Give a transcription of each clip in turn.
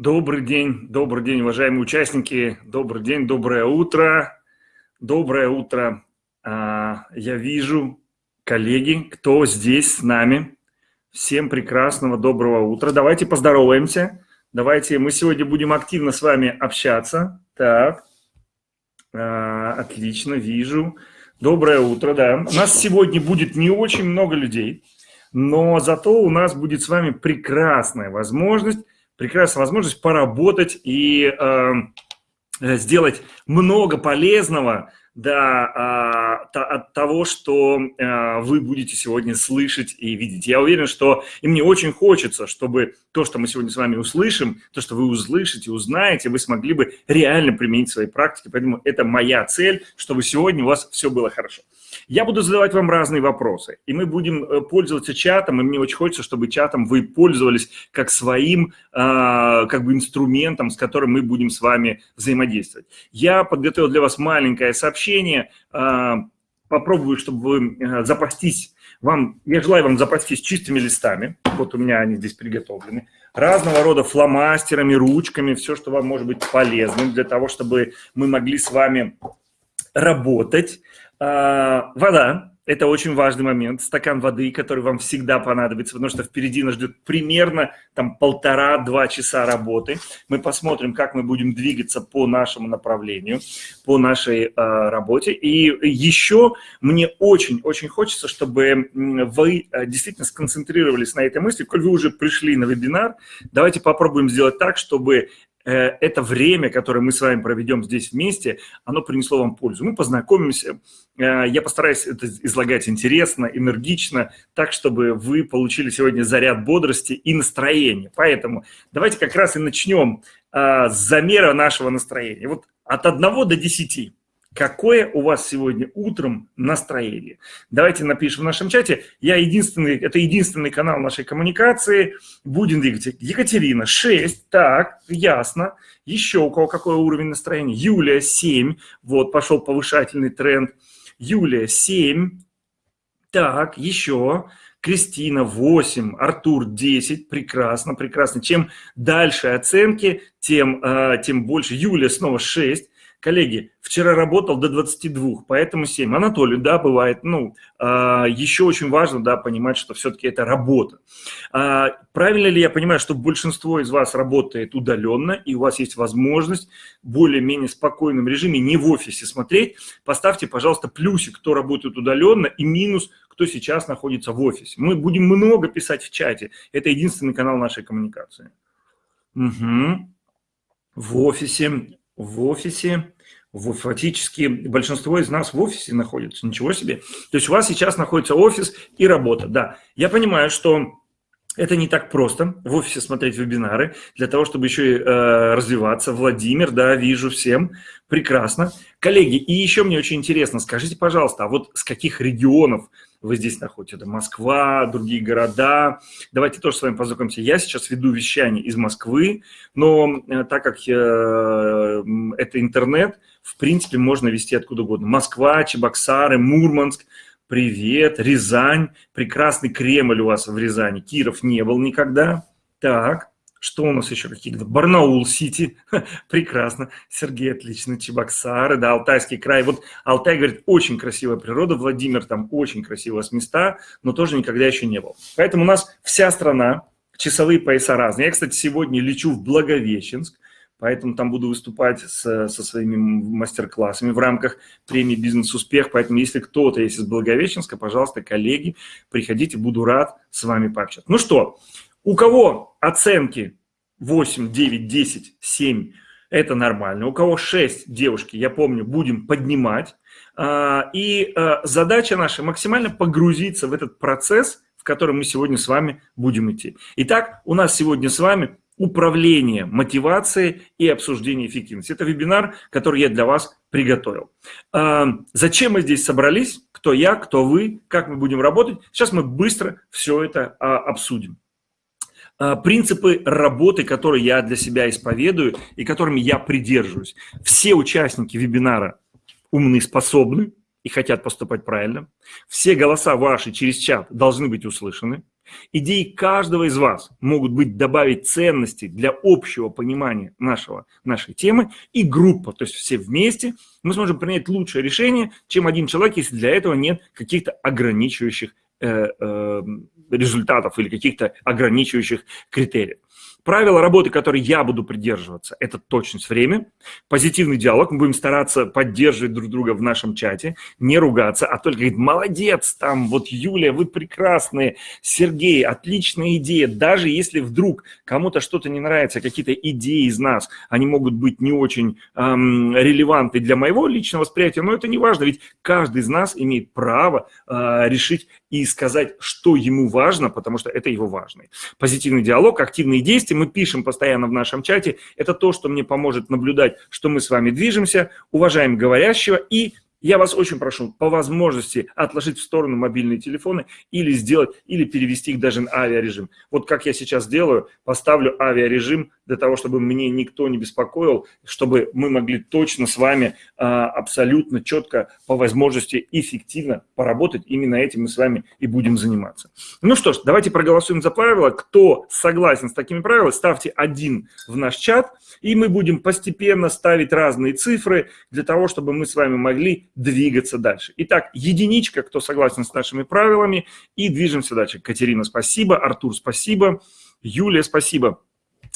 Добрый день, добрый день, уважаемые участники. Добрый день, доброе утро. Доброе утро. А, я вижу, коллеги, кто здесь с нами. Всем прекрасного, доброго утра. Давайте поздороваемся. Давайте, мы сегодня будем активно с вами общаться. Так, а, отлично, вижу. Доброе утро, да. У нас сегодня будет не очень много людей, но зато у нас будет с вами прекрасная возможность прекрасная возможность поработать и э, сделать много полезного да, а, от того, что а, вы будете сегодня слышать и видеть. Я уверен, что и мне очень хочется, чтобы то, что мы сегодня с вами услышим, то, что вы услышите, узнаете, вы смогли бы реально применить в своей практике. Поэтому это моя цель, чтобы сегодня у вас все было хорошо. Я буду задавать вам разные вопросы, и мы будем э, пользоваться чатом, и мне очень хочется, чтобы чатом вы пользовались как своим а, как бы инструментом, с которым мы будем с вами взаимодействовать. Я подготовил для вас маленькое сообщение, а, попробую, чтобы вы э, запастись, вам, я желаю вам запастись чистыми листами, вот у меня они здесь приготовлены, разного рода фломастерами, ручками, все, что вам может быть полезным для того, чтобы мы могли с вами работать. А, вода – это очень важный момент. Стакан воды, который вам всегда понадобится, потому что впереди нас ждет примерно там полтора-два часа работы. Мы посмотрим, как мы будем двигаться по нашему направлению, по нашей э, работе. И еще мне очень-очень хочется, чтобы вы э, действительно сконцентрировались на этой мысли. Коль вы уже пришли на вебинар, давайте попробуем сделать так, чтобы это время, которое мы с вами проведем здесь вместе, оно принесло вам пользу. Мы познакомимся, э, я постараюсь это излагать интересно, энергично, так, чтобы вы получили сегодня заряд бодрости и настроения. Поэтому давайте как раз и начнем э, с замера нашего настроения. Вот от 1 до 10 какое у вас сегодня утром настроение. Давайте напишем в нашем чате. Я единственный, это единственный канал нашей коммуникации. Будем двигаться. Екатерина, 6. Так, ясно. Еще у кого какой уровень настроения? Юлия, 7. Вот, пошел повышательный тренд. Юлия, 7. Так, еще. Кристина 8, Артур 10, прекрасно, прекрасно. Чем дальше оценки, тем, э, тем больше. Юлия снова 6, Коллеги, вчера работал до 22, поэтому 7. Анатолий, да, бывает. Ну, а, еще очень важно, да, понимать, что все-таки это работа. А, правильно ли я понимаю, что большинство из вас работает удаленно, и у вас есть возможность более-менее спокойном режиме, не в офисе смотреть? Поставьте, пожалуйста, плюсик, кто работает удаленно, и минус, кто сейчас находится в офисе. Мы будем много писать в чате. Это единственный канал нашей коммуникации. Угу. В офисе в офисе, фактически большинство из нас в офисе находится, ничего себе. То есть у вас сейчас находится офис и работа, да. Я понимаю, что это не так просто в офисе смотреть вебинары, для того, чтобы еще и э, развиваться. Владимир, да, вижу всем, прекрасно. Коллеги, и еще мне очень интересно, скажите, пожалуйста, а вот с каких регионов вы здесь находитесь? Это Москва, другие города. Давайте тоже с вами познакомимся. Я сейчас веду вещание из Москвы, но э, так как э, это интернет, в принципе, можно вести откуда угодно. Москва, Чебоксары, Мурманск – Привет, Рязань. Прекрасный Кремль у вас в Рязани. Киров не был никогда. Так, что у нас еще какие-то? Барнаул-Сити. Прекрасно. Сергей, отлично. Чебоксары, да, Алтайский край. Вот Алтай, говорит, очень красивая природа. Владимир, там очень красивые места, но тоже никогда еще не был. Поэтому у нас вся страна, часовые пояса разные. Я, кстати, сегодня лечу в Благовещенск поэтому там буду выступать с, со своими мастер-классами в рамках премии «Бизнес-успех», поэтому если кто-то есть из Благовещенска, пожалуйста, коллеги, приходите, буду рад с вами пообщаться. Ну что, у кого оценки 8, 9, 10, 7 – это нормально. У кого 6, девушки, я помню, будем поднимать. А, и а, задача наша максимально погрузиться в этот процесс, в котором мы сегодня с вами будем идти. Итак, у нас сегодня с вами управление мотивацией и обсуждение эффективности. Это вебинар, который я для вас приготовил. А, зачем мы здесь собрались? Кто я, кто вы, как мы будем работать? Сейчас мы быстро все это обсудим. А, принципы работы, которые я для себя исповедую и которыми я придерживаюсь. Все участники вебинара умны, способны и хотят поступать правильно. Все голоса ваши через чат должны быть услышаны. Идеи каждого из вас могут быть добавить ценности для общего понимания нашего, нашей темы и группа, то есть все вместе мы сможем принять лучшее решение, чем один человек, если для этого нет каких-то ограничивающих э, э, результатов или каких-то ограничивающих критериев. Правила работы, которые я буду придерживаться, это точность время, позитивный диалог. Мы будем стараться поддерживать друг друга в нашем чате, не ругаться, а только говорить, молодец, там, вот Юлия, вы прекрасные, Сергей, отличная идея. Даже если вдруг кому-то что-то не нравится, какие-то идеи из нас, они могут быть не очень эм, релевантны для моего личного восприятия, но это не важно, ведь каждый из нас имеет право э, решить и сказать, что ему важно, потому что это его важно. Позитивный диалог, активные действия, мы пишем постоянно в нашем чате, это то, что мне поможет наблюдать, что мы с вами движемся, уважаем говорящего и я вас очень прошу по возможности отложить в сторону мобильные телефоны или сделать, или перевести их даже на авиарежим. Вот как я сейчас делаю, поставлю авиарежим для того, чтобы мне никто не беспокоил, чтобы мы могли точно с вами а, абсолютно четко по возможности эффективно поработать. Именно этим мы с вами и будем заниматься. Ну что ж, давайте проголосуем за правила. Кто согласен с такими правилами, ставьте один в наш чат, и мы будем постепенно ставить разные цифры для того, чтобы мы с вами могли двигаться дальше. Итак, единичка, кто согласен с нашими правилами, и движемся дальше. Катерина, спасибо. Артур, спасибо. Юлия, спасибо.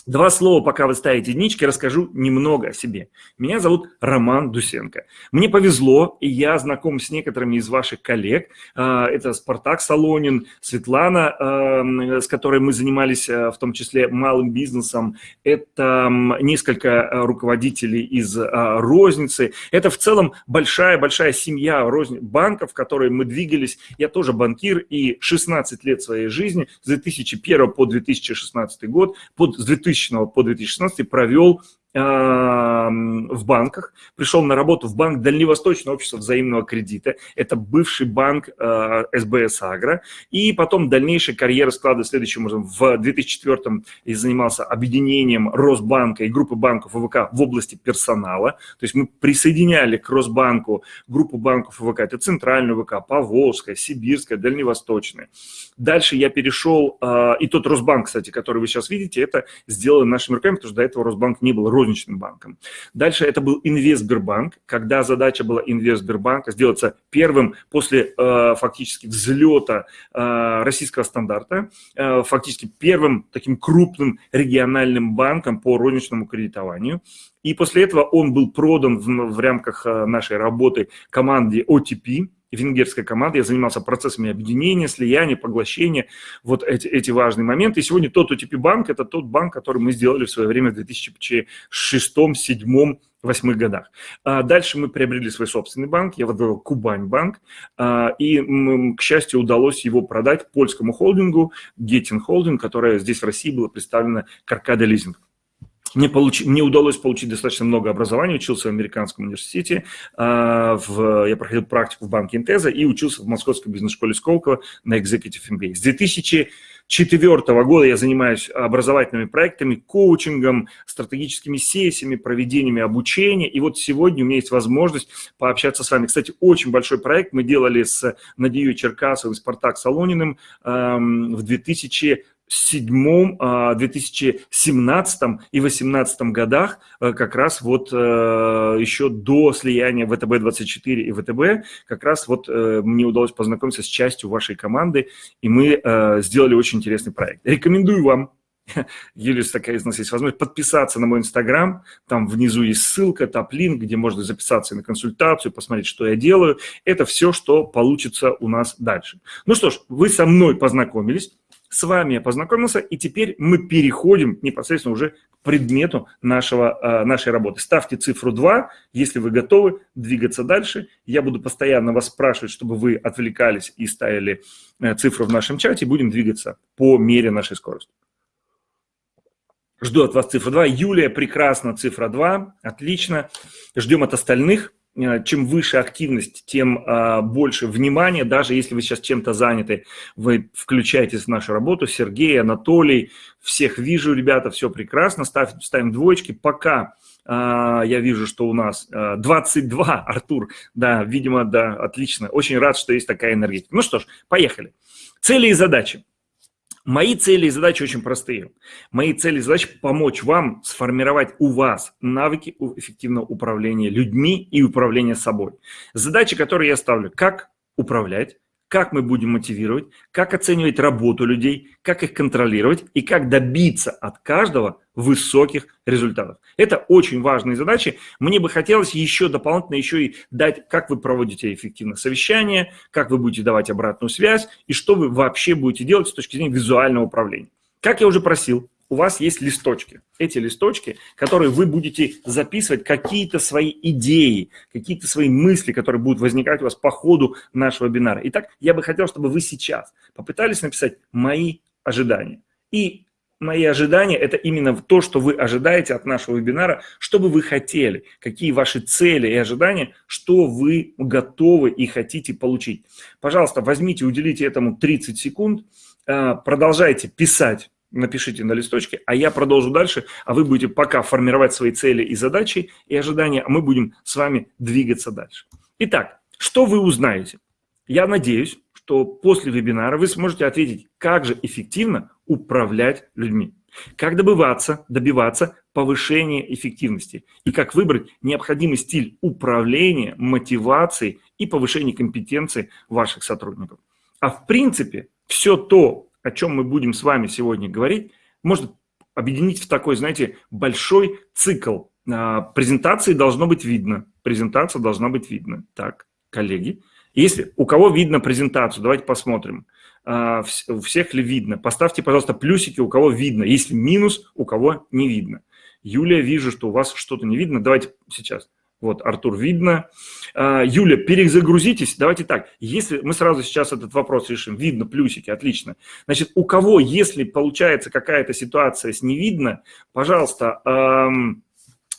Два слова, пока вы ставите единички, расскажу немного о себе. Меня зовут Роман Дусенко. Мне повезло, и я знаком с некоторыми из ваших коллег. А, это Спартак Солонин, Светлана, а, с которой мы занимались а, в том числе малым бизнесом. Это несколько руководителей из розницы. Это в целом большая-большая семья банков, в которой мы двигались. Я тоже банкир, и 16 лет своей жизни, с 2001 по 2016 год, под, с 2000 2000 по 2016 провел в банках, пришел на работу в банк Дальневосточное общество взаимного кредита, это бывший банк э, СБС Агро, и потом дальнейшая карьера складывается следующим образом. В 2004 я занимался объединением Росбанка и группы банков ВВК в области персонала, то есть мы присоединяли к Росбанку группу банков ВВК, это Центральная ВК, Поволжская, Сибирская, Дальневосточная. Дальше я перешел, э, и тот Росбанк, кстати, который вы сейчас видите, это сделано нашими руками, потому что до этого Росбанк не был розничным банком. Дальше это был Инвестбербанк, когда задача была Инвестбербанка сделаться первым после э, фактически взлета э, российского стандарта, э, фактически первым таким крупным региональным банком по розничному кредитованию. И после этого он был продан в, в рамках э, нашей работы команде OTP, венгерской команды. Я занимался процессами объединения, слияния, поглощения, вот эти, эти важные моменты. И сегодня тот OTP банк – это тот банк, который мы сделали в свое время в 2006, 2007, восьмых годах. А дальше мы приобрели свой собственный банк, я возглавил Кубань банк, а, и, к счастью, удалось его продать польскому холдингу Гетин Холдинг, которая здесь в России была представлена Каркада Лизинг. Мне, получ... Мне удалось получить достаточно много образования, учился в американском университете, а, в... я проходил практику в банке Интеза и учился в Московской бизнес-школе Сколково на Executive MBA. С 2004 года я занимаюсь образовательными проектами, коучингом, стратегическими сессиями, проведениями обучения, и вот сегодня у меня есть возможность пообщаться с вами. Кстати, очень большой проект мы делали с Надеей Черкасовой Спартак Солониным в 2000 2007, 2017 а, и 2018 годах, э, как раз вот э, еще до слияния ВТБ-24 и ВТБ, как раз вот э, мне удалось познакомиться с частью вашей команды, и мы сделали очень интересный проект. Рекомендую вам Юлис, такая у нас есть возможность подписаться на мой инстаграм. Там внизу есть ссылка, топ-линк, где можно записаться на консультацию, посмотреть, что я делаю. Это все, что получится у нас дальше. Ну что ж, вы со мной познакомились. С вами я познакомился, и теперь мы переходим непосредственно уже к предмету нашего, э, нашей работы. Ставьте цифру 2, если вы готовы двигаться дальше. Я буду постоянно вас спрашивать, чтобы вы отвлекались и ставили э, цифру в нашем чате. Будем двигаться по мере нашей скорости. Жду от вас цифру 2. Юлия, прекрасно, цифра 2. Отлично. Ждем от остальных. Э, чем выше активность, тем а, больше внимания. Даже если вы сейчас чем-то заняты, вы включаетесь в нашу работу. Сергей, Анатолий, всех вижу, ребята, все прекрасно. Ставим, ставим двоечки. Пока а, я вижу, что у нас 22, а, Артур, да, видимо, да, отлично. Очень рад, что есть такая энергетика. Ну что ж, поехали. Цели и задачи. Мои цели и задачи очень простые. Мои цели и задачи – помочь вам сформировать у вас навыки эффективного управления людьми и управления собой. Задачи, которые я ставлю, как управлять, как мы будем мотивировать, как оценивать работу людей, как их контролировать и как добиться от каждого высоких результатов. Это очень важные задачи. Мне бы хотелось еще дополнительно еще и дать, как вы проводите эффективно совещание, как вы будете давать обратную связь и что вы вообще будете делать с точки зрения визуального управления. Как я уже просил, у вас есть листочки. Эти листочки, которые вы будете записывать какие-то свои идеи, какие-то свои мысли, которые будут возникать у вас по ходу нашего вебинара. Итак, я бы хотел, чтобы вы сейчас попытались написать «Мои ожидания». И мои ожидания – это именно то, что вы ожидаете от нашего вебинара, что бы вы хотели, какие ваши цели и ожидания, что вы готовы и хотите получить. Пожалуйста, возьмите, уделите этому 30 секунд, а, продолжайте писать напишите на листочке, а я продолжу дальше, а вы будете пока формировать свои цели и задачи и ожидания, а мы будем с вами двигаться дальше. Итак, что вы узнаете? Я надеюсь, что после вебинара вы сможете ответить, как же эффективно управлять людьми, как добываться, добиваться повышения эффективности и как выбрать необходимый стиль управления, мотивации и повышения компетенции ваших сотрудников. А в принципе, все то, о чем мы будем с вами сегодня говорить, можно объединить в такой, знаете, большой цикл. А, презентации должно быть видно. Презентация должна быть видна. Так, коллеги. Если у кого видно презентацию, давайте посмотрим. А, у всех ли видно? Поставьте, пожалуйста, плюсики, у кого видно. Если минус, у кого не видно. Юлия, вижу, что у вас что-то не видно. Давайте сейчас. Вот, Артур, видно. А, Юля, перезагрузитесь. Давайте так, если мы сразу сейчас этот вопрос решим. Видно, плюсики, отлично. Значит, у кого, если получается какая-то ситуация с не видно, пожалуйста, эм,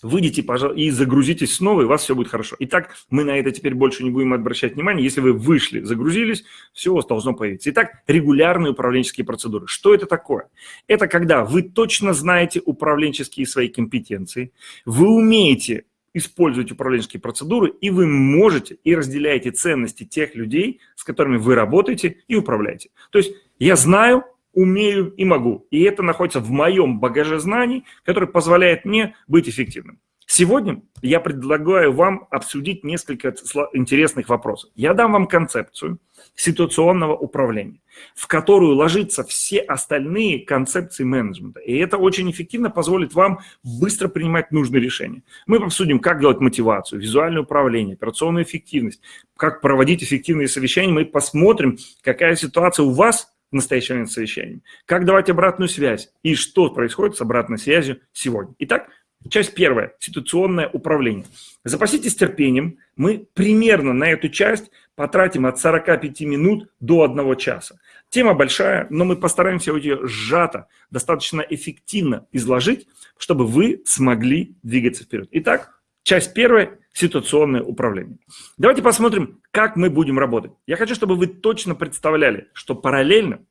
выйдите пожалуйста, и загрузитесь снова, и у вас все будет хорошо. Итак, мы на это теперь больше не будем обращать внимание. Если вы вышли, загрузились, все у вас должно появиться. Итак, регулярные управленческие процедуры. Что это такое? Это когда вы точно знаете управленческие свои компетенции, вы умеете используете управленческие процедуры, и вы можете и разделяете ценности тех людей, с которыми вы работаете и управляете. То есть я знаю, умею и могу. И это находится в моем багаже знаний, который позволяет мне быть эффективным. Сегодня я предлагаю вам обсудить несколько интересных вопросов. Я дам вам концепцию ситуационного управления, в которую ложатся все остальные концепции менеджмента. И это очень эффективно позволит вам быстро принимать нужные решения. Мы обсудим, как делать мотивацию, визуальное управление, операционную эффективность, как проводить эффективные совещания. Мы посмотрим, какая ситуация у вас в настоящий момент совещания, как давать обратную связь и что происходит с обратной связью сегодня. Итак, Часть первая – ситуационное управление. Запаситесь терпением. Мы примерно на эту часть потратим от 45 минут до 1 часа. Тема большая, но мы постараемся ее сжато, достаточно эффективно изложить, чтобы вы смогли двигаться вперед. Итак, часть первая – ситуационное управление. Давайте посмотрим, как мы будем работать. Я хочу, чтобы вы точно представляли, что параллельно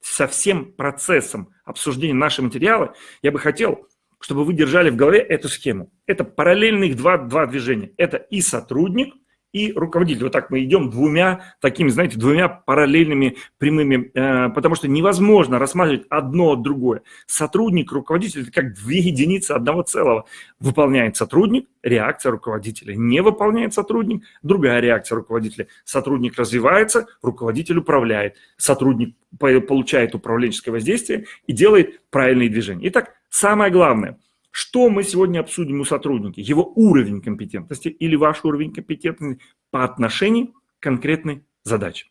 со всем процессом обсуждения нашего материала я бы хотел чтобы вы держали в голове эту схему. Это параллельных два, два движения. Это и сотрудник, и руководитель. Вот так мы идем двумя такими, знаете, двумя параллельными прямыми, э, потому что невозможно рассматривать одно от другое. Сотрудник, руководитель – это как две единицы одного целого. Выполняет сотрудник, реакция руководителя. Не выполняет сотрудник, другая реакция руководителя. Сотрудник развивается, руководитель управляет. Сотрудник получает управленческое воздействие и делает правильные движения. Итак, самое главное – что мы сегодня обсудим у сотрудника? Его уровень компетентности или ваш уровень компетентности по отношению к конкретной задаче.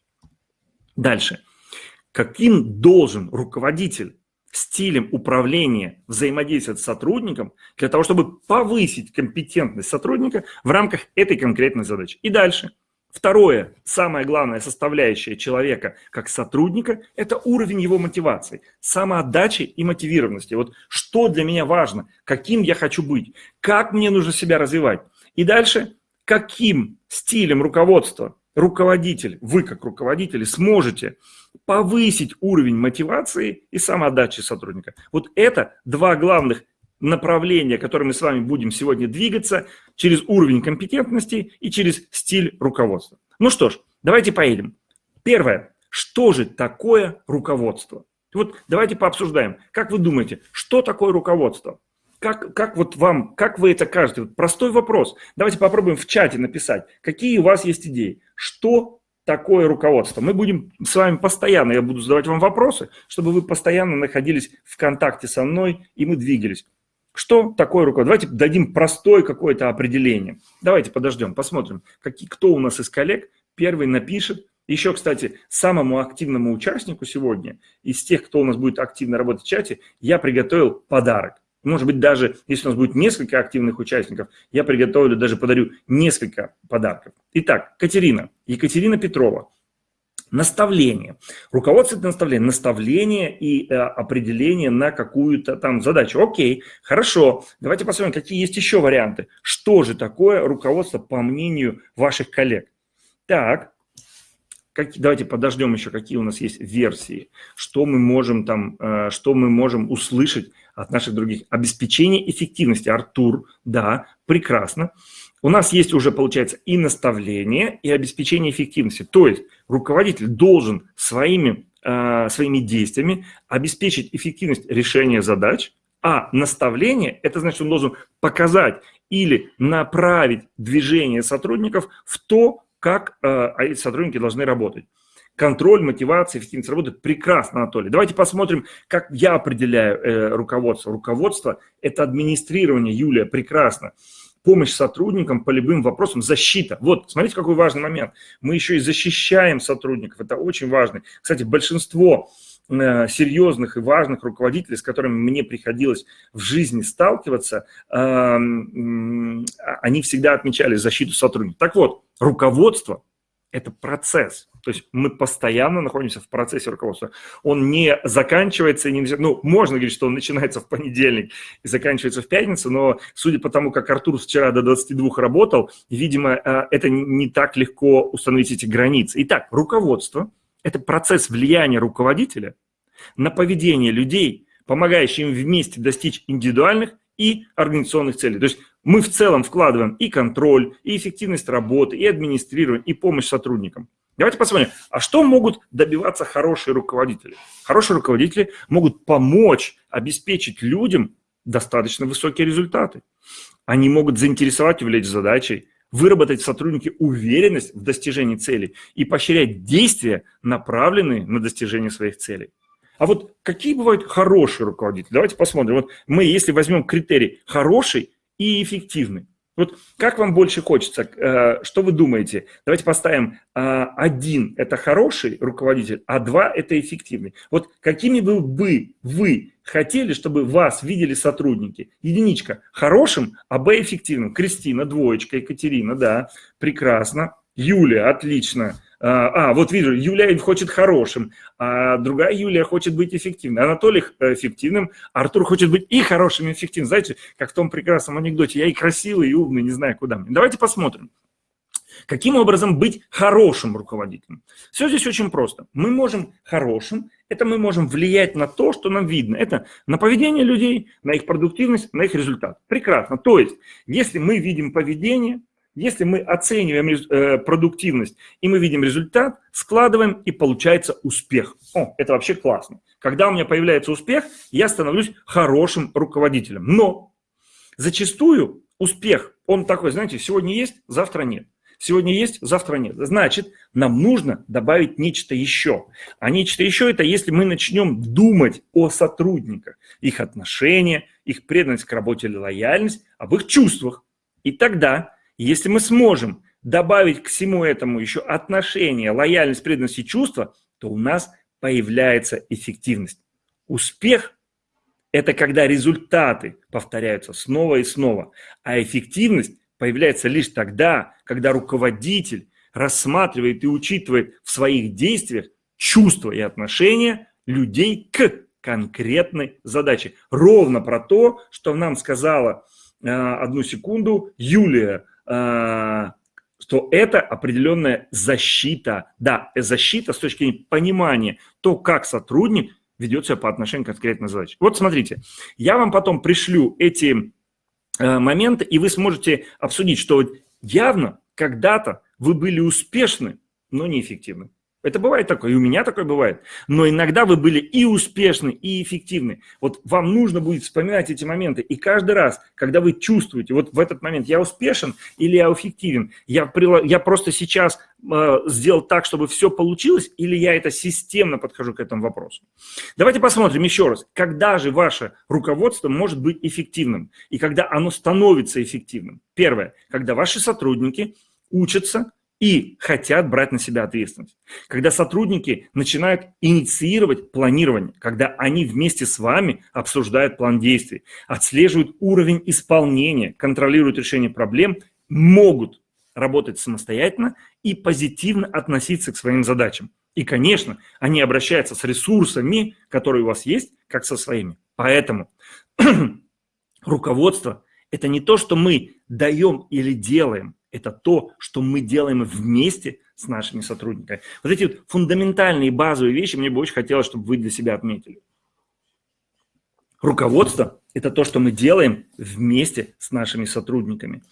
Дальше. Каким должен руководитель стилем управления взаимодействовать с сотрудником для того, чтобы повысить компетентность сотрудника в рамках этой конкретной задачи. И дальше. Второе, самая главная составляющая человека как сотрудника – это уровень его мотивации, самоотдачи и мотивированности. Вот что для меня важно, каким я хочу быть, как мне нужно себя развивать. И дальше, каким стилем руководства руководитель, вы как руководители сможете повысить уровень мотивации и самоотдачи сотрудника. Вот это два главных направление, которым мы с вами будем сегодня двигаться, через уровень компетентности и через стиль руководства. Ну что ж, давайте поедем. Первое. Что же такое руководство? Вот давайте пообсуждаем. Как вы думаете, что такое руководство? Как, как вот вам, как вы это кажете? Вот простой вопрос. Давайте попробуем в чате написать, какие у вас есть идеи. Что такое руководство? Мы будем с вами постоянно, я буду задавать вам вопросы, чтобы вы постоянно находились в контакте со мной, и мы двигались. Что такое руководство? Давайте дадим простое какое-то определение. Давайте подождем, посмотрим, какие, кто у нас из коллег первый напишет. Еще, кстати, самому активному участнику сегодня, из тех, кто у нас будет активно работать в чате, я приготовил подарок. Может быть, даже если у нас будет несколько активных участников, я приготовлю, даже подарю несколько подарков. Итак, Катерина, Екатерина Петрова. Наставление. Руководство – это наставление. Наставление и э, определение на какую-то там задачу. Окей, хорошо. Давайте посмотрим, какие есть еще варианты. Что же такое руководство по мнению ваших коллег? Так, как, давайте подождем еще, какие у нас есть версии, что мы можем там, э, что мы можем услышать от наших других. Обеспечение эффективности. Артур, да, прекрасно. У нас есть уже, получается, и наставление, и обеспечение эффективности. То есть руководитель должен своими, э, своими действиями обеспечить эффективность решения задач, а наставление – это значит, он должен показать или направить движение сотрудников в то, как э, сотрудники должны работать. Контроль, мотивация, эффективность работы – прекрасно, Анатолий. Давайте посмотрим, как я определяю э, руководство. Руководство – это администрирование, Юлия, прекрасно. Помощь сотрудникам по любым вопросам, защита. Вот, смотрите, какой важный момент. Мы еще и защищаем сотрудников, это очень важно. Кстати, большинство э, серьезных и важных руководителей, с которыми мне приходилось в жизни сталкиваться, э, они всегда отмечали защиту сотрудников. Так вот, руководство – это процесс. То есть мы постоянно находимся в процессе руководства. Он не заканчивается, не, ну, можно говорить, что он начинается в понедельник и заканчивается в пятницу, но судя по тому, как Артур вчера до 22 работал, видимо, э, это не так легко установить эти границы. Итак, руководство – это процесс влияния руководителя на поведение людей, помогающий им вместе достичь индивидуальных и организационных целей. То есть мы в целом вкладываем и контроль, и эффективность работы, и администрирование, и помощь сотрудникам. Давайте посмотрим, а что могут добиваться хорошие руководители? Хорошие руководители могут помочь обеспечить людям достаточно высокие результаты. Они могут заинтересовать, увлечь задачей, выработать в сотруднике уверенность в достижении целей и поощрять действия, направленные на достижение своих целей. А вот какие бывают хорошие руководители? Давайте посмотрим. Вот мы, если возьмем критерий хороший и эффективный, вот как вам больше хочется? Э, что вы думаете? Давайте поставим э, один – это хороший руководитель, а два – это эффективный. Вот какими бы вы, вы хотели, чтобы вас видели сотрудники? Единичка – хорошим, а Б – эффективным. Кристина – двоечка, Екатерина – да, прекрасно. Юлия – отлично. А, а, вот вижу, Юлия хочет хорошим, а другая Юлия хочет быть эффективной. Анатолий э, эффективным, Артур хочет быть и хорошим, и эффективным. Знаете, как в том прекрасном анекдоте, я и красивый, и умный, не знаю куда мне. Давайте посмотрим. Каким образом быть хорошим руководителем? Все здесь очень просто. Мы можем хорошим, это мы можем влиять на то, что нам видно. Это на поведение людей, на их продуктивность, на их результат. Прекрасно. То есть, если мы видим поведение, если мы оцениваем э, продуктивность и мы видим результат, складываем и получается успех. О, это вообще классно. Когда у меня появляется успех, я становлюсь хорошим руководителем. Но зачастую успех, он такой, знаете, сегодня есть, завтра нет. Сегодня есть, завтра нет. Значит, нам нужно добавить нечто еще. А нечто еще – это если мы начнем думать о сотрудниках, их отношения, их преданность к работе или лояльность, об их чувствах. И тогда если мы сможем добавить к всему этому еще отношения, лояльность, преданность и чувства, то у нас появляется эффективность. Успех – это когда результаты повторяются снова и снова, а эффективность появляется лишь тогда, когда руководитель рассматривает и учитывает в своих действиях чувства и отношения людей к конкретной задаче. Ровно про то, что нам сказала э, одну секунду Юлия что это определенная защита. Да, защита с точки зрения понимания, то, как сотрудник ведет себя по отношению к конкретной задаче. Вот смотрите, я вам потом пришлю эти э, моменты, и вы сможете обсудить, что явно когда-то вы были успешны, но неэффективны. Это бывает такое, и у меня такое бывает. Но иногда вы были и успешны, и эффективны. Вот вам нужно будет вспоминать эти моменты. И каждый раз, когда вы чувствуете, вот в этот момент я успешен или я эффективен, я, я просто сейчас э, сделал так, чтобы все получилось, или я это системно подхожу к этому вопросу. Давайте посмотрим еще раз, когда же ваше руководство может быть эффективным, и когда оно становится эффективным. Первое, когда ваши сотрудники учатся и хотят брать на себя ответственность. Когда сотрудники начинают инициировать планирование, когда они вместе с вами обсуждают план действий, отслеживают уровень исполнения, контролируют решение проблем, могут работать самостоятельно и позитивно относиться к своим задачам. И, конечно, они обращаются с ресурсами, которые у вас есть, как со своими. Поэтому руководство – это не то, что мы даем или делаем, это то, что мы делаем вместе с нашими сотрудниками. Вот эти вот фундаментальные базовые вещи мне бы очень хотелось, чтобы вы для себя отметили. Руководство – это то, что мы делаем вместе с нашими сотрудниками.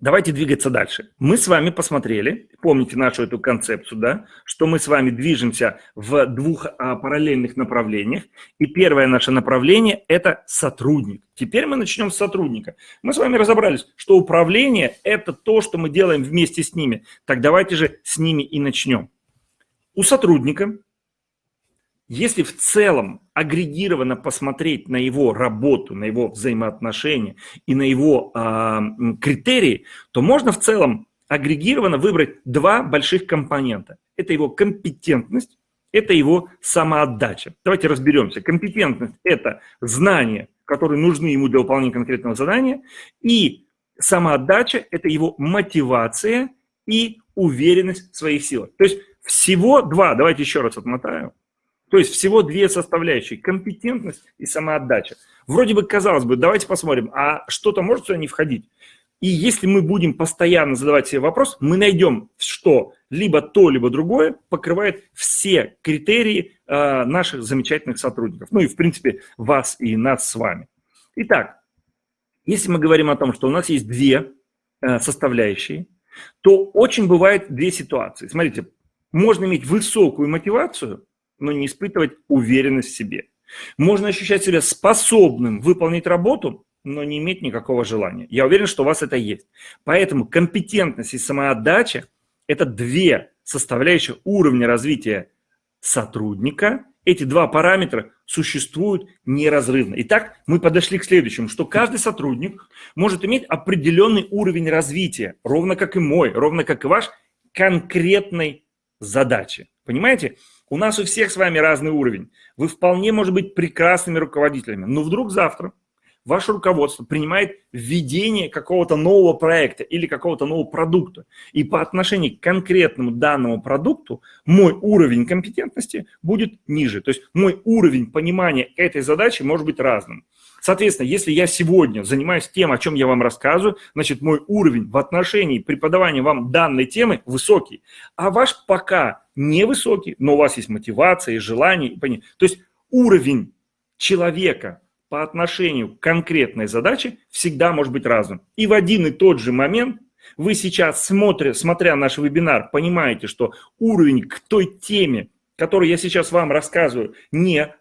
Давайте двигаться дальше. Мы с вами посмотрели, помните нашу эту концепцию, да, что мы с вами движемся в двух а, параллельных направлениях. И первое наше направление – это сотрудник. Теперь мы начнем с сотрудника. Мы с вами разобрались, что управление – это то, что мы делаем вместе с ними. Так давайте же с ними и начнем. У сотрудника если в целом агрегированно посмотреть на его работу, на его взаимоотношения и на его э, критерии, то можно в целом агрегированно выбрать два больших компонента. Это его компетентность, это его самоотдача. Давайте разберемся. Компетентность – это знания, которые нужны ему для выполнения конкретного задания, и самоотдача – это его мотивация и уверенность в своих силах. То есть всего два, давайте еще раз отмотаю – то есть всего две составляющие – компетентность и самоотдача. Вроде бы, казалось бы, давайте посмотрим, а что-то может сюда не входить? И если мы будем постоянно задавать себе вопрос, мы найдем, что либо то, либо другое покрывает все критерии э, наших замечательных сотрудников. Ну и, в принципе, вас и нас с вами. Итак, если мы говорим о том, что у нас есть две э, составляющие, то очень бывает две ситуации. Смотрите, можно иметь высокую мотивацию – но не испытывать уверенность в себе. Можно ощущать себя способным выполнить работу, но не иметь никакого желания. Я уверен, что у вас это есть. Поэтому компетентность и самоотдача – это две составляющие уровня развития сотрудника. Эти два параметра существуют неразрывно. Итак, мы подошли к следующему, что каждый сотрудник может иметь определенный уровень развития, ровно как и мой, ровно как и ваш, конкретной задачи. Понимаете? У нас у всех с вами разный уровень. Вы вполне, может быть, прекрасными руководителями, но вдруг завтра ваше руководство принимает введение какого-то нового проекта или какого-то нового продукта. И по отношению к конкретному данному продукту мой уровень компетентности будет ниже. То есть мой уровень понимания этой задачи может быть разным. Соответственно, если я сегодня занимаюсь тем, о чем я вам рассказываю, значит, мой уровень в отношении преподавания вам данной темы высокий, а ваш пока невысокий, но у вас есть мотивация и желание. То есть уровень человека по отношению к конкретной задаче всегда может быть разным. И в один и тот же момент вы сейчас, смотря, смотря наш вебинар, понимаете, что уровень к той теме, которую я сейчас вам рассказываю, не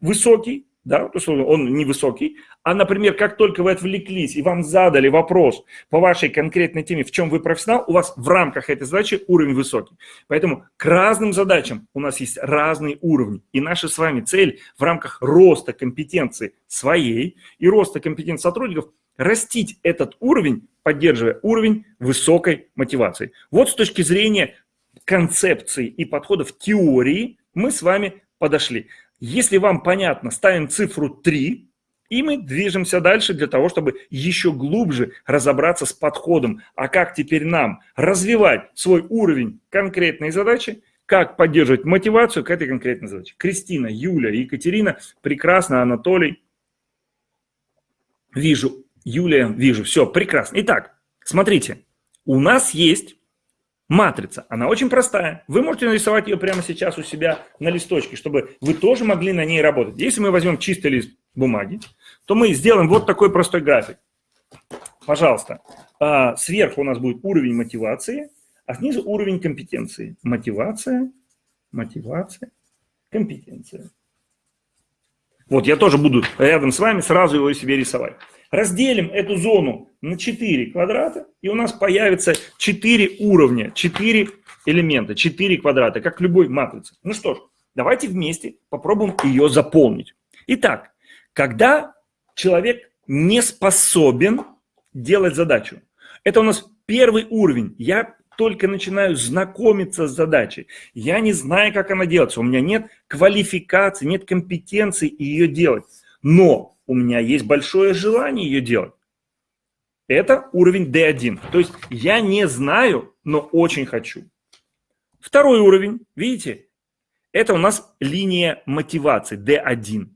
высокий, да, есть он невысокий, а, например, как только вы отвлеклись и вам задали вопрос по вашей конкретной теме, в чем вы профессионал, у вас в рамках этой задачи уровень высокий. Поэтому к разным задачам у нас есть разные уровни. И наша с вами цель в рамках роста компетенции своей и роста компетенции сотрудников растить этот уровень, поддерживая уровень высокой мотивации. Вот с точки зрения концепции и подходов теории мы с вами подошли. Если вам понятно, ставим цифру 3, и мы движемся дальше для того, чтобы еще глубже разобраться с подходом, а как теперь нам развивать свой уровень конкретной задачи, как поддерживать мотивацию к этой конкретной задаче. Кристина, Юля, Екатерина, прекрасно, Анатолий. Вижу, Юлия, вижу, все, прекрасно. Итак, смотрите, у нас есть матрица. Она очень простая. Вы можете нарисовать ее прямо сейчас у себя на листочке, чтобы вы тоже могли на ней работать. Если мы возьмем чистый лист бумаги, то мы сделаем вот такой простой график. Пожалуйста. А, сверху у нас будет уровень мотивации, а снизу уровень компетенции. Мотивация, мотивация, компетенция. Вот я тоже буду рядом с вами сразу его себе рисовать. Разделим эту зону на 4 квадрата, и у нас появится 4 уровня, 4 элемента, 4 квадрата, как любой матрице. Ну что ж, давайте вместе попробуем ее заполнить. Итак, когда человек не способен делать задачу, это у нас первый уровень. Я только начинаю знакомиться с задачей. Я не знаю, как она делается. У меня нет квалификации, нет компетенции ее делать. Но у меня есть большое желание ее делать. Это уровень D1. То есть я не знаю, но очень хочу. Второй уровень, видите, это у нас линия мотивации D1.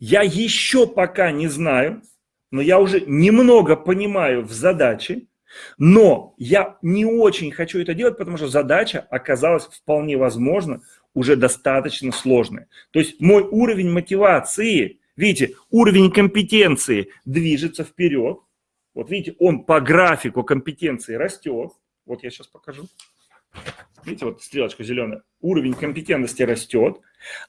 Я еще пока не знаю, но я уже немного понимаю в задаче, но я не очень хочу это делать, потому что задача оказалась вполне возможно уже достаточно сложная. То есть мой уровень мотивации, видите, уровень компетенции движется вперед. Вот видите, он по графику компетенции растет. Вот я сейчас покажу. Видите, вот стрелочка зеленая. Уровень компетентности растет,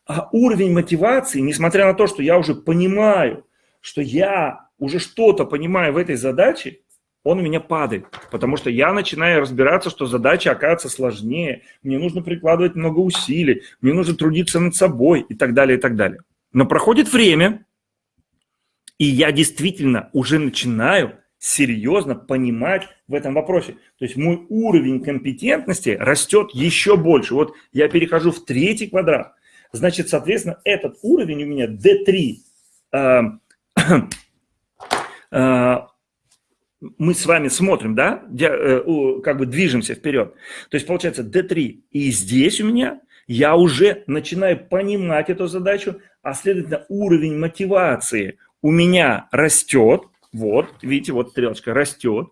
а уровень мотивации, несмотря на то, что я уже понимаю, что я уже что-то понимаю в этой задаче, он у меня падает, потому что я начинаю разбираться, что задача оказывается сложнее, мне нужно прикладывать много усилий, мне нужно трудиться над собой и так далее, и так далее. Но проходит время, и я действительно уже начинаю серьезно понимать в этом вопросе. То есть мой уровень компетентности растет еще больше. Вот я перехожу в третий квадрат. Значит, соответственно, этот уровень у меня D3 мы с вами смотрим, да, э, как бы движемся вперед. То есть получается D3. И здесь у меня я уже начинаю понимать эту задачу, а следовательно уровень мотивации у меня растет. Вот, видите, вот стрелочка растет.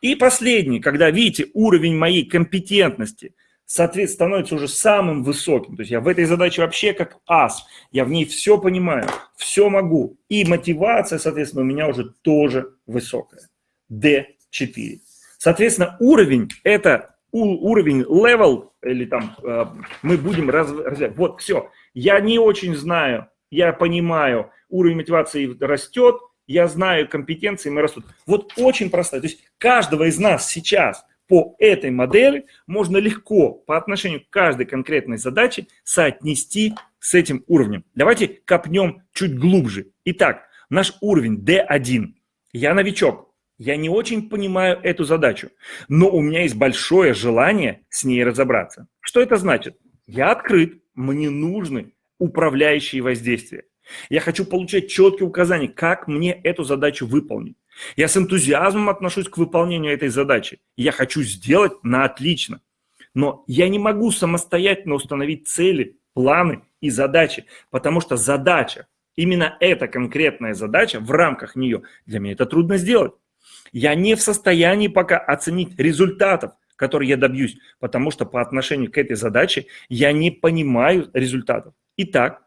И последний, когда, видите, уровень моей компетентности, соответственно, становится уже самым высоким. То есть я в этой задаче вообще как ас. Я в ней все понимаю, все могу. И мотивация, соответственно, у меня уже тоже высокая. D4. Соответственно, уровень – это уровень level, или там э, мы будем развивать. Вот, все. Я не очень знаю, я понимаю, уровень мотивации растет, я знаю компетенции, мы растут. Вот очень простая. То есть каждого из нас сейчас по этой модели можно легко по отношению к каждой конкретной задаче соотнести с этим уровнем. Давайте копнем чуть глубже. Итак, наш уровень D1. Я новичок, я не очень понимаю эту задачу, но у меня есть большое желание с ней разобраться. Что это значит? Я открыт, мне нужны управляющие воздействия. Я хочу получать четкие указания, как мне эту задачу выполнить. Я с энтузиазмом отношусь к выполнению этой задачи. Я хочу сделать на отлично. Но я не могу самостоятельно установить цели, планы и задачи, потому что задача, именно эта конкретная задача, в рамках нее, для меня это трудно сделать. Я не в состоянии пока оценить результатов, которые я добьюсь, потому что по отношению к этой задаче я не понимаю результатов. Итак,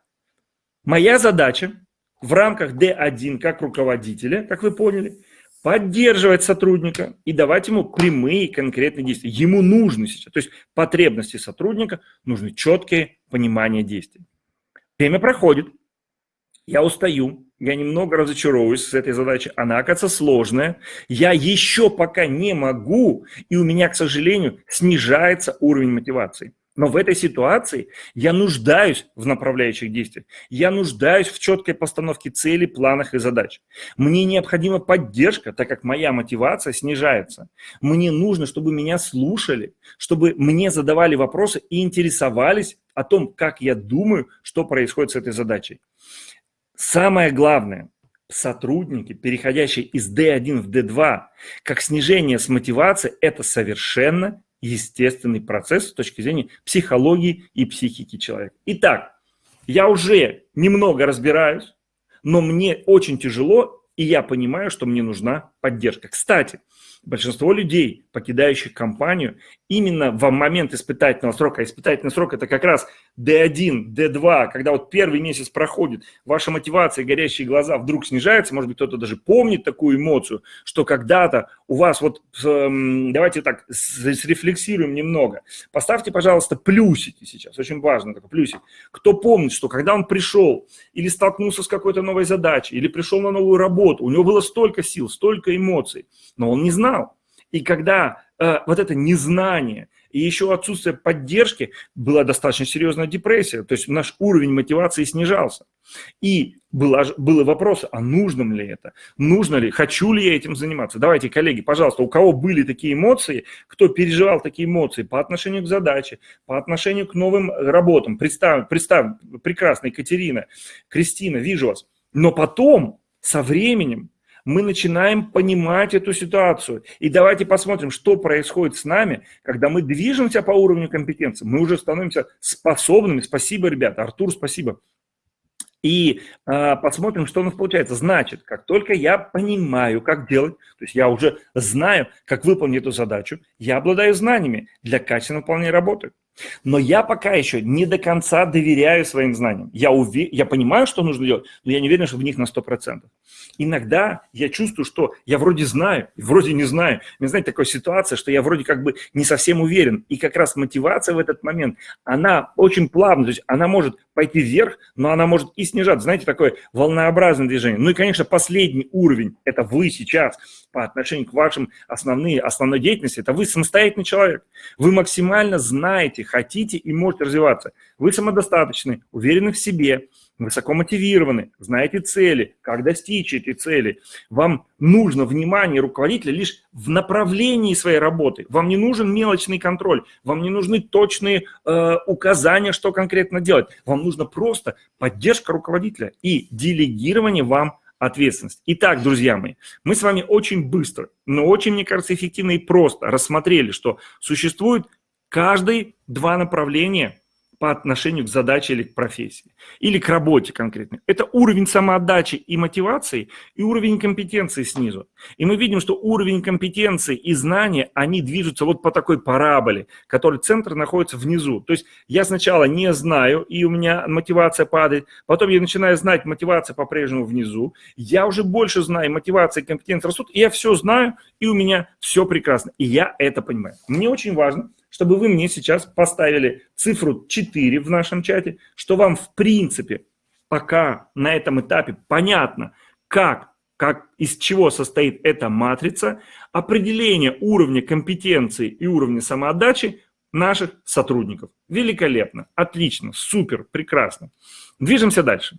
моя задача в рамках D1 как руководителя, как вы поняли, поддерживать сотрудника и давать ему прямые конкретные действия. Ему нужны сейчас, то есть потребности сотрудника, нужны четкие понимания действий. Время проходит, я устаю, я немного разочаровываюсь с этой задачей, она, оказывается, сложная, я еще пока не могу, и у меня, к сожалению, снижается уровень мотивации. Но в этой ситуации я нуждаюсь в направляющих действиях, я нуждаюсь в четкой постановке целей, планах и задач. Мне необходима поддержка, так как моя мотивация снижается. Мне нужно, чтобы меня слушали, чтобы мне задавали вопросы и интересовались о том, как я думаю, что происходит с этой задачей. Самое главное, сотрудники, переходящие из D1 в D2, как снижение с мотивации, это совершенно естественный процесс с точки зрения психологии и психики человека. Итак, я уже немного разбираюсь, но мне очень тяжело, и я понимаю, что мне нужна поддержка. Кстати, большинство людей, покидающих компанию, именно в момент испытательного срока, испытательный срок это как раз D1, D2, когда вот первый месяц проходит, ваша мотивация, горящие глаза вдруг снижается, может быть, кто-то даже помнит такую эмоцию, что когда-то у вас вот, эм, давайте так, срефлексируем немного, поставьте, пожалуйста, плюсики сейчас, очень важно, такой плюсик. Кто помнит, что когда он пришел или столкнулся с какой-то новой задачей, или пришел на новую работу, у него было столько сил, столько эмоций, но он не знал. И когда э, вот это незнание и еще отсутствие поддержки, была достаточно серьезная депрессия, то есть наш уровень мотивации снижался. И было, было вопрос, а нужно ли это? Нужно ли? Хочу ли я этим заниматься? Давайте, коллеги, пожалуйста, у кого были такие эмоции, кто переживал такие эмоции по отношению к задаче, по отношению к новым работам? Представь, представь прекрасная Екатерина, Кристина, вижу вас. Но потом, со временем, мы начинаем понимать эту ситуацию. И давайте посмотрим, что происходит с нами, когда мы движемся по уровню компетенции. Мы уже становимся способными. Спасибо, ребята. Артур, спасибо. И э, посмотрим, что у нас получается. Значит, как только я понимаю, как делать, то есть я уже знаю, как выполнить эту задачу, я обладаю знаниями для качественного выполнения работы. Но я пока еще не до конца доверяю своим знаниям. Я, уве... я понимаю, что нужно делать, но я не уверен, что в них на 100%. Иногда я чувствую, что я вроде знаю, вроде не знаю. Мне, знаете, такая ситуация, что я вроде как бы не совсем уверен. И как раз мотивация в этот момент, она очень плавная, то есть она может пойти вверх, но она может и снижаться. Знаете, такое волнообразное движение. Ну и, конечно, последний уровень – это вы сейчас по отношению к вашим основным, основной деятельности. Это вы самостоятельный человек. Вы максимально знаете, хотите и можете развиваться. Вы самодостаточны, уверены в себе, высоко мотивированы, знаете цели, как достичь этой цели. Вам нужно внимание руководителя лишь в направлении своей работы. Вам не нужен мелочный контроль, вам не нужны точные э, указания, что конкретно делать. Вам нужно просто поддержка руководителя и делегирование вам ответственность. Итак, друзья мои, мы с вами очень быстро, но очень, мне кажется, эффективно и просто рассмотрели, что существует каждые два направления по отношению к задаче или к профессии, или к работе конкретно. Это уровень самоотдачи и мотивации, и уровень компетенции снизу. И мы видим, что уровень компетенции и знания, они движутся вот по такой параболе, который центр находится внизу. То есть я сначала не знаю, и у меня мотивация падает, потом я начинаю знать, мотивация по-прежнему внизу, я уже больше знаю, мотивация и компетенция растут, и я все знаю, и у меня все прекрасно. И я это понимаю. Мне очень важно, чтобы вы мне сейчас поставили цифру 4 в нашем чате, что вам в принципе пока на этом этапе понятно, как, как из чего состоит эта матрица, определение уровня компетенции и уровня самоотдачи наших сотрудников. Великолепно, отлично, супер, прекрасно. Движемся дальше.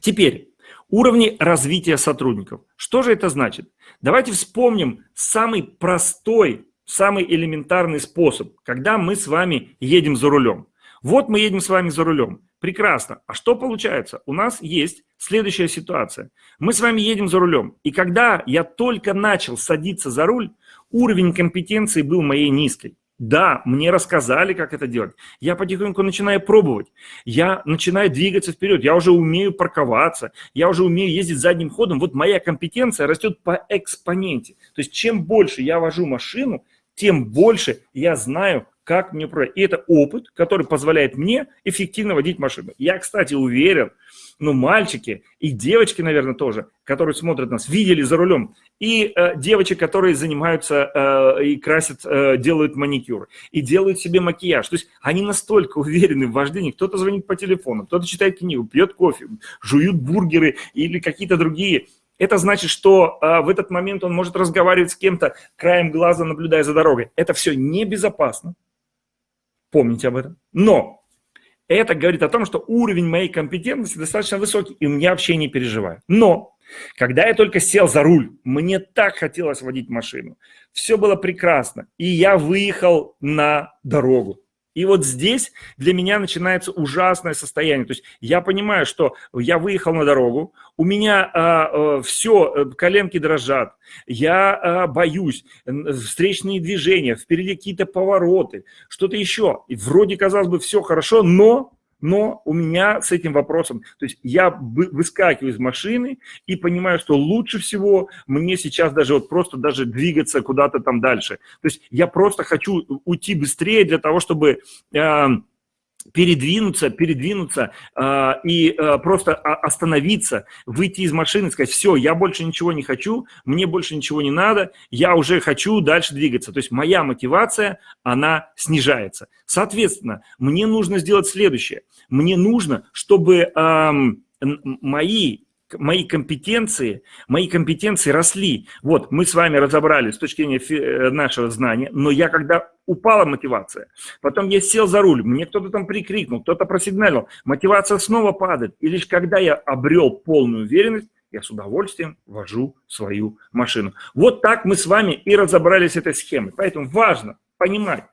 Теперь уровни развития сотрудников. Что же это значит? Давайте вспомним самый простой самый элементарный способ, когда мы с вами едем за рулем. Вот мы едем с вами за рулем. Прекрасно. А что получается? У нас есть следующая ситуация. Мы с вами едем за рулем. И когда я только начал садиться за руль, уровень компетенции был моей низкой. Да, мне рассказали, как это делать. Я потихоньку начинаю пробовать. Я начинаю двигаться вперед. Я уже умею парковаться. Я уже умею ездить задним ходом. Вот моя компетенция растет по экспоненте. То есть чем больше я вожу машину, тем больше я знаю, как мне управлять. И это опыт, который позволяет мне эффективно водить машину. Я, кстати, уверен, ну, мальчики и девочки, наверное, тоже, которые смотрят нас, видели за рулем. И э, девочек, которые занимаются э, и красят, э, делают маникюр, и делают себе макияж. То есть они настолько уверены в вождении. Кто-то звонит по телефону, кто-то читает книгу, пьет кофе, жуют бургеры или какие-то другие это значит, что а, в этот момент он может разговаривать с кем-то, краем глаза наблюдая за дорогой. Это все небезопасно. Помните об этом. Но это говорит о том, что уровень моей компетентности достаточно высокий, и я вообще не переживаю. Но когда я только сел за руль, мне так хотелось водить машину. Все было прекрасно. И я выехал на дорогу. И вот здесь для меня начинается ужасное состояние. То есть я понимаю, что я выехал на дорогу, у меня а, а, все, э, коленки дрожат, я а, боюсь, встречные движения, впереди какие-то повороты, что-то еще. И вроде, казалось бы, все хорошо, но но у меня с этим вопросом, то есть я выскакиваю из машины и понимаю, что лучше всего мне сейчас даже вот просто даже двигаться куда-то там дальше. То есть я просто хочу уйти быстрее для того, чтобы э, передвинуться, передвинуться э, и э, просто остановиться, выйти из машины, сказать, все, я больше ничего не хочу, мне больше ничего не надо, я уже хочу дальше двигаться. То есть моя мотивация, она снижается. Соответственно, мне нужно сделать следующее. Мне нужно, чтобы э, мои мои компетенции, мои компетенции росли. Вот, мы с вами разобрали с точки зрения э, нашего знания, но я когда упала мотивация, потом я сел за руль, мне кто-то там прикрикнул, кто-то просигналил, мотивация снова падает. И лишь когда я обрел полную уверенность, я с удовольствием вожу свою машину. Вот так мы с вами и разобрались с этой схемой. Поэтому важно понимать,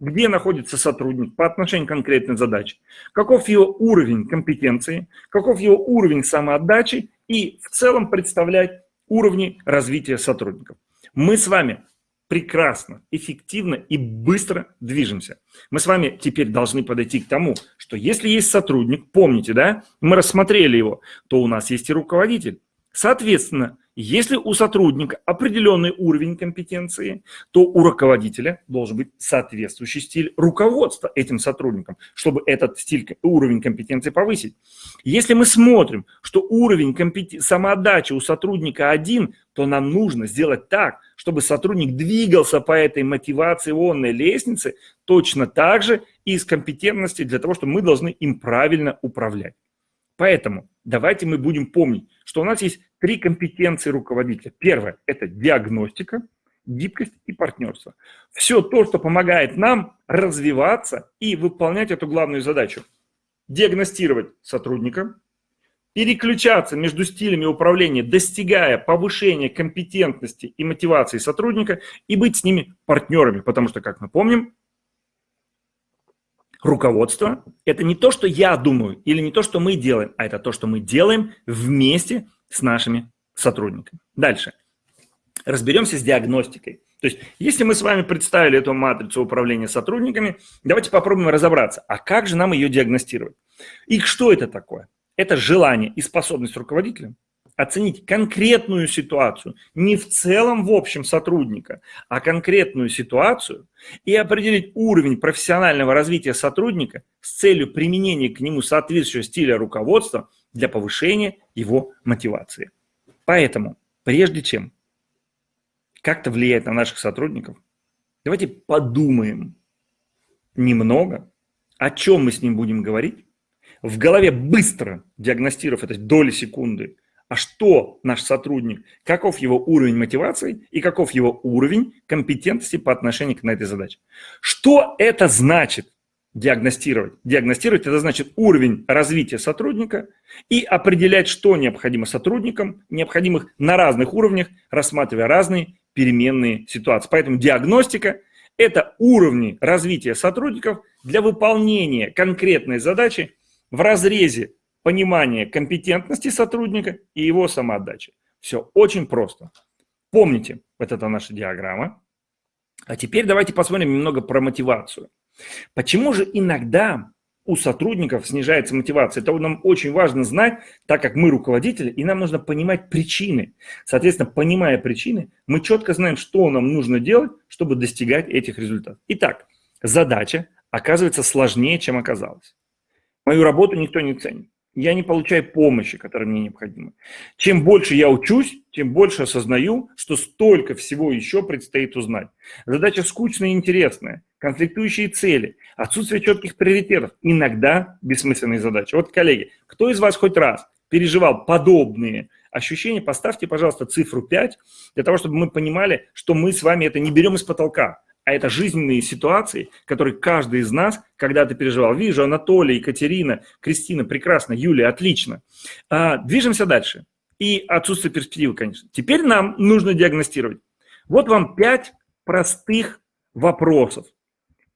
где находится сотрудник по отношению к конкретной задаче, каков его уровень компетенции, каков его уровень самоотдачи и в целом представлять уровни развития сотрудников. Мы с вами прекрасно, эффективно и быстро движемся. Мы с вами теперь должны подойти к тому, что если есть сотрудник, помните, да, мы рассмотрели его, то у нас есть и руководитель. Соответственно, если у сотрудника определенный уровень компетенции, то у руководителя должен быть соответствующий стиль руководства этим сотрудникам, чтобы этот стиль, уровень компетенции повысить. Если мы смотрим, что уровень компетен... самоотдачи у сотрудника один, то нам нужно сделать так, чтобы сотрудник двигался по этой мотивационной лестнице точно так же и с компетентности для того, чтобы мы должны им правильно управлять. Поэтому давайте мы будем помнить, что у нас есть три компетенции руководителя. Первое – это диагностика, гибкость и партнерство. Все то, что помогает нам развиваться и выполнять эту главную задачу. Диагностировать сотрудника, переключаться между стилями управления, достигая повышения компетентности и мотивации сотрудника и быть с ними партнерами, потому что, как мы помним, руководство – это не то, что я думаю или не то, что мы делаем, а это то, что мы делаем вместе с нашими сотрудниками. Дальше. Разберемся с диагностикой. То есть, если мы с вами представили эту матрицу управления сотрудниками, давайте попробуем разобраться, а как же нам ее диагностировать? И что это такое? Это желание и способность руководителя оценить конкретную ситуацию, не в целом в общем сотрудника, а конкретную ситуацию и определить уровень профессионального развития сотрудника с целью применения к нему соответствующего стиля руководства для повышения его мотивации. Поэтому, прежде чем как-то влиять на наших сотрудников, давайте подумаем немного, о чем мы с ним будем говорить, в голове быстро диагностировав это доли секунды, а что наш сотрудник, каков его уровень мотивации и каков его уровень компетентности по отношению к этой задаче. Что это значит диагностировать? Диагностировать – это значит уровень развития сотрудника и определять, что необходимо сотрудникам, необходимых на разных уровнях, рассматривая разные переменные ситуации. Поэтому диагностика – это уровни развития сотрудников для выполнения конкретной задачи в разрезе понимания компетентности сотрудника и его самоотдачи. Все очень просто. Помните, вот это наша диаграмма. А теперь давайте посмотрим немного про мотивацию. Почему же иногда у сотрудников снижается мотивация? Это нам очень важно знать, так как мы руководители, и нам нужно понимать причины. Соответственно, понимая причины, мы четко знаем, что нам нужно делать, чтобы достигать этих результатов. Итак, задача оказывается сложнее, чем оказалось. Мою работу никто не ценит. Я не получаю помощи, которая мне необходима. Чем больше я учусь, тем больше осознаю, что столько всего еще предстоит узнать. Задача скучная и интересная, конфликтующие цели, отсутствие четких приоритетов, иногда бессмысленные задачи. Вот, коллеги, кто из вас хоть раз переживал подобные ощущения, поставьте, пожалуйста, цифру 5, для того, чтобы мы понимали, что мы с вами это не берем из потолка, а это жизненные ситуации, которые каждый из нас когда-то переживал. Вижу, Анатолий, Екатерина, Кристина, прекрасно, Юлия, отлично. А, движемся дальше. И отсутствие перспективы, конечно. Теперь нам нужно диагностировать. Вот вам пять простых вопросов,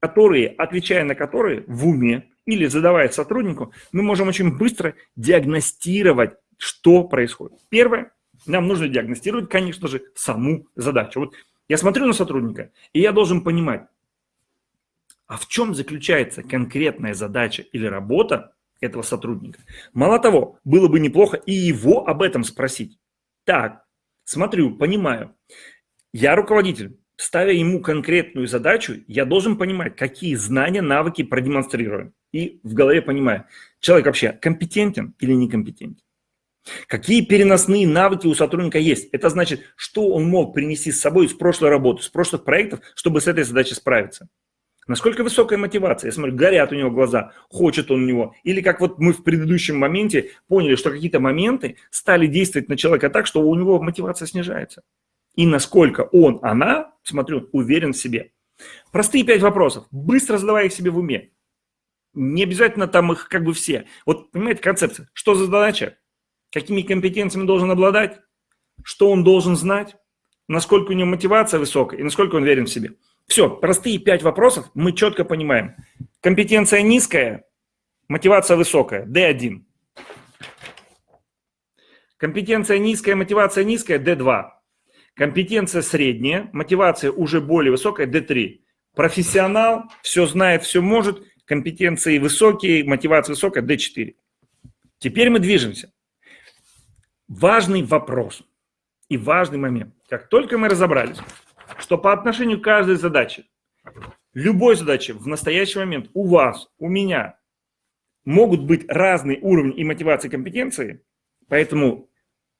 которые, отвечая на которые в уме или задавая сотруднику, мы можем очень быстро диагностировать, что происходит. Первое, нам нужно диагностировать, конечно же, саму задачу. Вот я смотрю на сотрудника, и я должен понимать, а в чем заключается конкретная задача или работа, этого сотрудника. Мало того, было бы неплохо и его об этом спросить. Так, смотрю, понимаю. Я руководитель. Ставя ему конкретную задачу, я должен понимать, какие знания, навыки продемонстрируем. И в голове понимаю, человек вообще компетентен или некомпетентен. Какие переносные навыки у сотрудника есть? Это значит, что он мог принести с собой из прошлой работы, с прошлых проектов, чтобы с этой задачей справиться. Насколько высокая мотивация? Я смотрю, горят у него глаза, хочет он у него. Или как вот мы в предыдущем моменте поняли, что какие-то моменты стали действовать на человека так, что у него мотивация снижается. И насколько он, она, смотрю, уверен в себе. Простые пять вопросов. Быстро задавай их себе в уме. Не обязательно там их как бы все. Вот понимаете концепция. Что за задача? Какими компетенциями должен обладать, что он должен знать, насколько у него мотивация высокая и насколько он верен в себе. Все, простые пять вопросов мы четко понимаем. Компетенция низкая, мотивация высокая, D1. Компетенция низкая, мотивация низкая, D2. Компетенция средняя, мотивация уже более высокая, D3. Профессионал, все знает, все может, компетенции высокие, мотивация высокая, D4. Теперь мы движемся важный вопрос и важный момент. Как только мы разобрались, что по отношению к каждой задаче, любой задаче в настоящий момент у вас, у меня могут быть разные уровни и мотивации компетенции, поэтому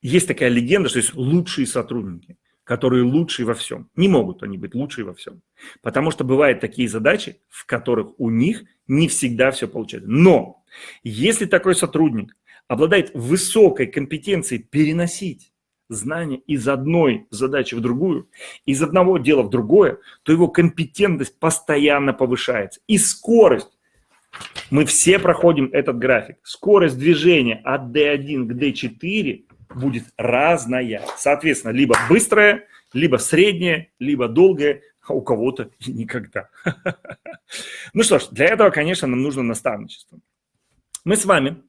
есть такая легенда, что есть лучшие сотрудники, которые лучшие во всем. Не могут они быть лучшие во всем, потому что бывают такие задачи, в которых у них не всегда все получается. Но если такой сотрудник обладает высокой компетенцией переносить знания из одной задачи в другую, из одного дела в другое, то его компетентность постоянно повышается. И скорость, мы все проходим этот график, скорость движения от D1 к D4 будет разная. Соответственно, либо быстрая, либо средняя, либо долгая, а у кого-то никогда. Ну что ж, для этого, конечно, нам нужно наставничество. Мы с вами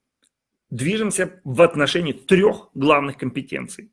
движемся в отношении трех главных компетенций.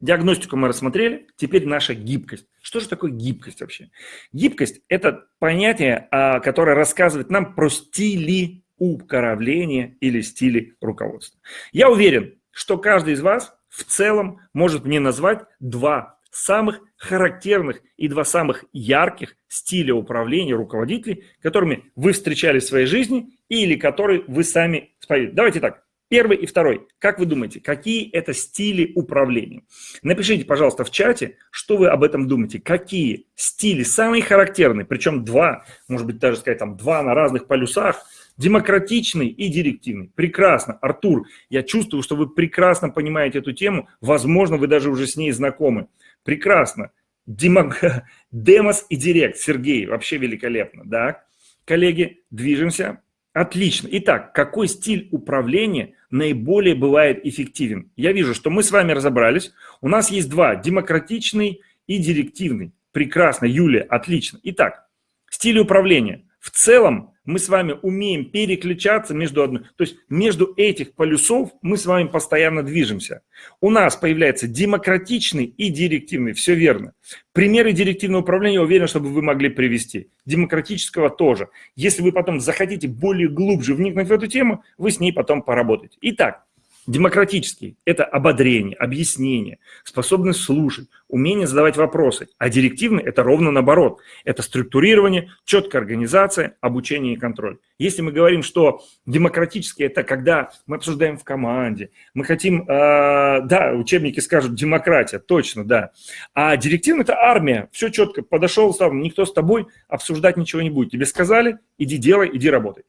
Диагностику мы рассмотрели, теперь наша гибкость. Что же такое гибкость вообще? Гибкость – это понятие, а, которое рассказывает нам про стили управления или стили руководства. Я уверен, что каждый из вас в целом может мне назвать два самых характерных и два самых ярких стиля управления руководителей, которыми вы встречались в своей жизни или которые вы сами. Давайте так, Первый и второй. Как вы думаете, какие это стили управления? Напишите, пожалуйста, в чате, что вы об этом думаете. Какие стили самые характерные, причем два, может быть, даже сказать, там два на разных полюсах, демократичный и директивный. Прекрасно. Артур, я чувствую, что вы прекрасно понимаете эту тему. Возможно, вы даже уже с ней знакомы. Прекрасно. Демок... Демос и директ. Сергей, вообще великолепно. Да? Коллеги, движемся Отлично. Итак, какой стиль управления наиболее бывает эффективен? Я вижу, что мы с вами разобрались. У нас есть два, демократичный и директивный. Прекрасно, Юлия, отлично. Итак, стиль управления. В целом мы с вами умеем переключаться между одной, то есть между этих полюсов мы с вами постоянно движемся. У нас появляется демократичный и директивный, все верно. Примеры директивного управления, уверен, чтобы вы могли привести. Демократического тоже. Если вы потом захотите более глубже вникнуть в эту тему, вы с ней потом поработаете. Итак, Демократический – это ободрение, объяснение, способность слушать, умение задавать вопросы. А директивный – это ровно наоборот. Это структурирование, четкая организация, обучение и контроль. Если мы говорим, что демократический – это когда мы обсуждаем в команде, мы хотим, э, да, учебники скажут демократия, точно, да. А директивный – это армия, все четко, подошел, стал, никто с тобой обсуждать ничего не будет. Тебе сказали, иди делай, иди работай.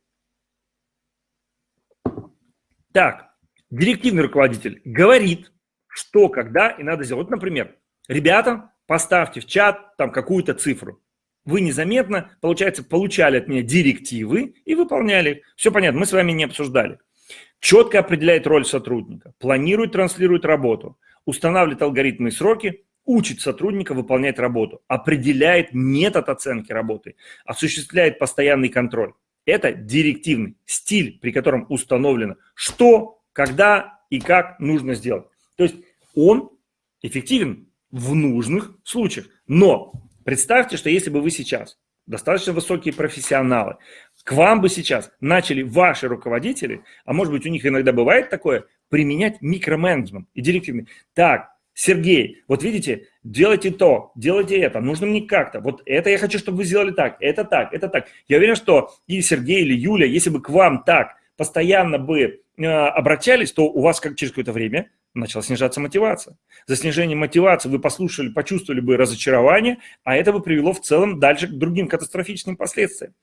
Так, директивный руководитель говорит, что, когда и надо сделать. Вот, например, ребята, поставьте в чат там какую-то цифру. Вы незаметно, получается, получали от меня директивы и выполняли. Все понятно, мы с вами не обсуждали. Четко определяет роль сотрудника, планирует, транслирует работу, устанавливает алгоритмы и сроки, учит сотрудника выполнять работу, определяет метод оценки работы, осуществляет постоянный контроль. Это директивный стиль, при котором установлено, что когда и как нужно сделать. То есть он эффективен в нужных случаях. Но представьте, что если бы вы сейчас, достаточно высокие профессионалы, к вам бы сейчас начали ваши руководители, а может быть у них иногда бывает такое, применять микроменеджмент и директивный. Так, Сергей, вот видите, делайте то, делайте это, нужно мне как-то. Вот это я хочу, чтобы вы сделали так, это так, это так. Я уверен, что и Сергей, или Юля, если бы к вам так постоянно бы э, обращались, то у вас как через какое-то время начала снижаться мотивация. За снижение мотивации вы послушали, почувствовали бы разочарование, а это бы привело в целом дальше к другим катастрофическим последствиям.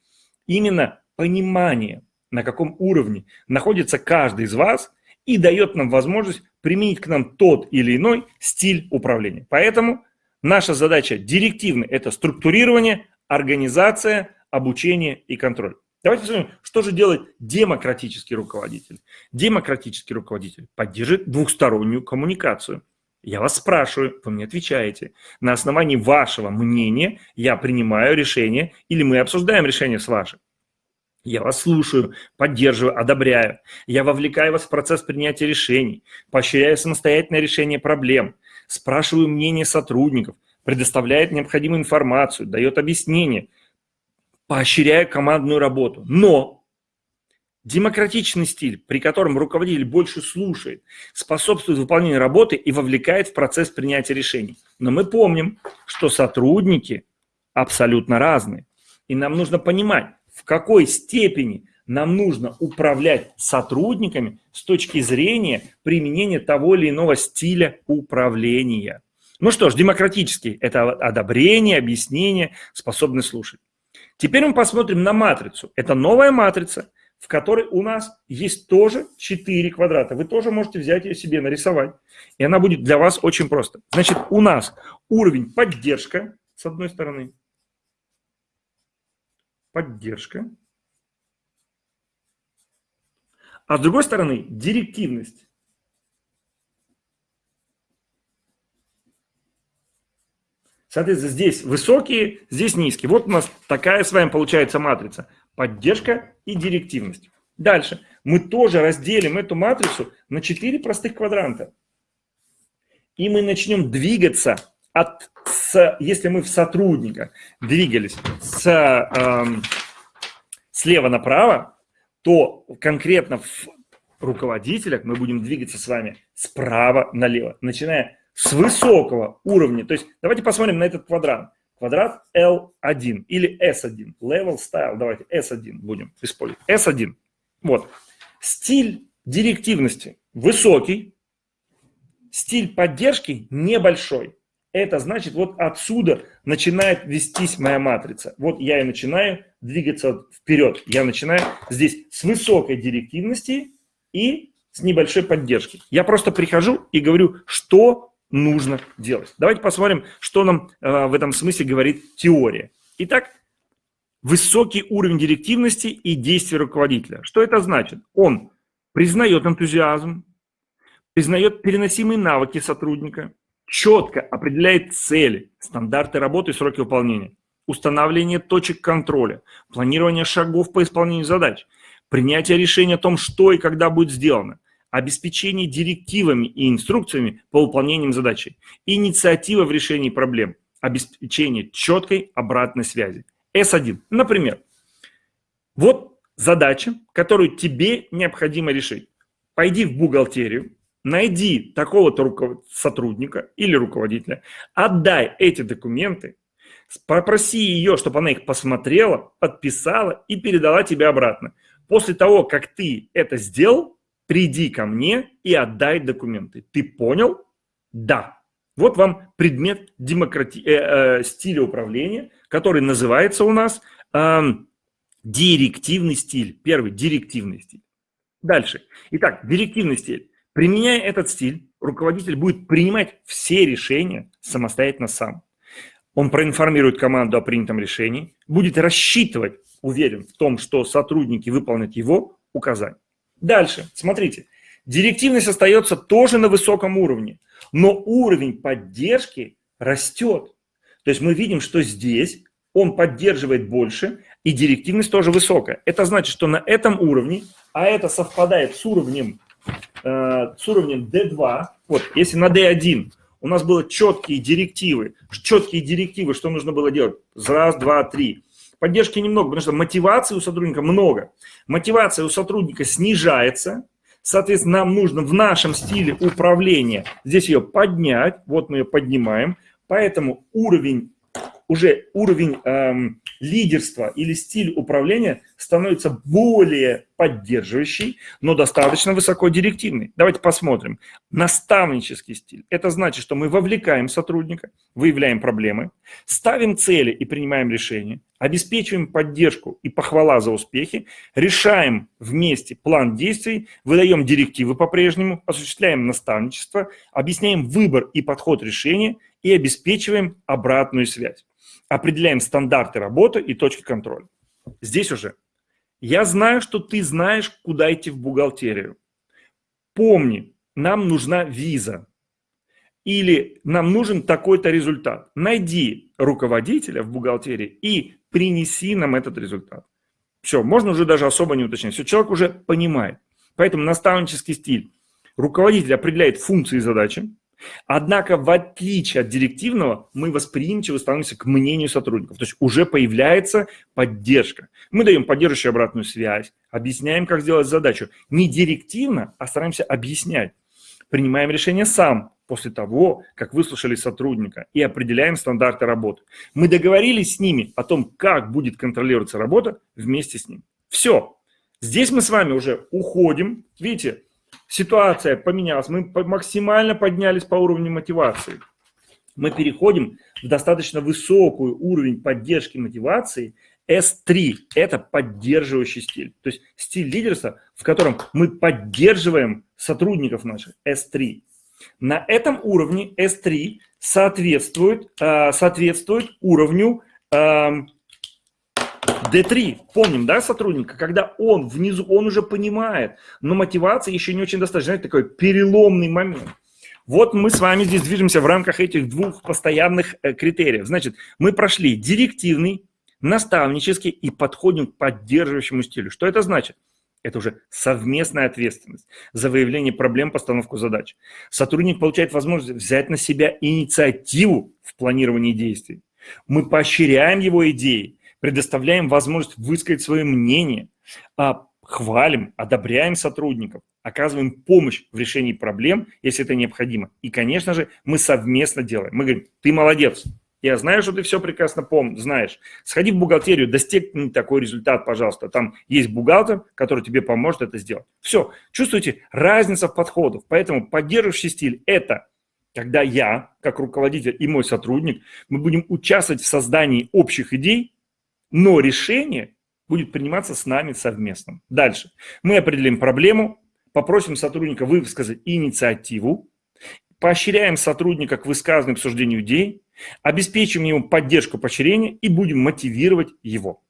Именно понимание, на каком уровне находится каждый из вас, и дает нам возможность применить к нам тот или иной стиль управления. Поэтому наша задача директивная – это структурирование, организация, обучение и контроль. Давайте посмотрим, что же делает демократический руководитель. Демократический руководитель поддерживает двухстороннюю коммуникацию. Я вас спрашиваю, вы мне отвечаете. На основании вашего мнения я принимаю решение или мы обсуждаем решение с вашим. Я вас слушаю, поддерживаю, одобряю. Я вовлекаю вас в процесс принятия решений, поощряю самостоятельное решение проблем, спрашиваю мнение сотрудников, предоставляет необходимую информацию, дает объяснение, поощряю командную работу. Но демократичный стиль, при котором руководитель больше слушает, способствует выполнению работы и вовлекает в процесс принятия решений. Но мы помним, что сотрудники абсолютно разные. И нам нужно понимать, в какой степени нам нужно управлять сотрудниками с точки зрения применения того или иного стиля управления. Ну что ж, демократический – это одобрение, объяснение, способность слушать. Теперь мы посмотрим на матрицу. Это новая матрица, в которой у нас есть тоже 4 квадрата. Вы тоже можете взять ее себе, нарисовать. И она будет для вас очень просто. Значит, у нас уровень поддержка, с одной стороны, поддержка. А с другой стороны, директивность. Соответственно, здесь высокие, здесь низкие. Вот у нас такая с вами получается матрица. Поддержка и директивность. Дальше. Мы тоже разделим эту матрицу на 4 простых квадранта. И мы начнем двигаться от с, если мы в сотрудника двигались с, э, слева направо, то конкретно в руководителях мы будем двигаться с вами справа налево, начиная с высокого уровня. То есть давайте посмотрим на этот квадрат. Квадрат L1 или S1. Level Style. Давайте S1 будем использовать. S1. Вот. Стиль директивности высокий. Стиль поддержки небольшой это значит, вот отсюда начинает вестись моя матрица. Вот я и начинаю двигаться вперед. Я начинаю здесь с высокой директивности и с небольшой поддержки. Я просто прихожу и говорю, что нужно делать. Давайте посмотрим, что нам э, в этом смысле говорит теория. Итак, высокий уровень директивности и действия руководителя. Что это значит? Он признает энтузиазм, признает переносимые навыки сотрудника, четко определяет цели, стандарты работы и сроки выполнения, установление точек контроля, планирование шагов по исполнению задач, принятие решения о том, что и когда будет сделано, обеспечение директивами и инструкциями по выполнению задачи, инициатива в решении проблем, обеспечение четкой обратной связи. S1. Например, вот задача, которую тебе необходимо решить. Пойди в бухгалтерию, найди такого-то сотрудника или руководителя, отдай эти документы, попроси ее, чтобы она их посмотрела, подписала и передала тебе обратно. После того, как ты это сделал, приди ко мне и отдай документы. Ты понял? Да. Вот вам предмет демократи... э, э, стиля управления, который называется у нас э, директивный стиль. Первый – директивный стиль. Дальше. Итак, директивный стиль. Применяя этот стиль, руководитель будет принимать все решения самостоятельно сам. Он проинформирует команду о принятом решении, будет рассчитывать, уверен в том, что сотрудники выполнят его указания. Дальше, смотрите, директивность остается тоже на высоком уровне, но уровень поддержки растет. То есть мы видим, что здесь он поддерживает больше, и директивность тоже высокая. Это значит, что на этом уровне, а это совпадает с уровнем Э, с уровнем D2, вот, если на D1 у нас было четкие директивы, четкие директивы, что нужно было делать, раз, два, три, Поддержки немного, потому что мотивации у сотрудника много. Мотивация у сотрудника снижается, Соответственно, нам нужно в нашем стиле управления здесь ее поднять. Вот мы ее поднимаем. Поэтому уровень уже уровень эм, лидерства или стиль управления становится более поддерживающий, но достаточно высоко директивный. Давайте посмотрим. Наставнический стиль. Это значит, что мы вовлекаем сотрудника, выявляем проблемы, ставим цели и принимаем решения, обеспечиваем поддержку и похвала за успехи, решаем вместе план действий, выдаем директивы по-прежнему, осуществляем наставничество, объясняем выбор и подход решения и обеспечиваем обратную связь определяем стандарты работы и точки контроля. Здесь уже. Я знаю, что ты знаешь, куда идти в бухгалтерию. Помни, нам нужна виза. Или нам нужен такой-то результат. Найди руководителя в бухгалтерии и принеси нам этот результат. Все, можно уже даже особо не уточнять. Все, человек уже понимает. Поэтому наставнический стиль. Руководитель определяет функции и задачи, Однако, в отличие от директивного, мы восприимчивы становимся к мнению сотрудников. То есть уже появляется поддержка. Мы даем поддерживающую обратную связь, объясняем, как сделать задачу. Не директивно, а стараемся объяснять. Принимаем решение сам после того, как выслушали сотрудника и определяем стандарты работы. Мы договорились с ними о том, как будет контролироваться работа вместе с ним. Все. Здесь мы с вами уже уходим. Видите, ситуация поменялась, мы максимально поднялись по уровню мотивации. Мы переходим в достаточно высокий уровень поддержки мотивации S3 – это поддерживающий стиль. То есть стиль лидерства, в котором мы поддерживаем сотрудников наших S3. На этом уровне S3 соответствует, э, соответствует уровню эм, D3, помним, да, сотрудника, когда он внизу, он уже понимает, но мотивация еще не очень достаточно, знаете, такой переломный момент. Вот мы с вами здесь движемся в рамках этих двух постоянных э, критериев. Значит, мы прошли директивный, наставнический и подходим к поддерживающему стилю. Что это значит? Это уже совместная ответственность за выявление проблем, постановку задач. Сотрудник получает возможность взять на себя инициативу в планировании действий. Мы поощряем его идеи, предоставляем возможность высказать свое мнение, а, хвалим, одобряем сотрудников, оказываем помощь в решении проблем, если это необходимо. И, конечно же, мы совместно делаем. Мы говорим, ты молодец, я знаю, что ты все прекрасно помнишь, знаешь. Сходи в бухгалтерию, достигни такой результат, пожалуйста. Там есть бухгалтер, который тебе поможет это сделать. Все. Чувствуете разница в подходах. Поэтому поддерживающий стиль – это когда я, как руководитель и мой сотрудник, мы будем участвовать в создании общих идей, но решение будет приниматься с нами совместно. Дальше. Мы определим проблему, попросим сотрудника высказать инициативу, поощряем сотрудника к высказыванию обсуждению идей, обеспечим ему поддержку поощрения и будем мотивировать его.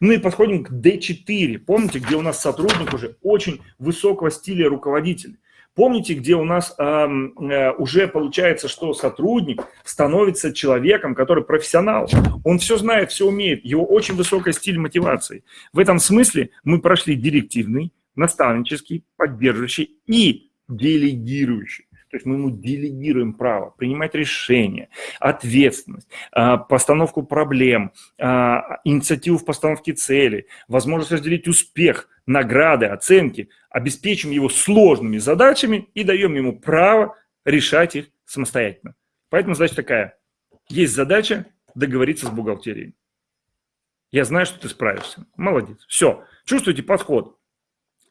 Ну и подходим к D4. Помните, где у нас сотрудник уже очень высокого стиля руководитель. Помните, где у нас э, уже получается, что сотрудник становится человеком, который профессионал. Он все знает, все умеет, его очень высокий стиль мотивации. В этом смысле мы прошли директивный, наставнический, поддерживающий и делегирующий. То есть мы ему делегируем право принимать решения, ответственность, а, постановку проблем, а, инициативу в постановке цели, возможность разделить успех, награды, оценки, обеспечим его сложными задачами и даем ему право решать их самостоятельно. Поэтому задача такая. Есть задача договориться с бухгалтерией. Я знаю, что ты справишься. Молодец. Все. Чувствуете подход?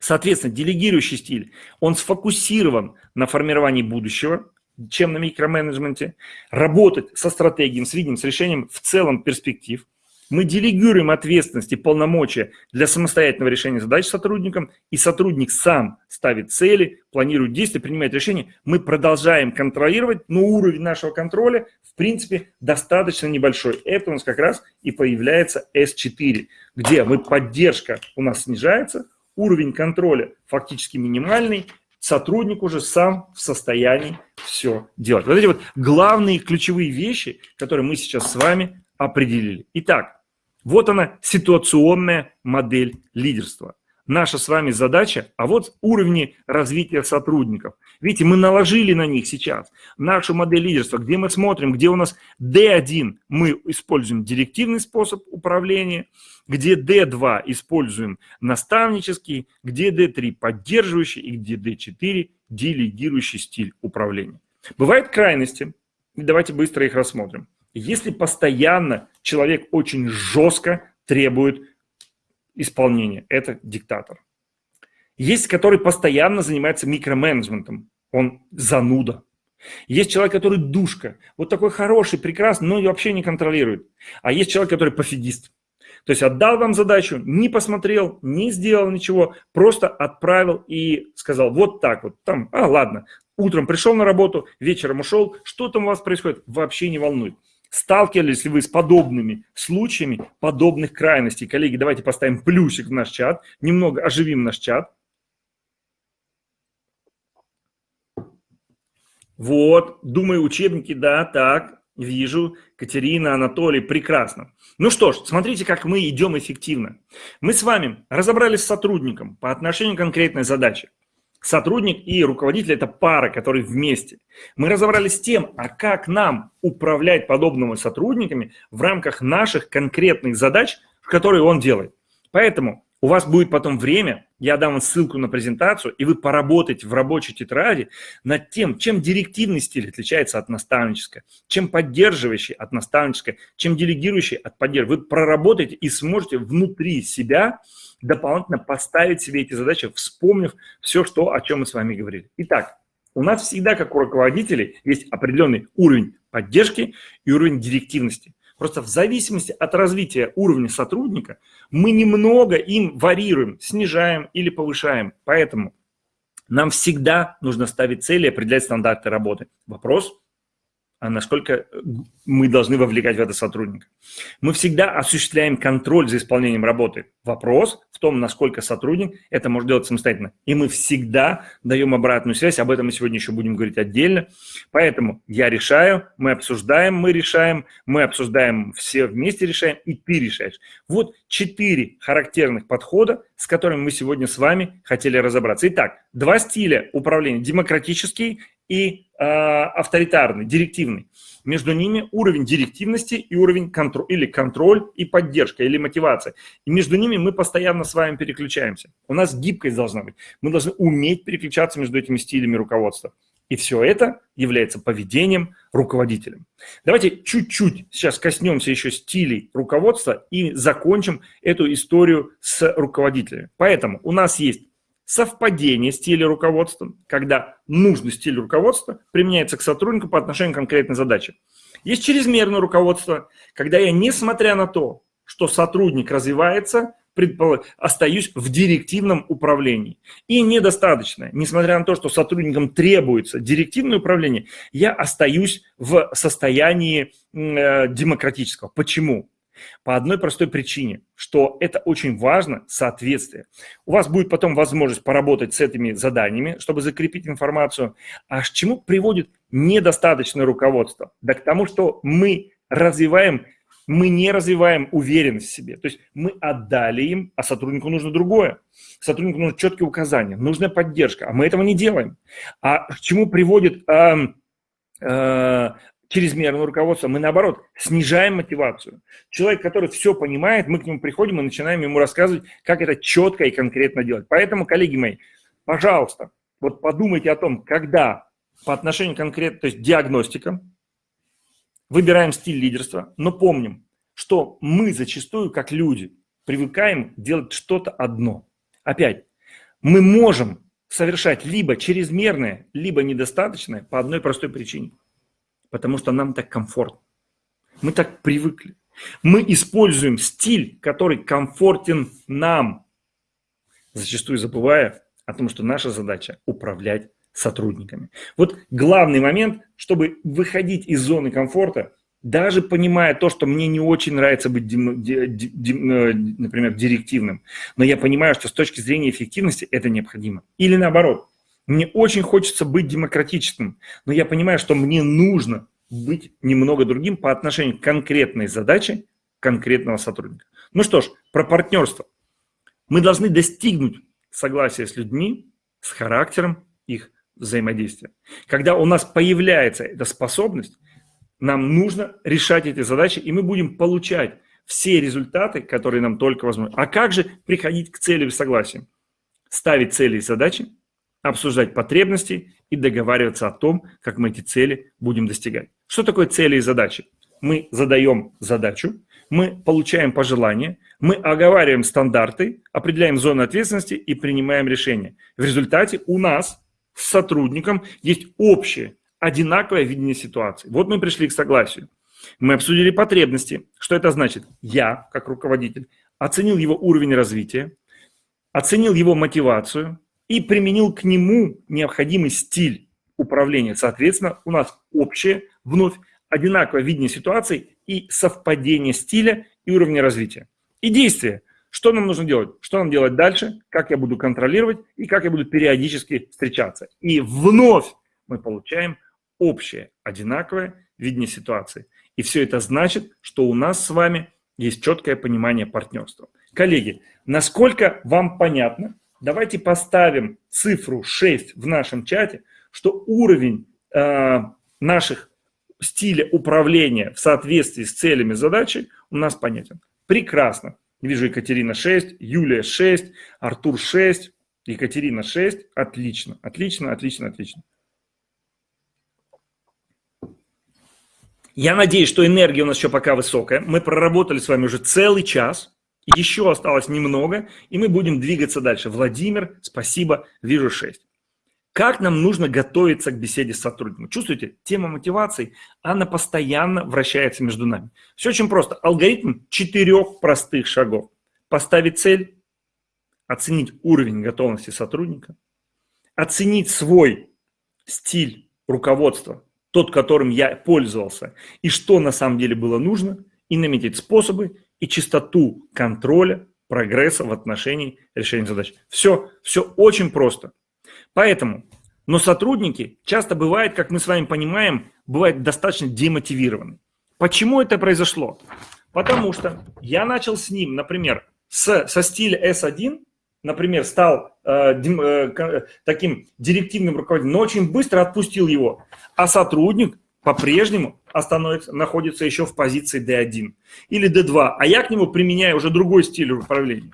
Соответственно, делегирующий стиль, он сфокусирован на формировании будущего, чем на микроменеджменте, работать со стратегией, с видением, с решением в целом перспектив. Мы делегируем ответственность и полномочия для самостоятельного решения задач сотрудникам, и сотрудник сам ставит цели, планирует действия, принимает решения. Мы продолжаем контролировать, но уровень нашего контроля, в принципе, достаточно небольшой. Это у нас как раз и появляется S4, где мы поддержка у нас снижается, уровень контроля фактически минимальный, сотрудник уже сам в состоянии все делать. Вот эти вот главные ключевые вещи, которые мы сейчас с вами определили. Итак, вот она ситуационная модель лидерства. Наша с вами задача, а вот уровни развития сотрудников. Видите, мы наложили на них сейчас нашу модель лидерства, где мы смотрим, где у нас D1 мы используем директивный способ управления, где D2 используем наставнический, где D3 поддерживающий и где D4 делегирующий стиль управления. Бывают крайности, давайте быстро их рассмотрим. Если постоянно человек очень жестко требует исполнения, это диктатор. Есть, который постоянно занимается микроменеджментом, он зануда. Есть человек, который душка, вот такой хороший, прекрасный, но вообще не контролирует. А есть человек, который пофигист. То есть отдал вам задачу, не посмотрел, не сделал ничего, просто отправил и сказал вот так вот, там, а ладно, утром пришел на работу, вечером ушел, что там у вас происходит, вообще не волнует. Сталкивались ли вы с подобными случаями, подобных крайностей? Коллеги, давайте поставим плюсик в наш чат, немного оживим наш чат. Вот, думаю, учебники, да, так, вижу. Катерина, Анатолий, прекрасно. Ну что ж, смотрите, как мы идем эффективно. Мы с вами разобрались с сотрудником по отношению к конкретной задаче. Сотрудник и руководитель – это пара, которые вместе. Мы разобрались с тем, а как нам управлять подобными сотрудниками в рамках наших конкретных задач, которые он делает. Поэтому у вас будет потом время, я дам вам ссылку на презентацию, и вы поработаете в рабочей тетради над тем, чем директивный стиль отличается от наставнического, чем поддерживающий от наставнического, чем делегирующий от поддерживающего. Вы проработаете и сможете внутри себя дополнительно поставить себе эти задачи, вспомнив все, что, о чем мы с вами говорили. Итак, у нас всегда, как у руководителей, есть определенный уровень поддержки и уровень директивности. Просто в зависимости от развития уровня сотрудника мы немного им варьируем, снижаем или повышаем. Поэтому нам всегда нужно ставить цели и определять стандарты работы. Вопрос, а насколько мы должны вовлекать в это сотрудника. Мы всегда осуществляем контроль за исполнением работы. Вопрос в том, насколько сотрудник это может делать самостоятельно. И мы всегда даем обратную связь, об этом мы сегодня еще будем говорить отдельно. Поэтому я решаю, мы обсуждаем, мы решаем, мы обсуждаем, все вместе решаем, и ты решаешь. Вот четыре характерных подхода, с которыми мы сегодня с вами хотели разобраться. Итак, два стиля управления. Демократический и авторитарный, директивный. Между ними уровень директивности и уровень контроль, или контроль и поддержка, или мотивация. И между ними мы постоянно с вами переключаемся. У нас гибкость должна быть. Мы должны уметь переключаться между этими стилями руководства. И все это является поведением руководителя. Давайте чуть-чуть сейчас коснемся еще стилей руководства и закончим эту историю с руководителями. Поэтому у нас есть совпадение стиля руководства, когда нужный стиль руководства применяется к сотруднику по отношению к конкретной задаче. Есть чрезмерное руководство, когда я, несмотря на то, что сотрудник развивается, остаюсь в директивном управлении. И недостаточно, несмотря на то, что сотрудникам требуется директивное управление, я остаюсь в состоянии э, демократического. Почему? По одной простой причине, что это очень важно, соответствие. У вас будет потом возможность поработать с этими заданиями, чтобы закрепить информацию. А к чему приводит недостаточное руководство? Да к тому, что мы развиваем мы не развиваем уверенность в себе. То есть мы отдали им, а сотруднику нужно другое. Сотруднику нужны четкие указания, нужна поддержка, а мы этого не делаем. А к чему приводит э, чрезмерного руководства, мы наоборот снижаем мотивацию. Человек, который все понимает, мы к нему приходим и начинаем ему рассказывать, как это четко и конкретно делать. Поэтому, коллеги мои, пожалуйста, вот подумайте о том, когда по отношению конкретно, то есть диагностика, выбираем стиль лидерства, но помним, что мы зачастую, как люди, привыкаем делать что-то одно. Опять, мы можем совершать либо чрезмерное, либо недостаточное по одной простой причине – потому что нам так комфортно. Мы так привыкли. Мы используем стиль, который комфортен нам, зачастую забывая о том, что наша задача – управлять сотрудниками. Вот главный момент, чтобы выходить из зоны комфорта, даже понимая то, что мне не очень нравится быть, э, например, директивным, но я понимаю, что с точки зрения эффективности это необходимо. Или наоборот, мне очень хочется быть демократичным, но я понимаю, что мне нужно быть немного другим по отношению к конкретной задаче конкретного сотрудника. Ну что ж, про партнерство. Мы должны достигнуть согласия с людьми, с характером их взаимодействия. Когда у нас появляется эта способность, нам нужно решать эти задачи, и мы будем получать все результаты, которые нам только возможны. А как же приходить к цели в согласии? Ставить цели и задачи, обсуждать потребности и договариваться о том, как мы эти цели будем достигать. Что такое цели и задачи? Мы задаем задачу, мы получаем пожелания, мы оговариваем стандарты, определяем зоны ответственности и принимаем решения. В результате у нас с сотрудником есть общее, одинаковое видение ситуации. Вот мы пришли к согласию. Мы обсудили потребности. Что это значит? Я, как руководитель, оценил его уровень развития, оценил его мотивацию и применил к нему необходимый стиль управления. Соответственно, у нас общее, вновь одинаковое видение ситуации и совпадение стиля и уровня развития. И действия. Что нам нужно делать? Что нам делать дальше? Как я буду контролировать и как я буду периодически встречаться. И вновь мы получаем общее, одинаковое видение ситуации. И все это значит, что у нас с вами есть четкое понимание партнерства. Коллеги, насколько вам понятно, давайте поставим цифру 6 в нашем чате, что уровень э, наших стиля управления в соответствии с целями задачи у нас понятен. Прекрасно. Вижу Екатерина 6, Юлия 6, Артур 6, Екатерина 6. Отлично, отлично, отлично, отлично. Я надеюсь, что энергия у нас еще пока высокая. Мы проработали с вами уже целый час. Еще осталось немного, и мы будем двигаться дальше. Владимир, спасибо, вижу 6. Как нам нужно готовиться к беседе с сотрудником? Чувствуете, тема мотивации, она постоянно вращается между нами. Все очень просто. Алгоритм четырех простых шагов. Поставить цель, оценить уровень готовности сотрудника, оценить свой стиль руководства, тот, которым я пользовался, и что на самом деле было нужно, и наметить способы и частоту контроля прогресса в отношении решения задач. Все, все очень просто. Поэтому, но сотрудники часто бывают, как мы с вами понимаем, бывают достаточно демотивированы. Почему это произошло? Потому что я начал с ним, например, с, со стиля S1, например, стал э, э, таким директивным руководителем, но очень быстро отпустил его, а сотрудник по-прежнему находится еще в позиции D1 или D2, а я к нему применяю уже другой стиль управления.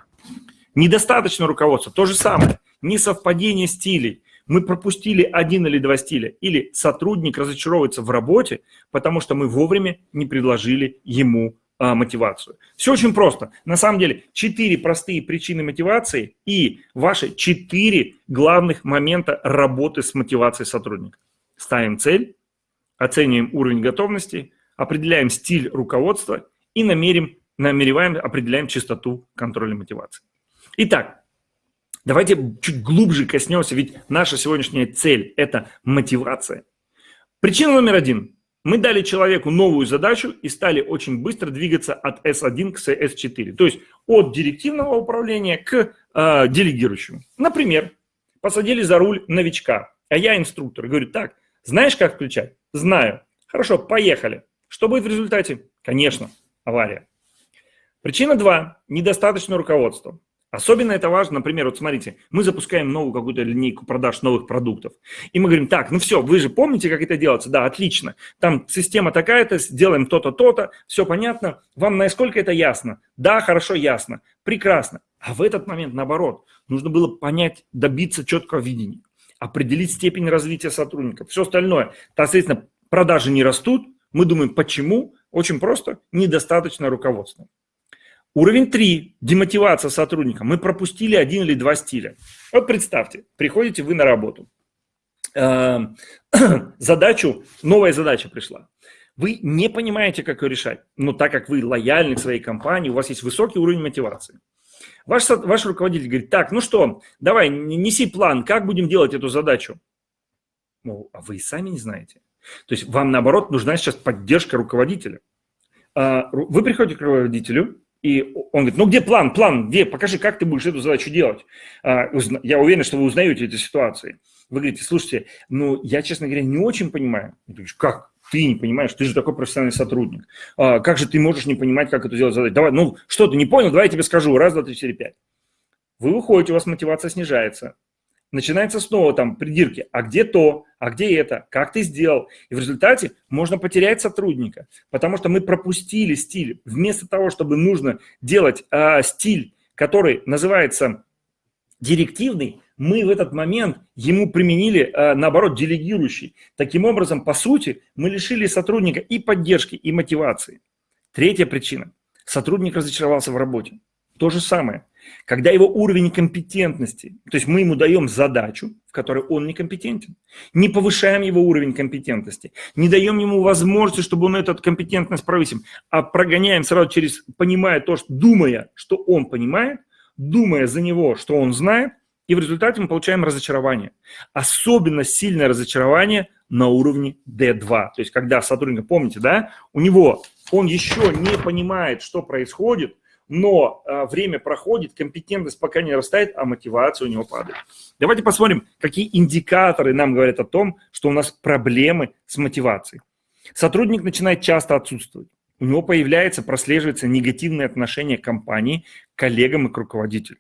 Недостаточно руководства, то же самое, несовпадение стилей. Мы пропустили один или два стиля, или сотрудник разочаровывается в работе, потому что мы вовремя не предложили ему а, мотивацию. Все очень просто. На самом деле, четыре простые причины мотивации и ваши четыре главных момента работы с мотивацией сотрудника. Ставим цель, оцениваем уровень готовности, определяем стиль руководства и намерим, намереваем, определяем частоту контроля мотивации. Итак, давайте чуть глубже коснемся, ведь наша сегодняшняя цель – это мотивация. Причина номер один. Мы дали человеку новую задачу и стали очень быстро двигаться от S1 к S4. То есть от директивного управления к э, делегирующему. Например, посадили за руль новичка, а я инструктор. Говорю, так, знаешь, как включать? Знаю. Хорошо, поехали. Что будет в результате? Конечно, авария. Причина 2. Недостаточно руководства. Особенно это важно, например, вот смотрите, мы запускаем новую какую-то линейку продаж новых продуктов. И мы говорим, так, ну все, вы же помните, как это делается? Да, отлично. Там система такая-то, сделаем то-то, то-то, все понятно. Вам насколько это ясно? Да, хорошо, ясно. Прекрасно. А в этот момент, наоборот, нужно было понять, добиться четкого видения, определить степень развития сотрудников, все остальное. Соответственно, продажи не растут. Мы думаем, почему? Очень просто, недостаточно руководства. Уровень 3. Демотивация сотрудника. Мы пропустили один или два стиля. Вот представьте, приходите вы на работу. Эм, задачу, новая задача пришла. Вы не понимаете, как ее решать. Но так как вы лояльны к своей компании, у вас есть высокий уровень мотивации. Ваш, ваш руководитель говорит, так, ну что, давай, неси план, как будем делать эту задачу? Ну, а вы сами не знаете. То есть вам, наоборот, нужна сейчас поддержка руководителя. А, вы приходите к руководителю, и он говорит, ну где план, план, где, покажи, как ты будешь эту задачу делать. А, я уверен, что вы узнаете эти ситуации. Вы говорите, слушайте, ну я, честно говоря, не очень понимаю. Я говорю, как? Ты не понимаешь, ты же такой профессиональный сотрудник. А, как же ты можешь не понимать, как это сделать задачу? Давай, ну что ты не понял, давай я тебе скажу. Раз, два, три, четыре, пять. Вы выходите, у вас мотивация снижается. Начинается снова там придирки. А где то? А где это? Как ты сделал? И в результате можно потерять сотрудника, потому что мы пропустили стиль. Вместо того, чтобы нужно делать э, стиль, который называется директивный, мы в этот момент ему применили, э, наоборот, делегирующий. Таким образом, по сути, мы лишили сотрудника и поддержки, и мотивации. Третья причина. Сотрудник разочаровался в работе. То же самое. Когда его уровень компетентности, то есть мы ему даем задачу, в которой он некомпетентен, не повышаем его уровень компетентности, не даем ему возможности, чтобы он эту компетентность повысил, а прогоняем сразу через, понимая то, что, думая, что он понимает, думая за него, что он знает, и в результате мы получаем разочарование. Особенно сильное разочарование на уровне D2. То есть когда сотрудник, помните, да, у него, он еще не понимает, что происходит, но а, время проходит, компетентность пока не растает, а мотивация у него падает. Давайте посмотрим, какие индикаторы нам говорят о том, что у нас проблемы с мотивацией. Сотрудник начинает часто отсутствовать. У него появляется, прослеживается негативное отношение компании, к коллегам и к руководителю.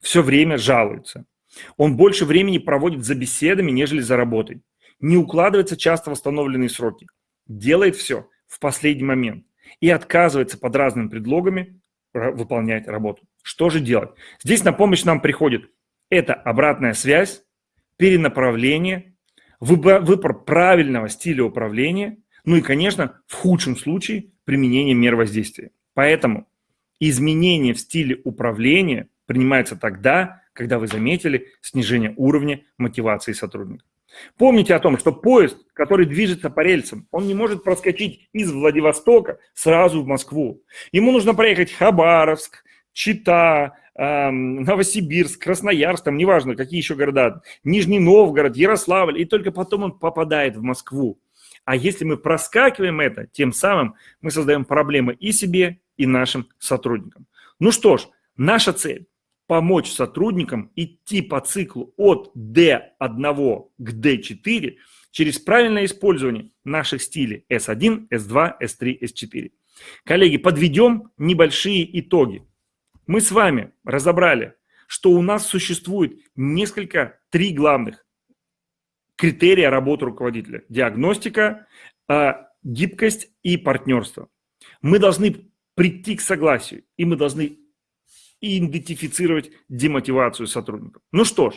Все время жалуется. Он больше времени проводит за беседами, нежели за работой. Не укладывается часто восстановленные сроки. Делает все в последний момент и отказывается под разными предлогами выполнять работу. Что же делать? Здесь на помощь нам приходит это обратная связь, перенаправление, выбор правильного стиля управления, ну и, конечно, в худшем случае применение мер воздействия. Поэтому изменение в стиле управления принимается тогда, когда вы заметили снижение уровня мотивации сотрудника. Помните о том, что поезд, который движется по рельсам, он не может проскочить из Владивостока сразу в Москву. Ему нужно проехать Хабаровск, Чита, эм, Новосибирск, Красноярск, там неважно, какие еще города, Нижний Новгород, Ярославль, и только потом он попадает в Москву. А если мы проскакиваем это, тем самым мы создаем проблемы и себе, и нашим сотрудникам. Ну что ж, наша цель помочь сотрудникам идти по циклу от D1 к D4 через правильное использование наших стилей S1, S2, S3, S4. Коллеги, подведем небольшие итоги. Мы с вами разобрали, что у нас существует несколько, три главных критерия работы руководителя. Диагностика, а, гибкость и партнерство. Мы должны прийти к согласию, и мы должны идентифицировать демотивацию сотрудников. Ну что ж,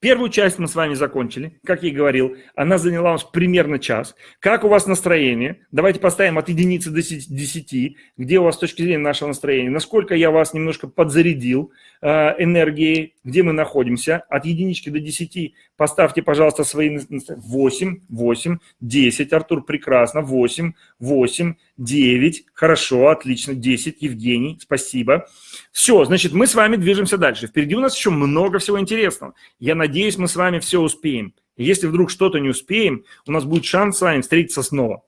Первую часть мы с вами закончили, как я и говорил, она заняла у нас примерно час. Как у вас настроение? Давайте поставим от единицы до 10, где у вас с точки зрения нашего настроения, насколько я вас немножко подзарядил э, энергией, где мы находимся. От единички до 10 поставьте, пожалуйста, свои 8, 8, 10, Артур, прекрасно, 8, 8, 9, хорошо, отлично, 10, Евгений, спасибо. Все, значит, мы с вами движемся дальше. Впереди у нас еще много всего интересного. Я надеюсь, мы с вами все успеем. если вдруг что-то не успеем, у нас будет шанс с вами встретиться снова.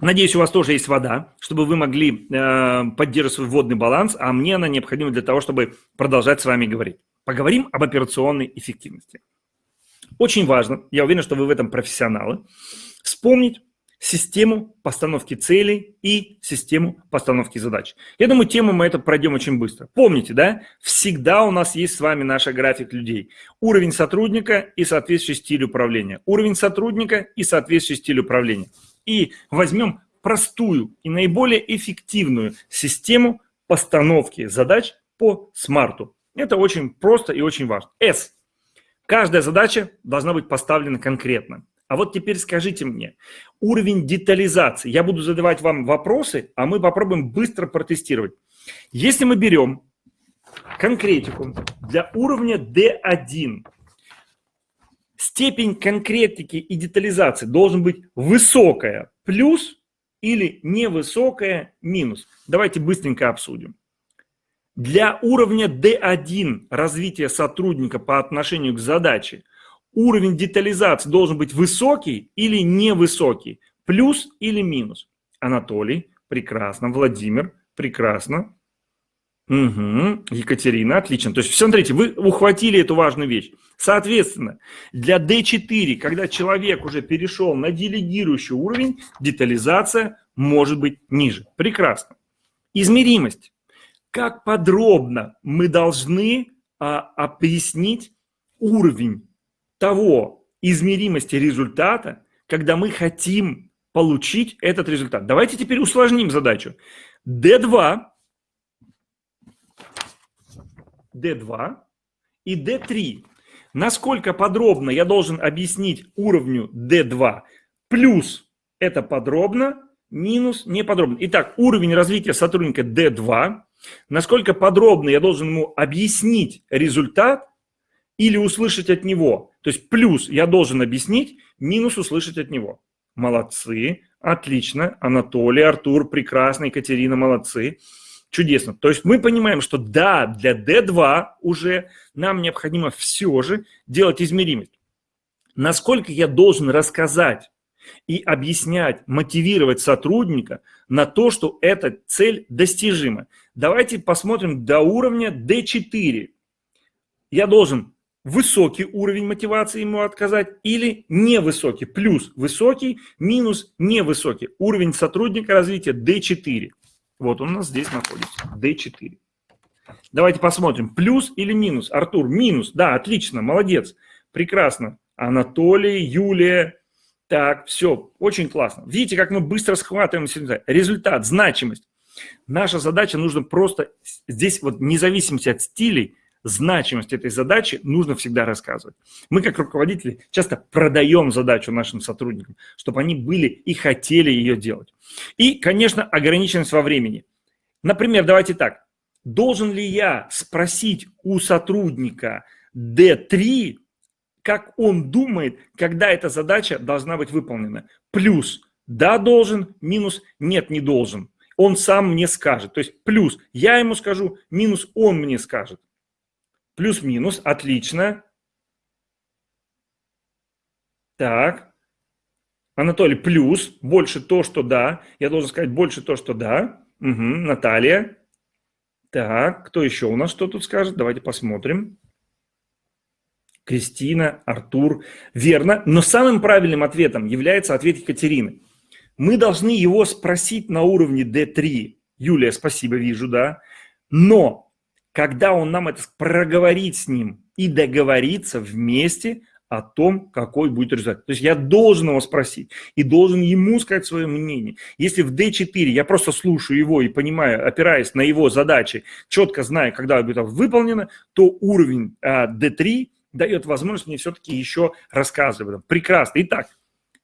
Надеюсь, у вас тоже есть вода, чтобы вы могли э, поддерживать свой водный баланс, а мне она необходима для того, чтобы продолжать с вами говорить. Поговорим об операционной эффективности. Очень важно, я уверен, что вы в этом профессионалы, вспомнить систему постановки целей и систему постановки задач. Я думаю, тему мы это пройдем очень быстро. Помните, да, всегда у нас есть с вами наш график людей. Уровень сотрудника и соответствующий стиль управления. Уровень сотрудника и соответствующий стиль управления. И возьмем простую и наиболее эффективную систему постановки задач по смарту. Это очень просто и очень важно. S. Каждая задача должна быть поставлена конкретно. А вот теперь скажите мне, уровень детализации. Я буду задавать вам вопросы, а мы попробуем быстро протестировать. Если мы берем конкретику для уровня D1, степень конкретики и детализации должен быть высокая, плюс или невысокая, минус. Давайте быстренько обсудим. Для уровня D1 развития сотрудника по отношению к задаче – уровень детализации должен быть высокий или невысокий, плюс или минус. Анатолий, прекрасно. Владимир, прекрасно. Угу. Екатерина, отлично. То есть, смотрите, вы ухватили эту важную вещь. Соответственно, для D4, когда человек уже перешел на делегирующий уровень, детализация может быть ниже. Прекрасно. Измеримость. как подробно мы должны а, объяснить уровень того измеримости результата, когда мы хотим получить этот результат. Давайте теперь усложним задачу. D2, D2 и D3. Насколько подробно я должен объяснить уровню D2 плюс это подробно, минус неподробно. Итак, уровень развития сотрудника D2. Насколько подробно я должен ему объяснить результат или услышать от него. То есть плюс я должен объяснить, минус услышать от него. Молодцы, отлично. Анатолий, Артур, прекрасно, Екатерина, молодцы. Чудесно. То есть мы понимаем, что да, для D2 уже нам необходимо все же делать измеримость. Насколько я должен рассказать и объяснять, мотивировать сотрудника на то, что эта цель достижима. Давайте посмотрим до уровня D4. Я должен высокий уровень мотивации ему отказать или невысокий, плюс высокий, минус невысокий. Уровень сотрудника развития D4. Вот он у нас здесь находится, D4. Давайте посмотрим, плюс или минус. Артур, минус, да, отлично, молодец, прекрасно. Анатолий, Юлия, так, все, очень классно. Видите, как мы быстро схватываем результат, значимость. Наша задача нужно просто, здесь вот независимости от стилей, значимость этой задачи нужно всегда рассказывать. Мы как руководители часто продаем задачу нашим сотрудникам, чтобы они были и хотели ее делать. И, конечно, ограниченность во времени. Например, давайте так. Должен ли я спросить у сотрудника D3 как он думает, когда эта задача должна быть выполнена. Плюс да, должен, минус нет, не должен. Он сам мне скажет. То есть плюс я ему скажу, минус он мне скажет. Плюс-минус, отлично. Так. Анатолий, плюс, больше то, что да. Я должен сказать больше то, что да. Угу, Наталья. Так, кто еще у нас что тут скажет? Давайте посмотрим. Кристина, Артур. Верно, но самым правильным ответом является ответ Екатерины. Мы должны его спросить на уровне D3. Юлия, спасибо, вижу, да. Но когда он нам это проговорит с ним и договориться вместе о том, какой будет результат. То есть я должен его спросить и должен ему сказать свое мнение. Если в D4 я просто слушаю его и понимаю, опираясь на его задачи, четко знаю, когда будет выполнено, то уровень а, D3 дает возможность мне все-таки еще рассказывать. Прекрасно. Итак,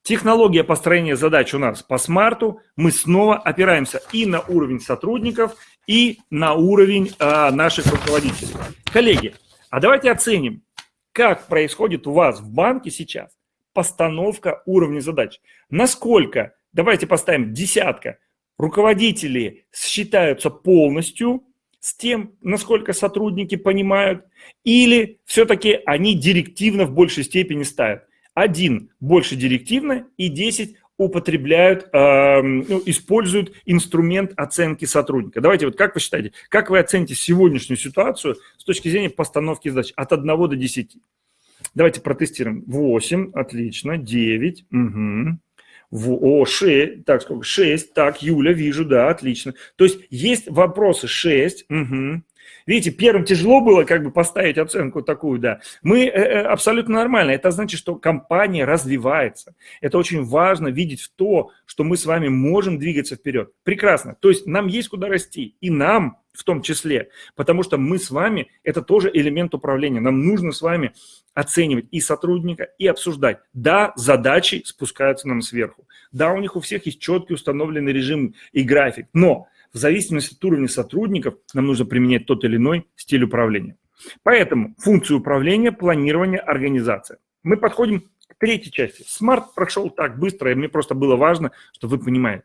технология построения задач у нас по смарту. Мы снова опираемся и на уровень сотрудников, и на уровень а, наших руководителей. Коллеги, а давайте оценим, как происходит у вас в банке сейчас постановка уровня задач. Насколько, давайте поставим десятка, руководители считаются полностью с тем, насколько сотрудники понимают, или все-таки они директивно в большей степени ставят. Один больше директивно и 10 употребляют, э, ну, используют инструмент оценки сотрудника. Давайте вот как вы считаете, как вы оцените сегодняшнюю ситуацию с точки зрения постановки задач от 1 до 10? Давайте протестируем. 8, отлично, 9, угу. В, о, 6, так, сколько? 6, так, Юля, вижу, да, отлично. То есть есть вопросы 6, угу. Видите, первым тяжело было как бы поставить оценку такую, да. Мы э, э, абсолютно нормально. Это значит, что компания развивается. Это очень важно видеть в то, что мы с вами можем двигаться вперед. Прекрасно. То есть нам есть куда расти. И нам в том числе. Потому что мы с вами, это тоже элемент управления. Нам нужно с вами оценивать и сотрудника, и обсуждать. Да, задачи спускаются нам сверху. Да, у них у всех есть четкий установленный режим и график. Но в зависимости от уровня сотрудников нам нужно применять тот или иной стиль управления. Поэтому функцию управления, планирование, организация. Мы подходим к третьей части. Смарт прошел так быстро, и мне просто было важно, чтобы вы понимали.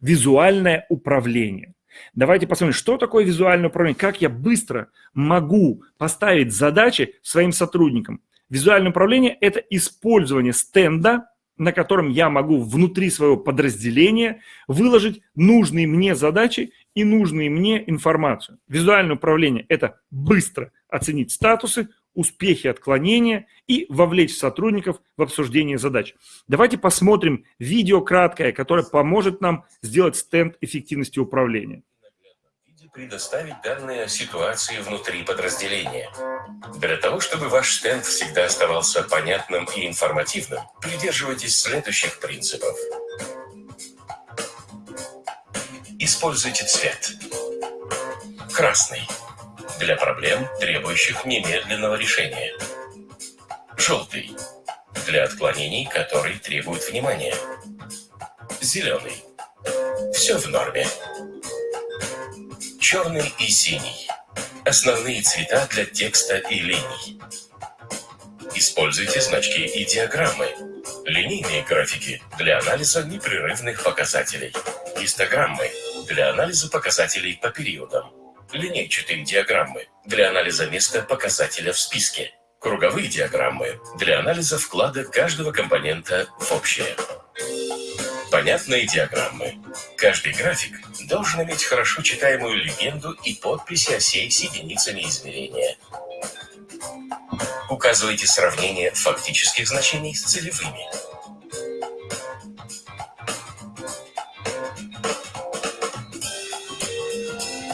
Визуальное управление. Давайте посмотрим, что такое визуальное управление, как я быстро могу поставить задачи своим сотрудникам. Визуальное управление – это использование стенда на котором я могу внутри своего подразделения выложить нужные мне задачи и нужные мне информацию. Визуальное управление – это быстро оценить статусы, успехи отклонения и вовлечь сотрудников в обсуждение задач. Давайте посмотрим видео краткое, которое поможет нам сделать стенд эффективности управления. Предоставить данные о ситуации внутри подразделения. Для того, чтобы ваш стенд всегда оставался понятным и информативным, придерживайтесь следующих принципов. Используйте цвет. Красный. Для проблем, требующих немедленного решения. Желтый. Для отклонений, которые требуют внимания. Зеленый. Все в норме. Черный и синий. Основные цвета для текста и линий. Используйте значки и диаграммы. Линейные графики для анализа непрерывных показателей. Гистограммы для анализа показателей по периодам. Линейчатые диаграммы для анализа места показателя в списке. Круговые диаграммы для анализа вклада каждого компонента в общее. Понятные диаграммы. Каждый график должен иметь хорошо читаемую легенду и подписи осей с единицами измерения. Указывайте сравнение фактических значений с целевыми.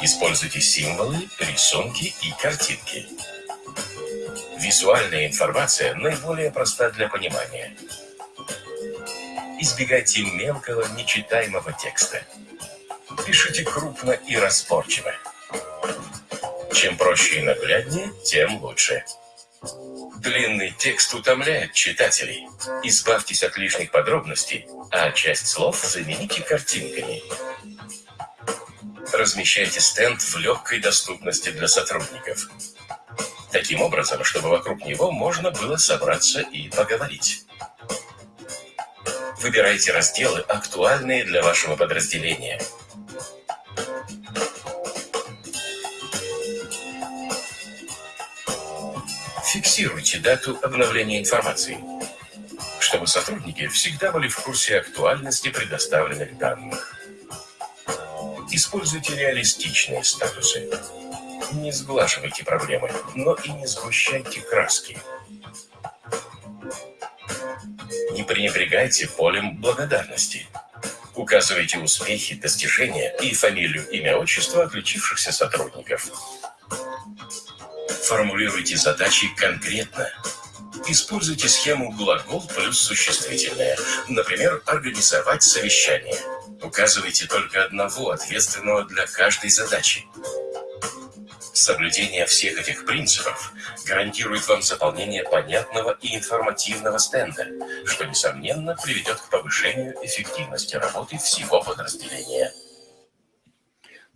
Используйте символы, рисунки и картинки. Визуальная информация наиболее проста для понимания. Избегайте мелкого, нечитаемого текста. Пишите крупно и разборчиво. Чем проще и нагляднее, тем лучше. Длинный текст утомляет читателей. Избавьтесь от лишних подробностей, а часть слов замените картинками. Размещайте стенд в легкой доступности для сотрудников. Таким образом, чтобы вокруг него можно было собраться и поговорить. Выбирайте разделы, актуальные для вашего подразделения. Фиксируйте дату обновления информации, чтобы сотрудники всегда были в курсе актуальности предоставленных данных. Используйте реалистичные статусы. Не сглаживайте проблемы, но и не сгущайте краски. Не пренебрегайте полем благодарности. Указывайте успехи, достижения и фамилию, имя, отчество отличившихся сотрудников. Формулируйте задачи конкретно. Используйте схему глагол плюс существительное. Например, организовать совещание. Указывайте только одного ответственного для каждой задачи. Соблюдение всех этих принципов гарантирует вам заполнение понятного и информативного стенда, что, несомненно, приведет к повышению эффективности работы всего подразделения.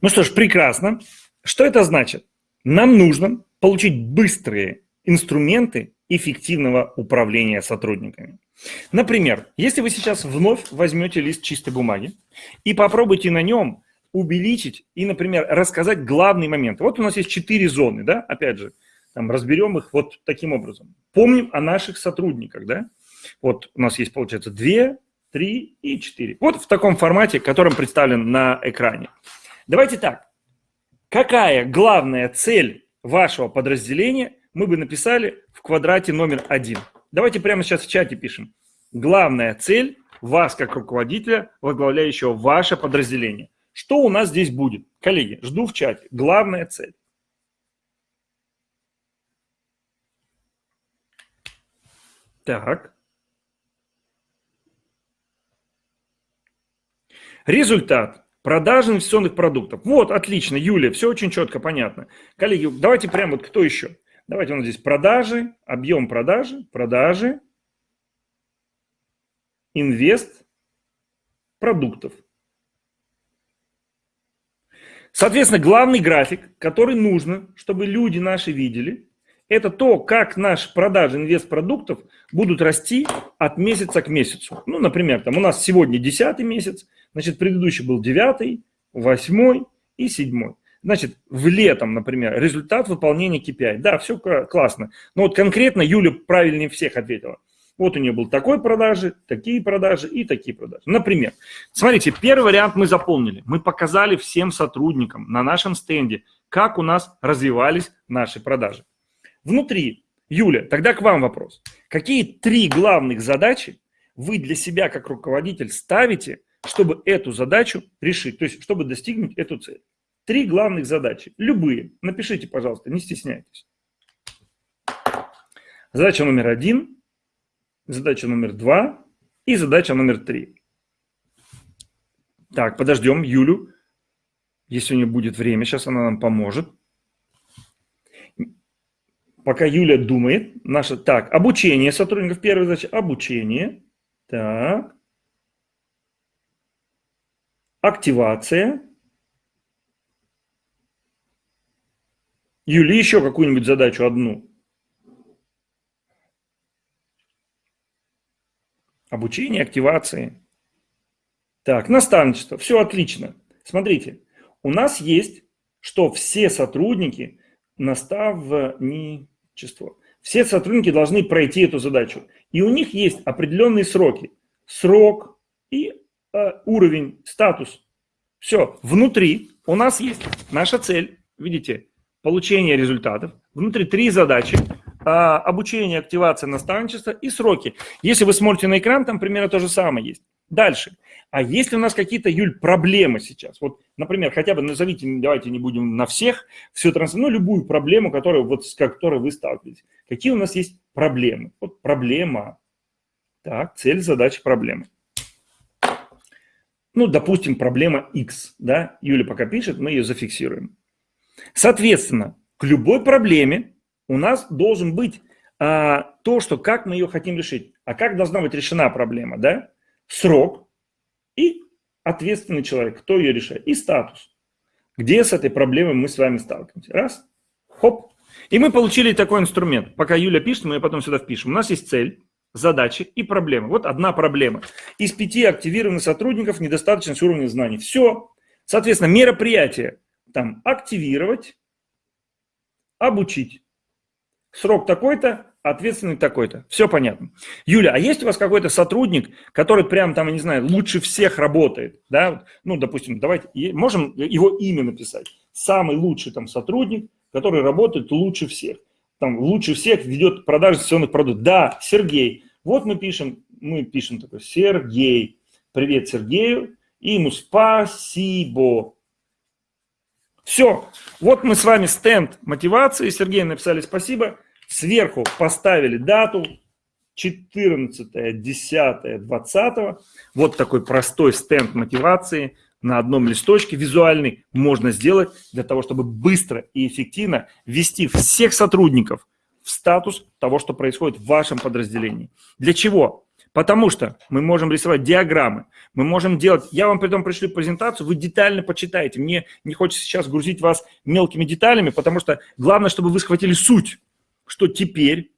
Ну что ж, прекрасно. Что это значит? Нам нужно получить быстрые инструменты эффективного управления сотрудниками. Например, если вы сейчас вновь возьмете лист чистой бумаги и попробуйте на нем увеличить и, например, рассказать главные моменты. Вот у нас есть четыре зоны, да, опять же, там разберем их вот таким образом. Помним о наших сотрудниках, да. Вот у нас есть, получается, две, три и четыре. Вот в таком формате, которым представлен на экране. Давайте так. Какая главная цель вашего подразделения мы бы написали в квадрате номер один? Давайте прямо сейчас в чате пишем. Главная цель вас, как руководителя, возглавляющего ваше подразделение. Что у нас здесь будет? Коллеги, жду в чате. Главная цель. Так. Результат. Продажи инвестиционных продуктов. Вот, отлично, Юлия, все очень четко, понятно. Коллеги, давайте прямо вот кто еще? Давайте у нас здесь продажи, объем продажи, продажи, инвест продуктов. Соответственно, главный график, который нужно, чтобы люди наши видели, это то, как наши продажи инвестпродуктов будут расти от месяца к месяцу. Ну, например, там у нас сегодня 10 месяц, значит, предыдущий был 9, 8 и 7. Значит, в летом, например, результат выполнения KPI. Да, все классно. Но вот конкретно Юля правильнее всех ответила. Вот у нее был такой продажи, такие продажи и такие продажи. Например, смотрите, первый вариант мы заполнили. Мы показали всем сотрудникам на нашем стенде, как у нас развивались наши продажи. Внутри, Юля, тогда к вам вопрос. Какие три главных задачи вы для себя как руководитель ставите, чтобы эту задачу решить, то есть чтобы достигнуть эту цель? три главных задачи. Любые. Напишите, пожалуйста, не стесняйтесь. Задача номер один, задача номер два и задача номер три. Так, подождем Юлю. Если у нее будет время, сейчас она нам поможет. Пока Юля думает, наша... Так, обучение сотрудников. Первая задача – обучение. Так. Активация. Юли, еще какую-нибудь задачу одну. Обучение, активации. Так, наставничество. Все отлично. Смотрите, у нас есть, что все сотрудники наставничество. Все сотрудники должны пройти эту задачу. И у них есть определенные сроки. Срок и э, уровень, статус. Все, внутри у нас есть наша цель. Видите, получение результатов. Внутри три задачи. А, обучение, активация, наставничество и сроки. Если вы смотрите на экран, там примерно то же самое есть. Дальше. А если у нас какие-то, Юль, проблемы сейчас? Вот, например, хотя бы назовите, давайте не будем на всех, все транс, ну, любую проблему, которую, вот, с которой вы сталкиваетесь. Какие у нас есть проблемы? Вот проблема. Так, цель, задача, проблемы. Ну, допустим, проблема X, да, Юля пока пишет, мы ее зафиксируем. Соответственно, к любой проблеме у нас должен быть а, то, что как мы ее хотим решить, а как должна быть решена проблема, да? Срок и ответственный человек, кто ее решает, и статус. Где с этой проблемой мы с вами сталкиваемся? Раз, хоп. И мы получили такой инструмент. Пока Юля пишет, мы ее потом сюда впишем. У нас есть цель, задачи и проблемы. Вот одна проблема. Из пяти активированных сотрудников недостаточность уровня знаний. Все. Соответственно, мероприятие там активировать, обучить. Срок такой-то, ответственный такой-то. Все понятно. Юля, а есть у вас какой-то сотрудник, который прям там, я не знаю, лучше всех работает? Да? Ну, допустим, давайте, можем его имя написать. Самый лучший там сотрудник, который работает лучше всех. Там лучше всех ведет продажи инвестиционных продуктов. Да, Сергей. Вот мы пишем, мы пишем такой, Сергей. Привет Сергею. И ему спасибо. Все. Вот мы с вами стенд мотивации. Сергей написали спасибо. Сверху поставили дату. 14, 10, 20. Вот такой простой стенд мотивации на одном листочке визуальный можно сделать для того, чтобы быстро и эффективно ввести всех сотрудников в статус того, что происходит в вашем подразделении. Для чего? Потому что мы можем рисовать диаграммы, мы можем делать... Я вам при этом пришлю презентацию, вы детально почитаете. Мне не хочется сейчас грузить вас мелкими деталями, потому что главное, чтобы вы схватили суть, что теперь,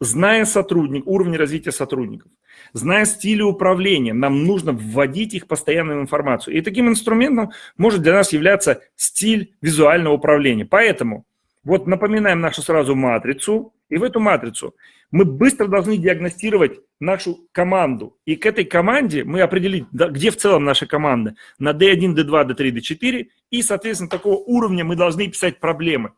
зная сотрудник, уровень развития сотрудников, зная стили управления, нам нужно вводить их постоянную информацию. И таким инструментом может для нас являться стиль визуального управления. Поэтому вот напоминаем нашу сразу матрицу, и в эту матрицу мы быстро должны диагностировать нашу команду. И к этой команде мы определить, где в целом наша команда, на D1, D2, D3, D4, и, соответственно, такого уровня мы должны писать проблемы.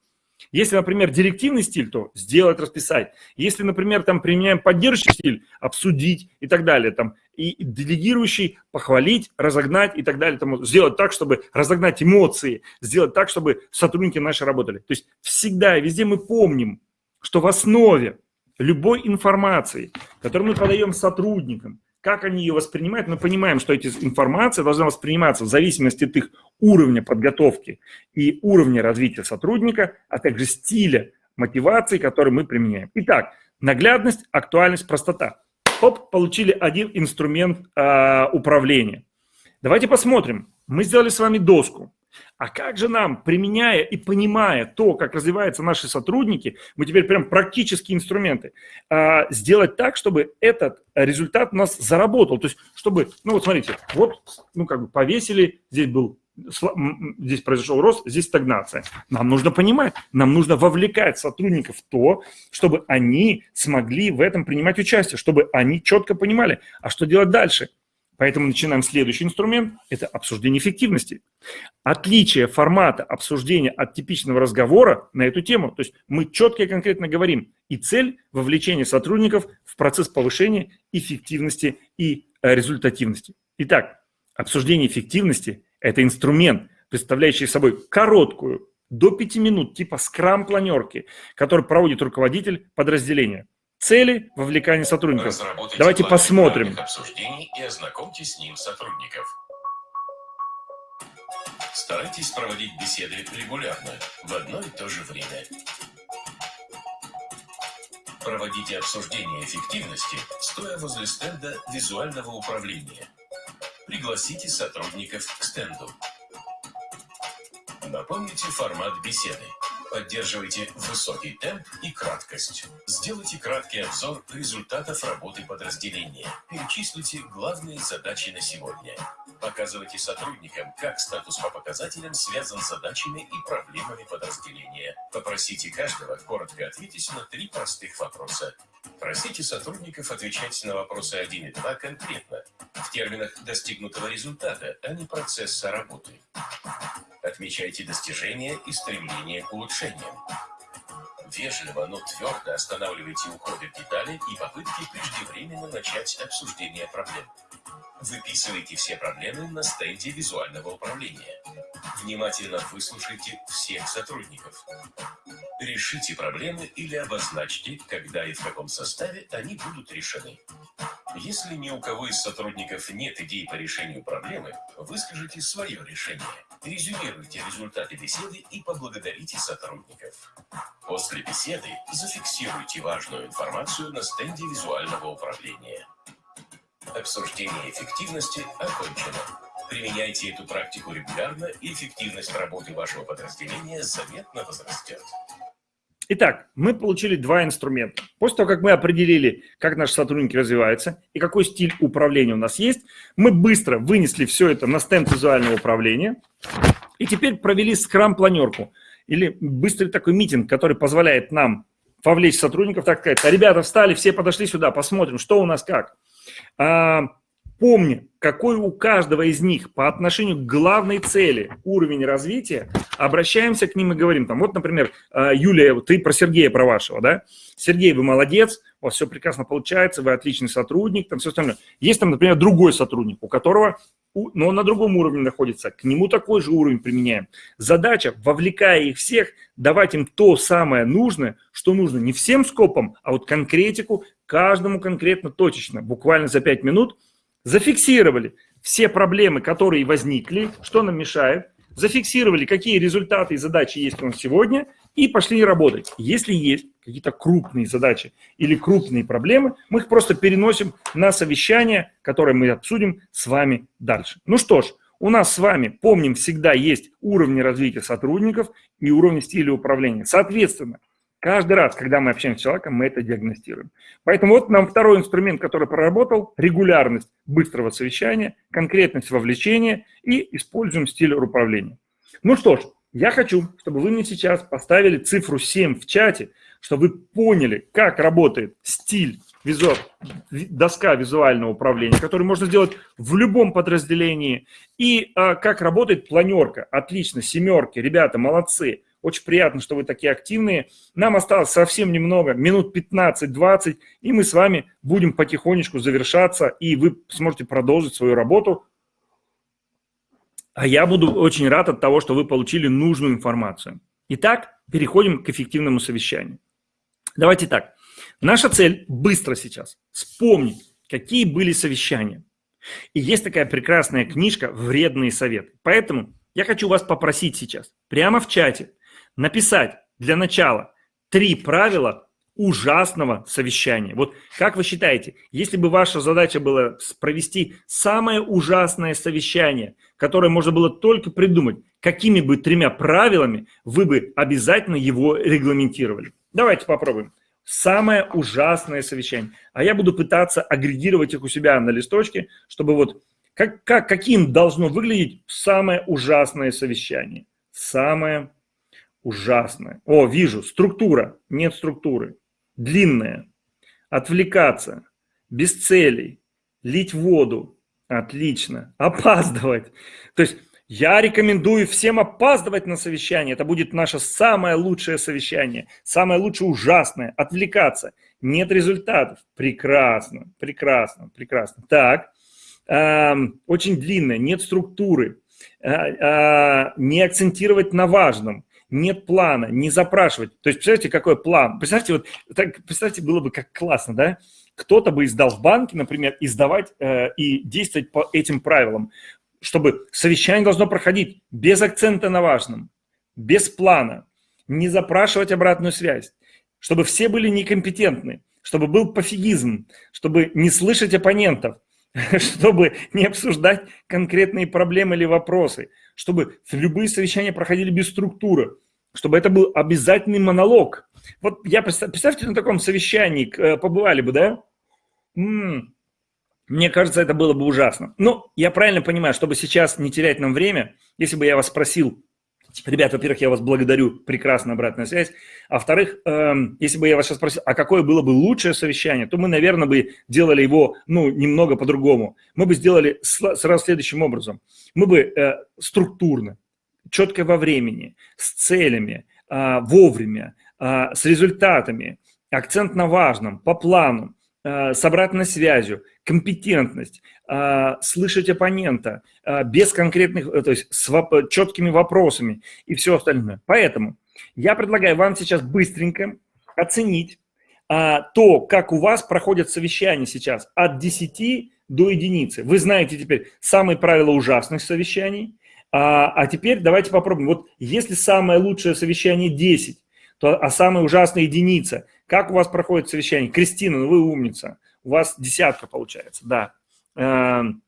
Если, например, директивный стиль, то сделать, расписать. Если, например, там применяем поддерживающий стиль, обсудить и так далее. Там, и делегирующий похвалить, разогнать и так далее. Там, сделать так, чтобы разогнать эмоции, сделать так, чтобы сотрудники наши работали. То есть всегда и везде мы помним, что в основе любой информации, которую мы подаем сотрудникам, как они ее воспринимают, мы понимаем, что эти информация должна восприниматься в зависимости от их уровня подготовки и уровня развития сотрудника, а также стиля мотивации, который мы применяем. Итак, наглядность, актуальность, простота. Оп, получили один инструмент э, управления. Давайте посмотрим. Мы сделали с вами доску. А как же нам, применяя и понимая то, как развиваются наши сотрудники, мы теперь прям практические инструменты, а, сделать так, чтобы этот результат у нас заработал. То есть, чтобы, ну вот смотрите, вот, ну как бы повесили, здесь был здесь произошел рост, здесь стагнация. Нам нужно понимать, нам нужно вовлекать сотрудников в то, чтобы они смогли в этом принимать участие, чтобы они четко понимали, а что делать дальше – Поэтому начинаем следующий инструмент – это обсуждение эффективности. Отличие формата обсуждения от типичного разговора на эту тему. То есть мы четко и конкретно говорим. И цель – вовлечение сотрудников в процесс повышения эффективности и э, результативности. Итак, обсуждение эффективности – это инструмент, представляющие собой короткую, до 5 минут, типа скрам-планерки, который проводит руководитель подразделения. Цели вовлекания сотрудников. Давайте посмотрим. Обсуждений и ознакомьтесь с ним сотрудников. Старайтесь проводить беседы регулярно, в одно и то же время. Проводите обсуждение эффективности, стоя возле стенда визуального управления. Пригласите сотрудников к стенду. Напомните формат беседы. Поддерживайте высокий темп и краткость. Сделайте краткий обзор результатов работы подразделения. Перечислите главные задачи на сегодня. Показывайте сотрудникам, как статус по показателям связан с задачами и проблемами подразделения. Попросите каждого коротко ответить на три простых вопроса. Просите сотрудников отвечать на вопросы 1 и 2 конкретно, в терминах достигнутого результата, а не процесса работы. Отмечайте достижения и стремления к улучшениям. Вежливо, но твердо останавливайте уходы в детали и попытки преждевременно начать обсуждение проблем. Выписывайте все проблемы на стенде визуального управления. Внимательно выслушайте всех сотрудников. Решите проблемы или обозначьте, когда и в каком составе они будут решены. Если ни у кого из сотрудников нет идей по решению проблемы, выскажите свое решение. Резюмируйте результаты беседы и поблагодарите сотрудников. После беседы зафиксируйте важную информацию на стенде визуального управления. Обсуждение эффективности окончено. Применяйте эту практику регулярно, и эффективность работы вашего подразделения заметно возрастет. Итак, мы получили два инструмента. После того, как мы определили, как наши сотрудники развиваются и какой стиль управления у нас есть, мы быстро вынесли все это на стенд визуального управления и теперь провели скрам-планерку или быстрый такой митинг, который позволяет нам вовлечь сотрудников, так сказать, а ребята встали, все подошли сюда, посмотрим, что у нас как. А, помни, какой у каждого из них по отношению к главной цели уровень развития, обращаемся к ним и говорим, там, вот, например, а, Юлия, ты про Сергея, про вашего, да? Сергей, вы молодец, у вас все прекрасно получается, вы отличный сотрудник, там все остальное. Есть там, например, другой сотрудник, у которого, но он на другом уровне находится, к нему такой же уровень применяем. Задача, вовлекая их всех, давать им то самое нужное, что нужно не всем скопом, а вот конкретику, каждому конкретно точечно, буквально за 5 минут, зафиксировали все проблемы, которые возникли, что нам мешает, зафиксировали, какие результаты и задачи есть у нас сегодня, и пошли работать. Если есть какие-то крупные задачи или крупные проблемы, мы их просто переносим на совещание, которое мы обсудим с вами дальше. Ну что ж, у нас с вами, помним, всегда есть уровни развития сотрудников и уровни стиля управления. Соответственно, Каждый раз, когда мы общаемся с человеком, мы это диагностируем. Поэтому вот нам второй инструмент, который проработал, регулярность быстрого совещания, конкретность вовлечения и используем стиль управления. Ну что ж, я хочу, чтобы вы мне сейчас поставили цифру 7 в чате, чтобы вы поняли, как работает стиль, визу... доска визуального управления, который можно сделать в любом подразделении, и а, как работает планерка. Отлично, семерки, ребята, молодцы. Очень приятно, что вы такие активные. Нам осталось совсем немного, минут 15-20, и мы с вами будем потихонечку завершаться, и вы сможете продолжить свою работу. А я буду очень рад от того, что вы получили нужную информацию. Итак, переходим к эффективному совещанию. Давайте так. Наша цель быстро сейчас вспомнить, какие были совещания. И есть такая прекрасная книжка «Вредные советы». Поэтому я хочу вас попросить сейчас, прямо в чате, написать для начала три правила ужасного совещания. Вот как вы считаете, если бы ваша задача была провести самое ужасное совещание, которое можно было только придумать, какими бы тремя правилами вы бы обязательно его регламентировали? Давайте попробуем. Самое ужасное совещание. А я буду пытаться агрегировать их у себя на листочке, чтобы вот как, как, каким должно выглядеть самое ужасное совещание. Самое Ужасное. О, вижу, структура. Нет структуры. Длинная. Отвлекаться. Без целей. Лить воду. Отлично. Опаздывать. То есть я рекомендую всем опаздывать на совещание. Это будет наше самое лучшее совещание. Самое лучшее ужасное. Отвлекаться. Нет результатов. Прекрасно. Прекрасно. Прекрасно. Так. Очень длинное. Нет структуры. не акцентировать на важном, нет плана, не запрашивать. То есть, представьте, какой план? Представьте, вот так, представьте, было бы как классно, да? Кто-то бы издал в банке, например, издавать э, и действовать по этим правилам, чтобы совещание должно проходить без акцента на важном, без плана, не запрашивать обратную связь, чтобы все были некомпетентны, чтобы был пофигизм, чтобы не слышать оппонентов, чтобы не обсуждать конкретные проблемы или вопросы, чтобы любые совещания проходили без структуры, чтобы это был обязательный монолог. Вот я представьте на таком совещании, э, побывали бы, да? М-м, мне кажется, это было бы ужасно. Но я правильно понимаю, чтобы сейчас не терять нам время, если бы я вас спросил, Ребят, во-первых, я вас благодарю, прекрасная обратная связь. А во-вторых, э, если бы я вас сейчас спросил, а какое было бы лучшее совещание, то мы, наверное, бы делали его, ну, немного по-другому. Мы бы сделали сразу следующим образом. Мы бы э, структурно, четко во времени, с целями, э, вовремя, э, с результатами, акцент на важном, по плану, с обратной связью, компетентность, а, слышать оппонента а, без конкретных, э, то есть с четкими вопросами и все остальное. Поэтому я предлагаю вам сейчас быстренько оценить то, как у вас проходят совещания сейчас от 10 до единицы. Вы знаете теперь самые правила ужасных совещаний, а теперь давайте попробуем. Вот если самое лучшее совещание 10, то, а самая ужасная единица, как у вас проходит совещание? Кристина, ну вы умница у вас десятка получается, да. Эм,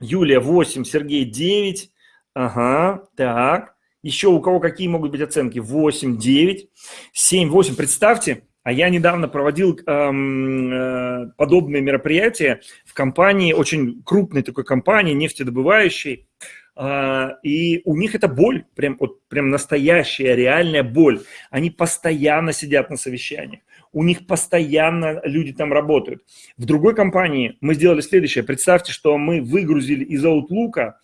Юлия 8, Сергей 9. Ага, так. Еще у кого какие могут быть оценки? 8, 9, 7, 8. Представьте, а я недавно проводил эм, э, подобные мероприятия в компании, очень крупной такой компании, нефтедобывающей. Uh, и у них это боль, прям, вот, прям настоящая, реальная боль. Они постоянно сидят на совещаниях у них постоянно люди там работают. В другой компании мы сделали следующее. Представьте, что мы выгрузили из Outlook,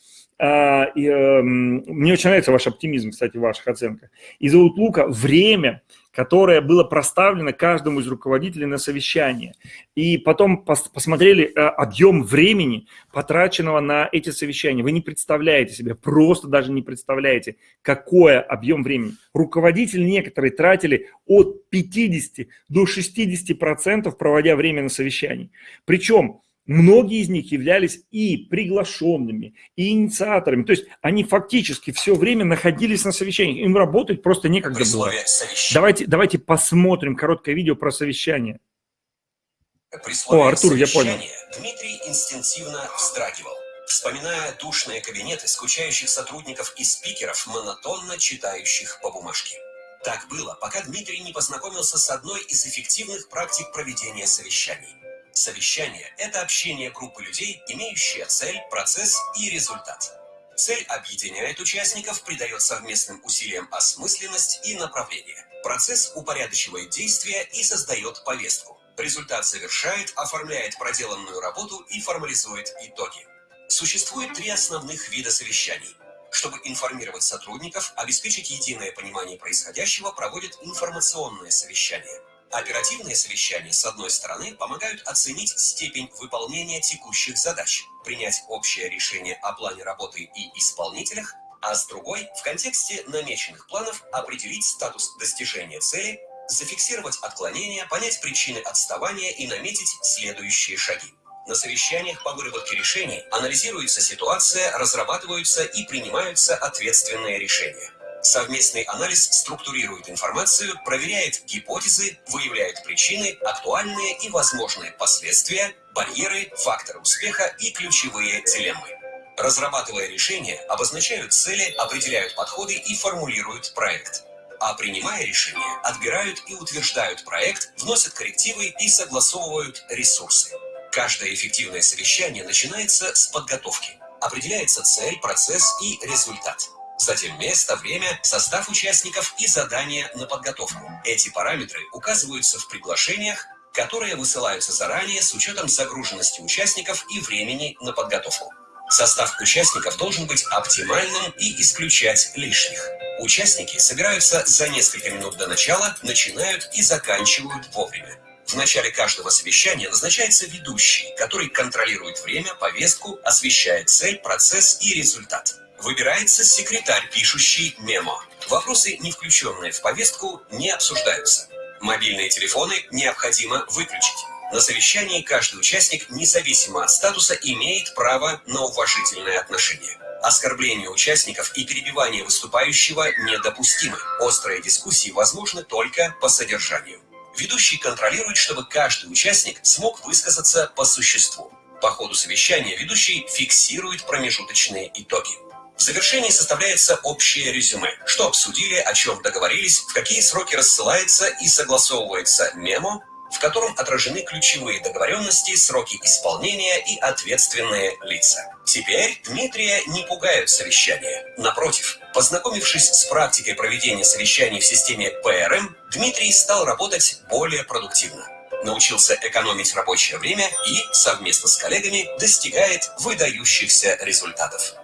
а, и, э, мне очень нравится ваш оптимизм, кстати, в ваших оценках, из Outlook время, которое было проставлено каждому из руководителей на совещание. И потом пос посмотрели э, объем времени, потраченного на эти совещания. Вы не представляете себе, просто даже не представляете, какой объем времени. Руководители некоторые тратили от 50 до 60 процентов, проводя время на совещании. Причем Многие из них являлись и приглашенными, и инициаторами. То есть они фактически все время находились на совещании. Им работать просто некогда было. Давайте, давайте посмотрим короткое видео про совещание. О, Артур, я понял. Дмитрий инстинктивно вздрагивал, вспоминая душные кабинеты скучающих сотрудников и спикеров, монотонно читающих по бумажке. Так было, пока Дмитрий не познакомился с одной из эффективных практик проведения совещаний – Совещание – это общение группы людей, имеющие цель, процесс и результат. Цель объединяет участников, придает совместным усилиям осмысленность и направление. Процесс упорядочивает действия и создает повестку. Результат завершает, оформляет проделанную работу и формализует итоги. Существует три основных вида совещаний. Чтобы информировать сотрудников, обеспечить единое понимание происходящего, проводят информационное совещание. Оперативные совещания, с одной стороны, помогают оценить степень выполнения текущих задач, принять общее решение о плане работы и исполнителях, а с другой, в контексте намеченных планов, определить статус достижения цели, зафиксировать отклонения, понять причины отставания и наметить следующие шаги. На совещаниях по выработке решений анализируется ситуация, разрабатываются и принимаются ответственные решения. Совместный анализ структурирует информацию, проверяет гипотезы, выявляет причины, актуальные и возможные последствия, барьеры, факторы успеха и ключевые дилеммы. Разрабатывая решения, обозначают цели, определяют подходы и формулируют проект. А принимая решения, отбирают и утверждают проект, вносят коррективы и согласовывают ресурсы. Каждое эффективное совещание начинается с подготовки. Определяется цель, процесс и результат. Затем место, время, состав участников и задания на подготовку. Эти параметры указываются в приглашениях, которые высылаются заранее с учетом загруженности участников и времени на подготовку. Состав участников должен быть оптимальным и исключать лишних. Участники собираются за несколько минут до начала, начинают и заканчивают вовремя. В начале каждого совещания назначается ведущий, который контролирует время, повестку, освещает цель, процесс и результат. Выбирается секретарь, пишущий мемо. Вопросы, не включенные в повестку, не обсуждаются. Мобильные телефоны необходимо выключить. На совещании каждый участник, независимо от статуса, имеет право на уважительное отношение. Оскорбление участников и перебивание выступающего недопустимы. Острые дискуссии возможны только по содержанию. Ведущий контролирует, чтобы каждый участник смог высказаться по существу. По ходу совещания ведущий фиксирует промежуточные итоги. В завершении составляется общее резюме, что обсудили, о чем договорились, в какие сроки рассылается и согласовывается мемо, в котором отражены ключевые договоренности, сроки исполнения и ответственные лица. Теперь Дмитрия не пугают совещания. Напротив, познакомившись с практикой проведения совещаний в системе ПРМ, Дмитрий стал работать более продуктивно. Научился экономить рабочее время и, совместно с коллегами, достигает выдающихся результатов.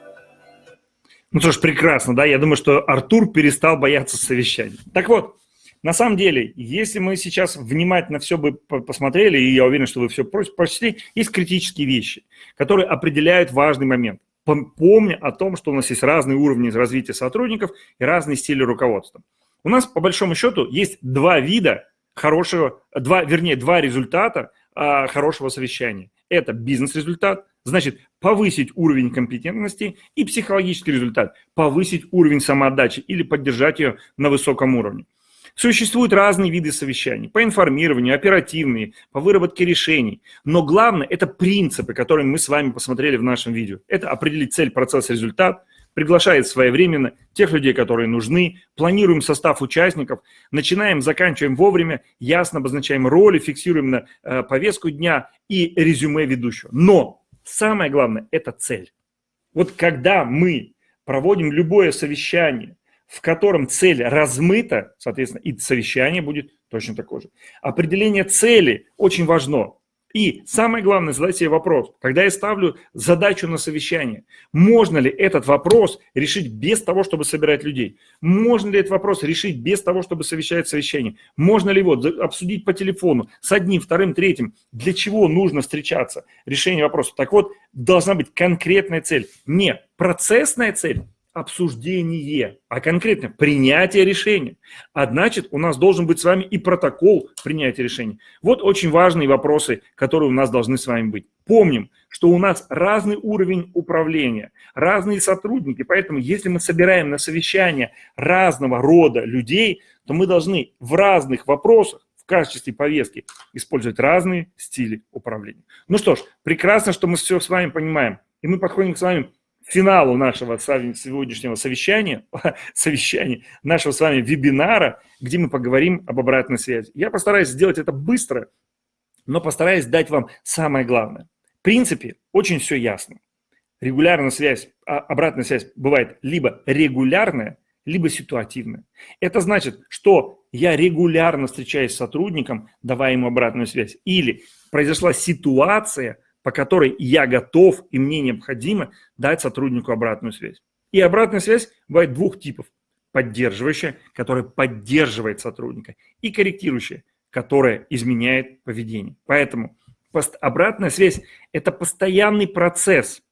Ну что ж, прекрасно, да? Я думаю, что Артур перестал бояться совещаний. Так вот, на самом деле, если мы сейчас внимательно все бы посмотрели, и я уверен, что вы все прочли, есть критические вещи, которые определяют важный момент. Помня о том, что у нас есть разные уровни развития сотрудников и разные стили руководства. У нас, по большому счету, есть два вида хорошего, два, вернее, два результата а, хорошего совещания. Это бизнес-результат, значит, повысить уровень компетентности, и психологический результат, повысить уровень самоотдачи или поддержать ее на высоком уровне. Существуют разные виды совещаний по информированию, оперативные, по выработке решений. Но главное – это принципы, которые мы с вами посмотрели в нашем видео. Это определить цель, процесс, результат, приглашает своевременно тех людей, которые нужны, планируем состав участников, начинаем, заканчиваем вовремя, ясно обозначаем роли, фиксируем на э, повестку дня и резюме ведущего. Но самое главное – это цель. Вот когда мы проводим любое совещание – в котором цель размыта, соответственно, и совещание будет точно такое же. Определение цели очень важно. И самое главное, задать себе вопрос, когда я ставлю задачу на совещание, можно ли этот вопрос решить без того, чтобы собирать людей? Можно ли этот вопрос решить без того, чтобы совещать совещание? Можно ли его обсудить по телефону с одним, вторым, третьим? Для чего нужно встречаться? Решение вопроса. Так вот, должна быть конкретная цель. Не процессная цель, обсуждение, а конкретно принятие решения. А значит, у нас должен быть с вами и протокол принятия решений. Вот очень важные вопросы, которые у нас должны с вами быть. Помним, что у нас разный уровень управления, разные сотрудники, поэтому если мы собираем на совещание разного рода людей, то мы должны в разных вопросах в качестве повестки использовать разные стили управления. Ну что ж, прекрасно, что мы все с вами понимаем. И мы подходим с вами финалу нашего сегодняшнего совещания, совещания, нашего с вами вебинара, где мы поговорим об обратной связи. Я постараюсь сделать это быстро, но постараюсь дать вам самое главное. В принципе, очень все ясно. Регулярная связь, а обратная связь бывает либо регулярная, либо ситуативная. Это значит, что я регулярно встречаюсь с сотрудником, давая ему обратную связь, или произошла ситуация, по которой я готов и мне необходимо дать сотруднику обратную связь. И обратная связь бывает двух типов. Поддерживающая, которая поддерживает сотрудника, и корректирующая, которая изменяет поведение. Поэтому обратная связь – это постоянный процесс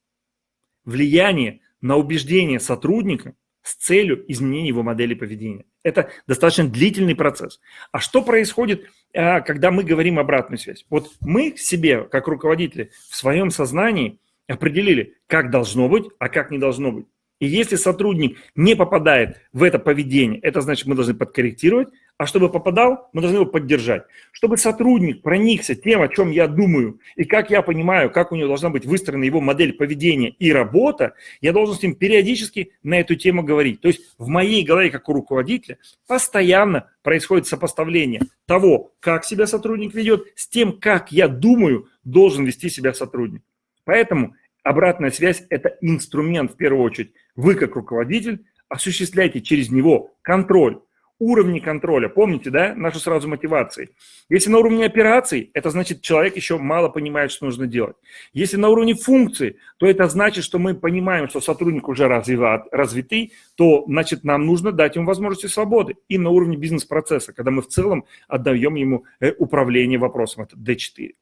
влияния на убеждение сотрудника с целью изменения его модели поведения. Это достаточно длительный процесс. А что происходит, когда мы говорим обратную связь? Вот мы себе, как руководители, в своем сознании определили, как должно быть, а как не должно быть. И если сотрудник не попадает в это поведение, это значит, мы должны подкорректировать, а чтобы попадал, мы должны его поддержать. Чтобы сотрудник проникся тем, о чем я думаю, и как я понимаю, как у него должна быть выстроена его модель поведения и работа, я должен с ним периодически на эту тему говорить. То есть в моей голове, как у руководителя, постоянно происходит сопоставление того, как себя сотрудник ведет, с тем, как я думаю, должен вести себя сотрудник. Поэтому обратная связь – это инструмент в первую очередь. Вы, как руководитель, осуществляете через него контроль уровни контроля. Помните, да, нашу сразу мотивации. Если на уровне операций, это значит, человек еще мало понимает, что нужно делать. Если на уровне функций, то это значит, что мы понимаем, что сотрудник уже развиват, развитый, то, значит, нам нужно дать ему возможности свободы. И на уровне бизнес-процесса, когда мы в целом отдаем ему э, управление вопросом, это D4.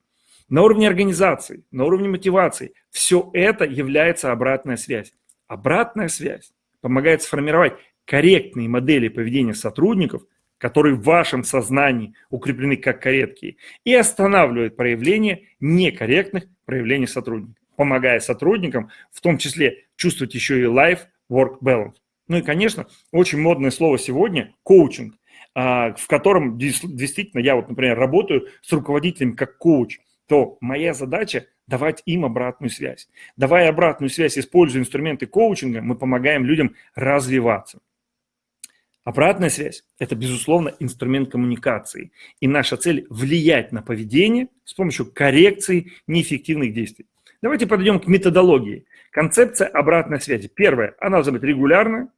На уровне организации, на уровне мотивации, все это является обратная связь. Обратная связь помогает сформировать корректные модели поведения сотрудников, которые в вашем сознании укреплены как корректные, и останавливает проявление некорректных проявлений сотрудников, помогая сотрудникам в том числе чувствовать еще и life-work balance. Ну и, конечно, очень модное слово сегодня – коучинг, а, в котором действительно я вот, например, работаю с руководителем как коуч, то моя задача давать им обратную связь. Давая обратную связь, используя инструменты коучинга, мы помогаем людям развиваться. Обратная связь – это, безусловно, инструмент коммуникации. И наша цель – влиять на поведение с помощью коррекции неэффективных действий. Давайте подойдем к методологии. Концепция обратной связи. Первое – она должна быть регулярная,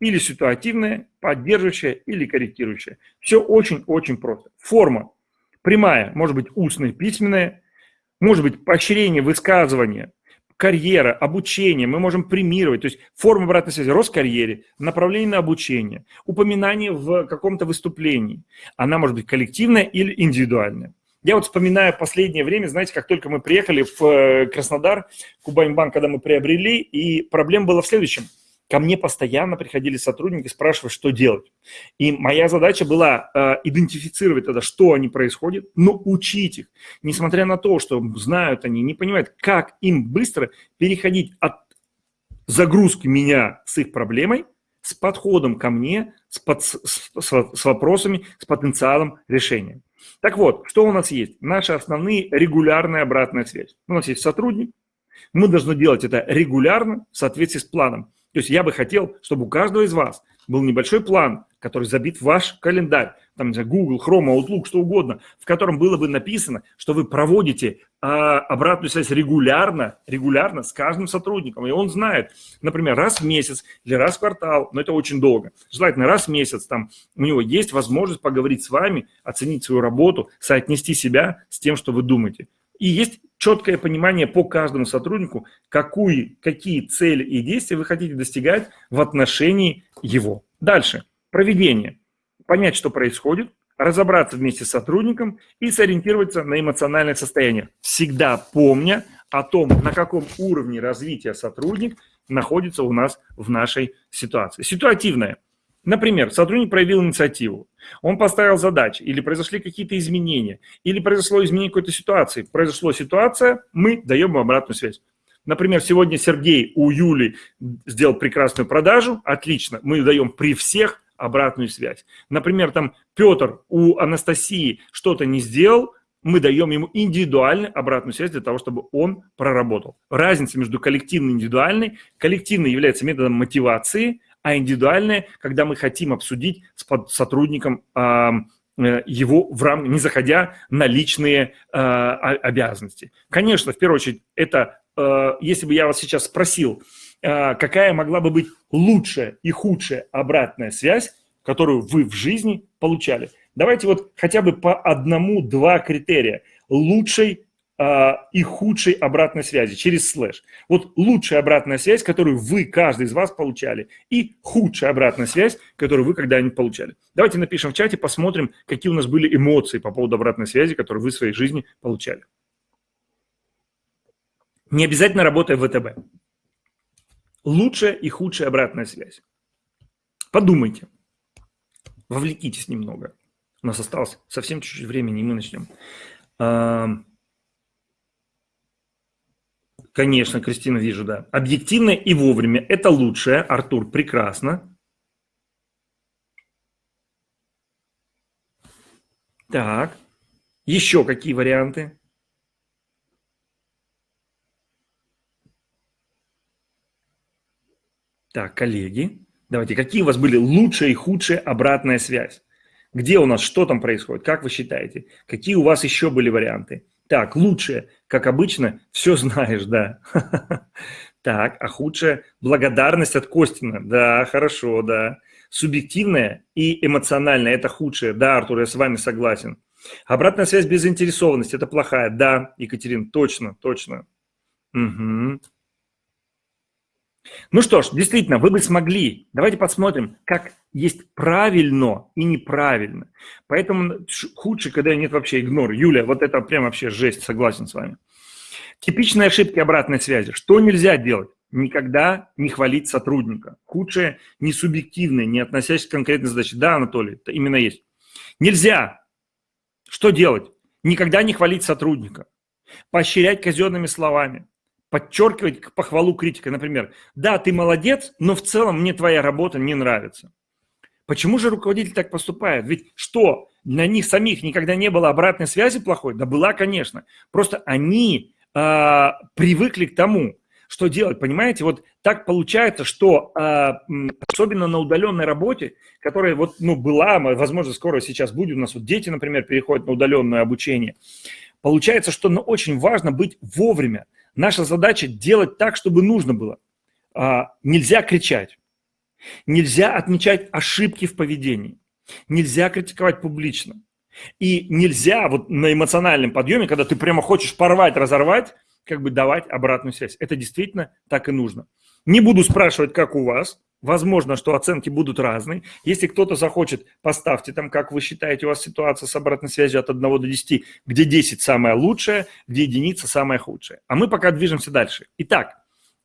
или ситуативная, поддерживающая или корректирующая. Все очень-очень просто. Форма прямая, может быть устная, письменная, может быть поощрение, высказывание, карьера, обучение, мы можем премировать, то есть форма обратной связи, рост карьере, направление на обучение, упоминание в каком-то выступлении. Она может быть коллективная или индивидуальная. Я вот вспоминаю последнее время, знаете, как только мы приехали в э, Краснодар, Кубаньбанк, когда мы приобрели, и проблема была в следующем – Ко мне постоянно приходили сотрудники, спрашивать, что делать. И моя задача была э, идентифицировать тогда, что они происходят, но учить их. Несмотря на то, что знают они, не понимают, как им быстро переходить от загрузки меня с их проблемой, с подходом ко мне, с, под, с, с, вопросами, с потенциалом решения. Так вот, что у нас есть? Наши основные регулярная обратная связь. У нас есть сотрудник, мы должны делать это регулярно в соответствии с планом. То есть я бы хотел, чтобы у каждого из вас был небольшой план, который забит в ваш календарь, там, Google, Chrome, Outlook, что угодно, в котором было бы написано, что вы проводите а, обратную связь регулярно, регулярно с каждым сотрудником. И он знает, например, раз в месяц или раз в квартал, но это очень долго. Желательно раз в месяц там у него есть возможность поговорить с вами, оценить свою работу, соотнести себя с тем, что вы думаете. И есть четкое понимание по каждому сотруднику, какую, какие цели и действия вы хотите достигать в отношении его. Дальше. Проведение. Понять, что происходит, разобраться вместе с сотрудником и сориентироваться на эмоциональное состояние. Всегда помня о том, на каком уровне развития сотрудник находится у нас в нашей ситуации. Ситуативное – Например, сотрудник проявил инициативу, он поставил задачи, или произошли какие-то изменения, или произошло изменение какой-то ситуации. Произошла ситуация, мы даем ему обратную связь. Например, сегодня Сергей у Юли сделал прекрасную продажу, отлично, мы даем при всех обратную связь. Например, там Петр у Анастасии что-то не сделал, мы даем ему индивидуальную обратную связь для того, чтобы он проработал. Разница между коллективной и индивидуальной. Коллективной является методом мотивации, а индивидуальное, когда мы хотим обсудить с сотрудником э, его в рам... не заходя на личные э, обязанности. Конечно, в первую очередь, это, э, если бы я вас сейчас спросил, какая могла бы быть лучшая и худшая обратная связь, которую вы в жизни получали. Давайте вот хотя бы по одному-два критерия лучшей и худшей обратной связи через слэш. Вот лучшая обратная связь, которую вы, каждый из вас получали, и худшая обратная связь, которую вы когда-нибудь получали. Давайте напишем в чате, посмотрим, какие у нас были эмоции по поводу обратной связи, которую вы в своей жизни получали. Не обязательно работая в ВТБ. Лучшая и худшая обратная связь. Подумайте. Вовлекитесь немного. У нас осталось совсем чуть-чуть времени, и мы начнем. Конечно, Кристина, вижу, да. Объективно и вовремя. Это лучшее. Артур, прекрасно. Так. Еще какие варианты? Так, коллеги, давайте, какие у вас были лучшая и худшая обратная связь? Где у нас, что там происходит? Как вы считаете? Какие у вас еще были варианты? Так, лучшее, как обычно, все знаешь, да. Так, а худшее – благодарность от Костина. Да, хорошо, да. Субъективное и эмоциональное – это худшее. Да, Артур, я с вами согласен. Обратная связь без заинтересованности – это плохая. Да, Екатерин, точно, точно. Угу. Ну что ж, действительно, вы бы смогли. Давайте посмотрим, как есть правильно и неправильно. Поэтому худше, когда нет вообще игнор. Юля, вот это прям вообще жесть, согласен с вами. Типичные ошибки обратной связи. Что нельзя делать? никогда не хвалить сотрудника. Худшее не субъективное, не относящееся к конкретной задаче. Да, Анатолий, это именно есть. Нельзя. Что делать? Никогда не хвалить сотрудника. Поощрять казенными словами. Подчеркивать похвалу критика. Например, да, ты молодец, но в целом мне твоя работа не нравится. Почему же руководитель так поступает? Ведь что, на них самих никогда не было обратной связи плохой? Да была, конечно. Просто они э, привыкли к тому, что делать, понимаете? Вот так получается, что э, особенно на удаленной работе, которая вот, ну, была, возможно, скоро сейчас будет, у нас вот дети, например, переходят на удаленное обучение, получается, что ну, очень важно быть вовремя. Наша задача делать так, чтобы нужно было. Э, нельзя кричать, нельзя отмечать ошибки в поведении, нельзя критиковать публично. И нельзя вот на эмоциональном подъеме, когда ты прямо хочешь порвать, разорвать, как бы давать обратную связь. Это действительно так и нужно. Не буду спрашивать, как у вас. Возможно, что оценки будут разные. Если кто-то захочет, поставьте там, как вы считаете, у вас ситуация с обратной связью от 1 до 10, где 10 самая лучшая, где единица самая худшая. А мы пока движемся дальше. Итак,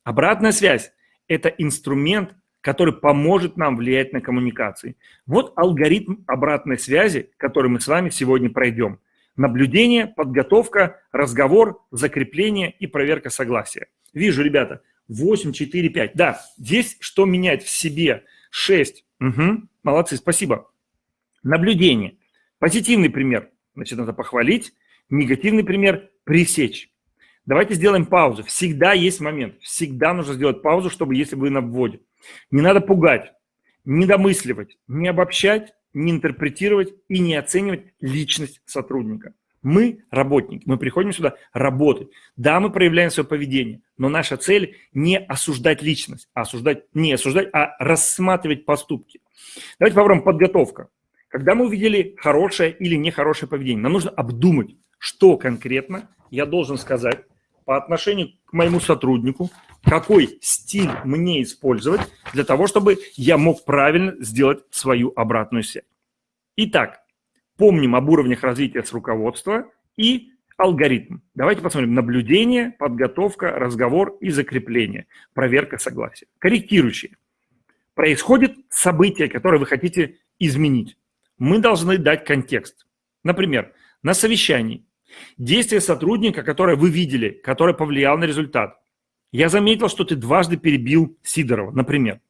обратная связь – это инструмент, который поможет нам влиять на коммуникации. Вот алгоритм обратной связи, который мы с вами сегодня пройдем. Наблюдение, подготовка, разговор, закрепление и проверка согласия. Вижу, ребята, 8, 4, 5. Да, здесь что менять в себе? 6. Угу, молодцы, спасибо. Наблюдение. Позитивный пример. Значит, надо похвалить. Негативный пример – пресечь. Давайте сделаем паузу. Всегда есть момент. Всегда нужно сделать паузу, чтобы если вы на вводе. Не надо пугать, не домысливать, не обобщать, не интерпретировать и не оценивать личность сотрудника. Мы работники, мы приходим сюда работать. Да, мы проявляем свое поведение, но наша цель не осуждать личность, а осуждать, не осуждать, а рассматривать поступки. Давайте попробуем подготовка. Когда мы увидели хорошее или нехорошее поведение, нам нужно обдумать, что конкретно я должен сказать по отношению к моему сотруднику, какой стиль мне использовать для того, чтобы я мог правильно сделать свою обратную связь. Итак, помним об уровнях развития с руководства и алгоритм. Давайте посмотрим. Наблюдение, подготовка, разговор и закрепление. Проверка согласия. Корректирующие. Происходит событие, которое вы хотите изменить. Мы должны дать контекст. Например, на совещании действие сотрудника, которое вы видели, которое повлияло на результат, я заметил, что ты дважды перебил Сидорова, например.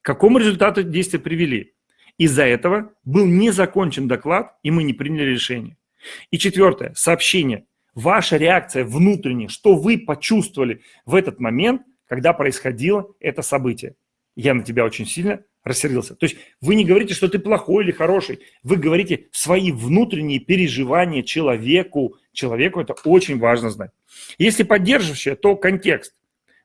К какому результату действия привели? Из-за этого был не закончен доклад, и мы не приняли решение. И четвертое, сообщение. Ваша реакция внутренняя, что вы почувствовали в этот момент, когда происходило это событие. Я на тебя очень сильно рассердился. То есть вы не говорите, что ты плохой или хороший, вы говорите свои внутренние переживания человеку. Человеку это очень важно знать. Если поддерживающее, то контекст.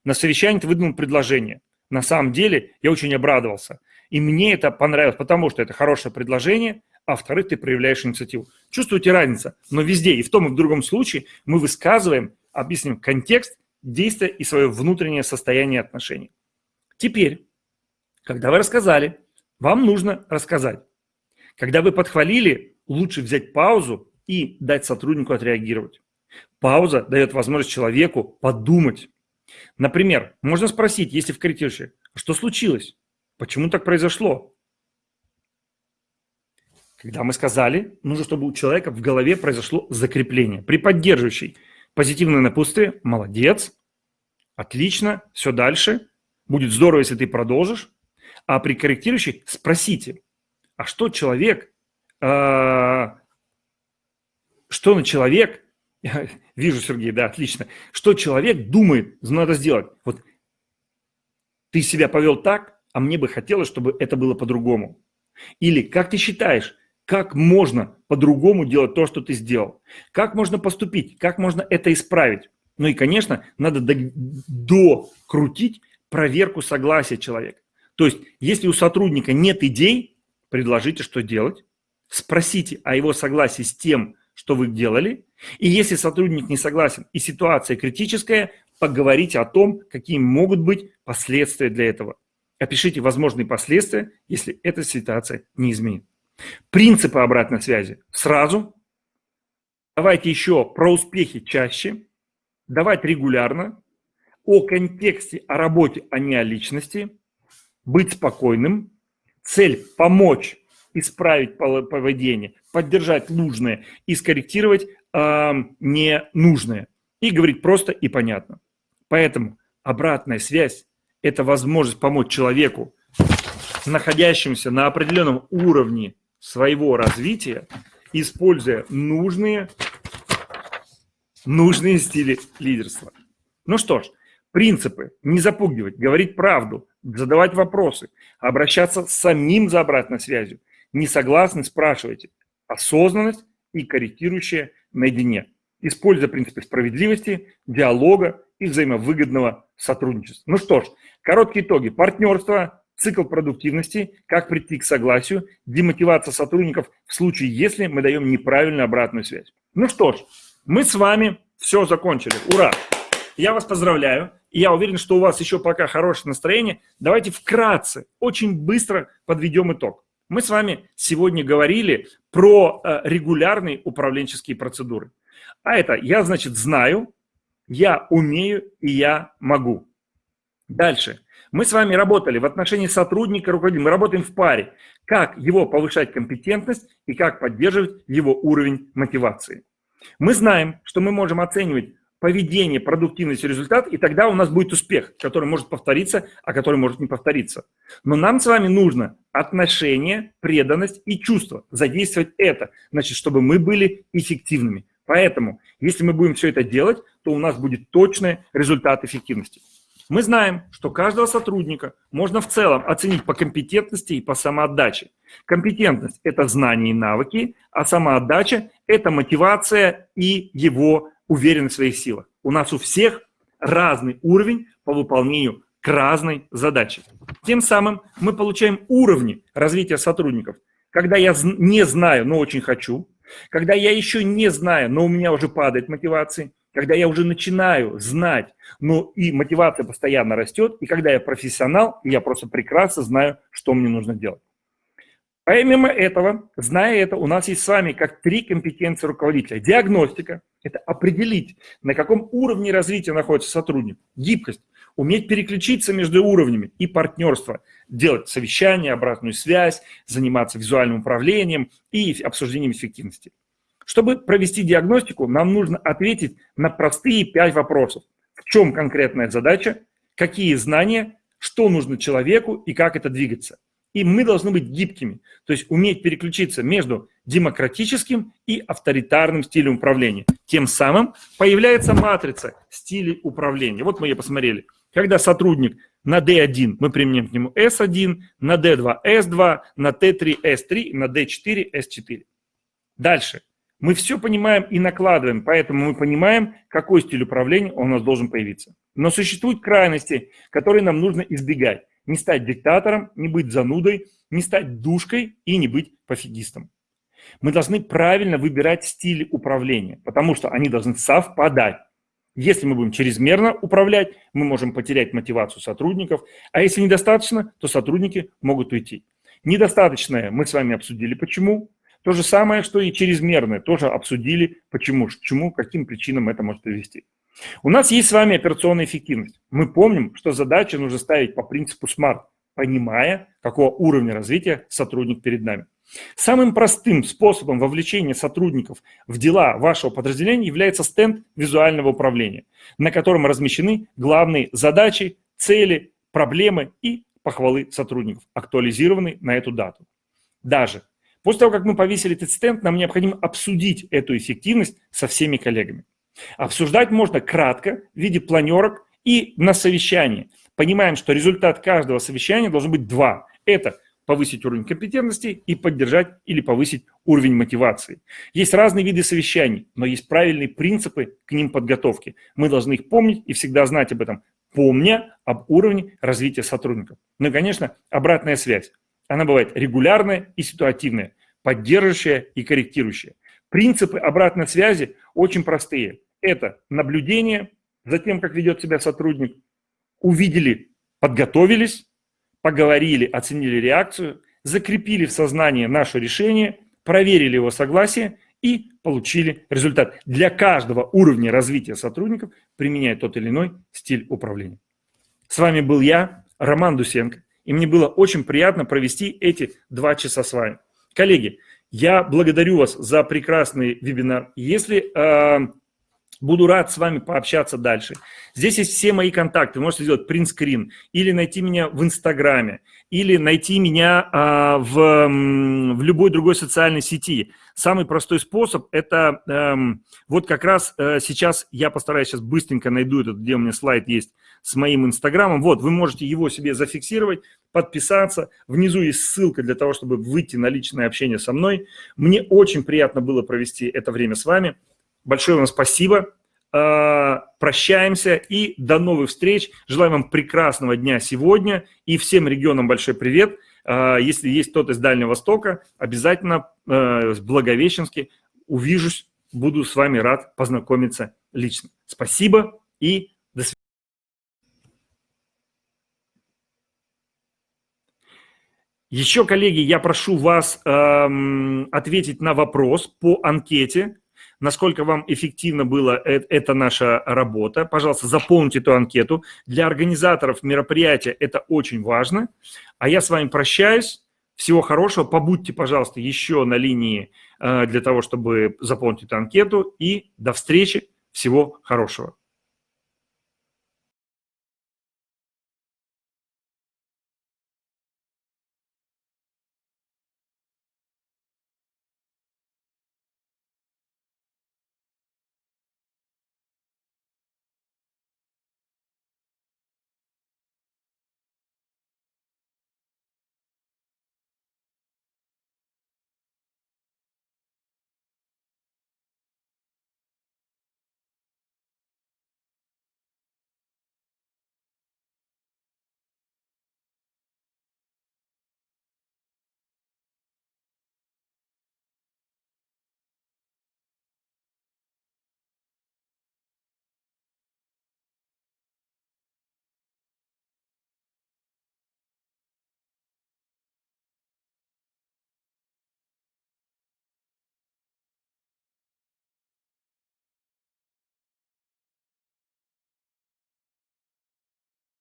На совещании ты выдвинул предложение. На самом деле я очень обрадовался. И мне это понравилось, потому что это хорошее предложение, а во-вторых, ты проявляешь инициативу. Чувствуете разницу? Но везде, и в том, и в другом случае, мы высказываем, объясним контекст, действия и свое внутреннее состояние отношений. Теперь, когда вы рассказали, вам нужно рассказать. Когда вы подхвалили, лучше взять паузу и дать сотруднику отреагировать. Пауза дает возможность человеку подумать, Например, можно спросить, если в корректирующей, что случилось? Почему так произошло? Когда мы сказали, нужно, чтобы у человека в голове произошло закрепление. При поддерживающей позитивное напутствие – молодец, отлично, все дальше, будет здорово, если ты продолжишь. А при корректирующей спросите, а что человек, э, что на человек Вижу, Сергей, да, отлично. Что человек думает, надо сделать. Вот ты себя повел так, а мне бы хотелось, чтобы это было по-другому. Или как ты считаешь, как можно по-другому делать то, что ты сделал? Как можно поступить? Как можно это исправить? Ну и, конечно, надо докрутить проверку согласия человека. То есть, если у сотрудника нет идей, предложите, что делать. Спросите о его согласии с тем, что вы делали. И если сотрудник не согласен и ситуация критическая, поговорите о том, какие могут быть последствия для этого. Опишите возможные последствия, если эта ситуация не изменит. Принципы обратной связи. Сразу. Давайте еще про успехи чаще. Давать регулярно. о контексте, о работе, а не о личности, быть спокойным, цель – помочь исправить поведение, поддержать нужное и скорректировать э, ненужное. И говорить просто и понятно. Поэтому обратная связь – это возможность помочь человеку, находящемуся на определенном уровне своего развития, используя нужные, нужные стили лидерства. Ну что ж, принципы – не запугивать, говорить правду, задавать вопросы, обращаться самим за обратной связью. Не согласны – спрашивайте. Осознанность и корректирующая наедине. Используя принципы справедливости, диалога и взаимовыгодного сотрудничества. Ну что ж, короткие итоги. Партнерство, цикл продуктивности, как прийти к согласию, демотивация сотрудников в случае, если мы даем неправильную обратную связь. Ну что ж, мы с вами все закончили. Ура! Я вас поздравляю. И я уверен, что у вас еще пока хорошее настроение. Давайте вкратце, очень быстро подведем итог. Мы с вами сегодня говорили про э, регулярные управленческие процедуры. А это я, значит, знаю, я умею и я могу. Дальше. Мы с вами работали в отношении сотрудника, руководителя. Мы работаем в паре. Как его повышать компетентность и как поддерживать его уровень мотивации. Мы знаем, что мы можем оценивать поведение, продуктивность и результат, и тогда у нас будет успех, который может повториться, а который может не повториться. Но нам с вами нужно отношение, преданность и чувство. Задействовать это, значит, чтобы мы были эффективными. Поэтому, если мы будем все это делать, то у нас будет точный результат эффективности. Мы знаем, что каждого сотрудника можно в целом оценить по компетентности и по самоотдаче. Компетентность – это знания и навыки, а самоотдача – это мотивация и его уверенность в своих силах. У нас у всех разный уровень по выполнению к разной задаче. Тем самым мы получаем уровни развития сотрудников. Когда я не знаю, но очень хочу, когда я еще не знаю, но у меня уже падает мотивация, когда я уже начинаю знать, но и мотивация постоянно растет, и когда я профессионал, я просто прекрасно знаю, что мне нужно делать. Помимо этого, зная это, у нас есть с вами как три компетенции руководителя. Диагностика – это определить, на каком уровне развития находится сотрудник. Гибкость – уметь переключиться между уровнями и партнерство, делать совещания, обратную связь, заниматься визуальным управлением и обсуждением эффективности. Чтобы провести диагностику, нам нужно ответить на простые пять вопросов. В чем конкретная задача, какие знания, что нужно человеку и как это двигаться. И мы должны быть гибкими, то есть уметь переключиться между демократическим и авторитарным стилем управления. Тем самым появляется матрица стилей управления. Вот мы ее посмотрели. Когда сотрудник на D1 мы применим к нему S1, на D2 S2, на T3 S3, на D4 S4. Дальше. Мы все понимаем и накладываем, поэтому мы понимаем, какой стиль управления у нас должен появиться. Но существуют крайности, которые нам нужно избегать. Не стать диктатором, не быть занудой, не стать душкой и не быть пофигистом. Мы должны правильно выбирать стили управления, потому что они должны совпадать. Если мы будем чрезмерно управлять, мы можем потерять мотивацию сотрудников, а если недостаточно, то сотрудники могут уйти. Недостаточное мы с вами обсудили почему, то же самое, что и чрезмерное, тоже обсудили, почему, к чему, каким причинам это может привести. У нас есть с вами операционная эффективность. Мы помним, что задачи нужно ставить по принципу SMART, понимая, какого уровня развития сотрудник перед нами. Самым простым способом вовлечения сотрудников в дела вашего подразделения является стенд визуального управления, на котором размещены главные задачи, цели, проблемы и похвалы сотрудников, актуализированные на эту дату. Даже После того, как мы повесили этот стенд, нам необходимо обсудить эту эффективность со всеми коллегами. Обсуждать можно кратко, в виде планерок и на совещании. Понимаем, что результат каждого совещания должен быть два. Это повысить уровень компетентности и поддержать или повысить уровень мотивации. Есть разные виды совещаний, но есть правильные принципы к ним подготовки. Мы должны их помнить и всегда знать об этом, помня об уровне развития сотрудников. Ну и, конечно, обратная связь. Она бывает регулярная и ситуативная поддерживающая и корректирующая. Принципы обратной связи очень простые. Это наблюдение за тем, как ведет себя сотрудник, увидели, подготовились, поговорили, оценили реакцию, закрепили в сознании наше решение, проверили его согласие и получили результат. Для каждого уровня развития сотрудников применяя тот или иной стиль управления. С вами был я, Роман Дусенко, и мне было очень приятно провести эти два часа с вами. Коллеги, я благодарю вас за прекрасный вебинар. Если э, Буду рад с вами пообщаться дальше. Здесь есть все мои контакты. Вы можете сделать принтскрин или найти меня в Инстаграме, или найти меня а, в, в любой другой социальной сети. Самый простой способ – это эм, вот как раз э, сейчас я постараюсь сейчас быстренько найду этот, где у меня слайд есть с моим Инстаграмом. Вот, вы можете его себе зафиксировать, подписаться. Внизу есть ссылка для того, чтобы выйти на личное общение со мной. Мне очень приятно было провести это время с вами. Большое вам спасибо. А, прощаемся и до новых встреч. Желаю вам прекрасного дня сегодня и всем регионам большой привет. А, если есть кто-то из Дальнего Востока, обязательно а, с Благовещенски увижусь, буду с вами рад познакомиться лично. Спасибо и до свидания. Еще, коллеги, я прошу вас ответить на вопрос по анкете, насколько вам эффективно была э, эта наша работа. Пожалуйста, заполните эту анкету. Для организаторов мероприятия это очень важно. А я с вами прощаюсь. Всего хорошего. Побудьте, пожалуйста, еще на линии э, для того, чтобы заполнить эту анкету. И до встречи. Всего хорошего.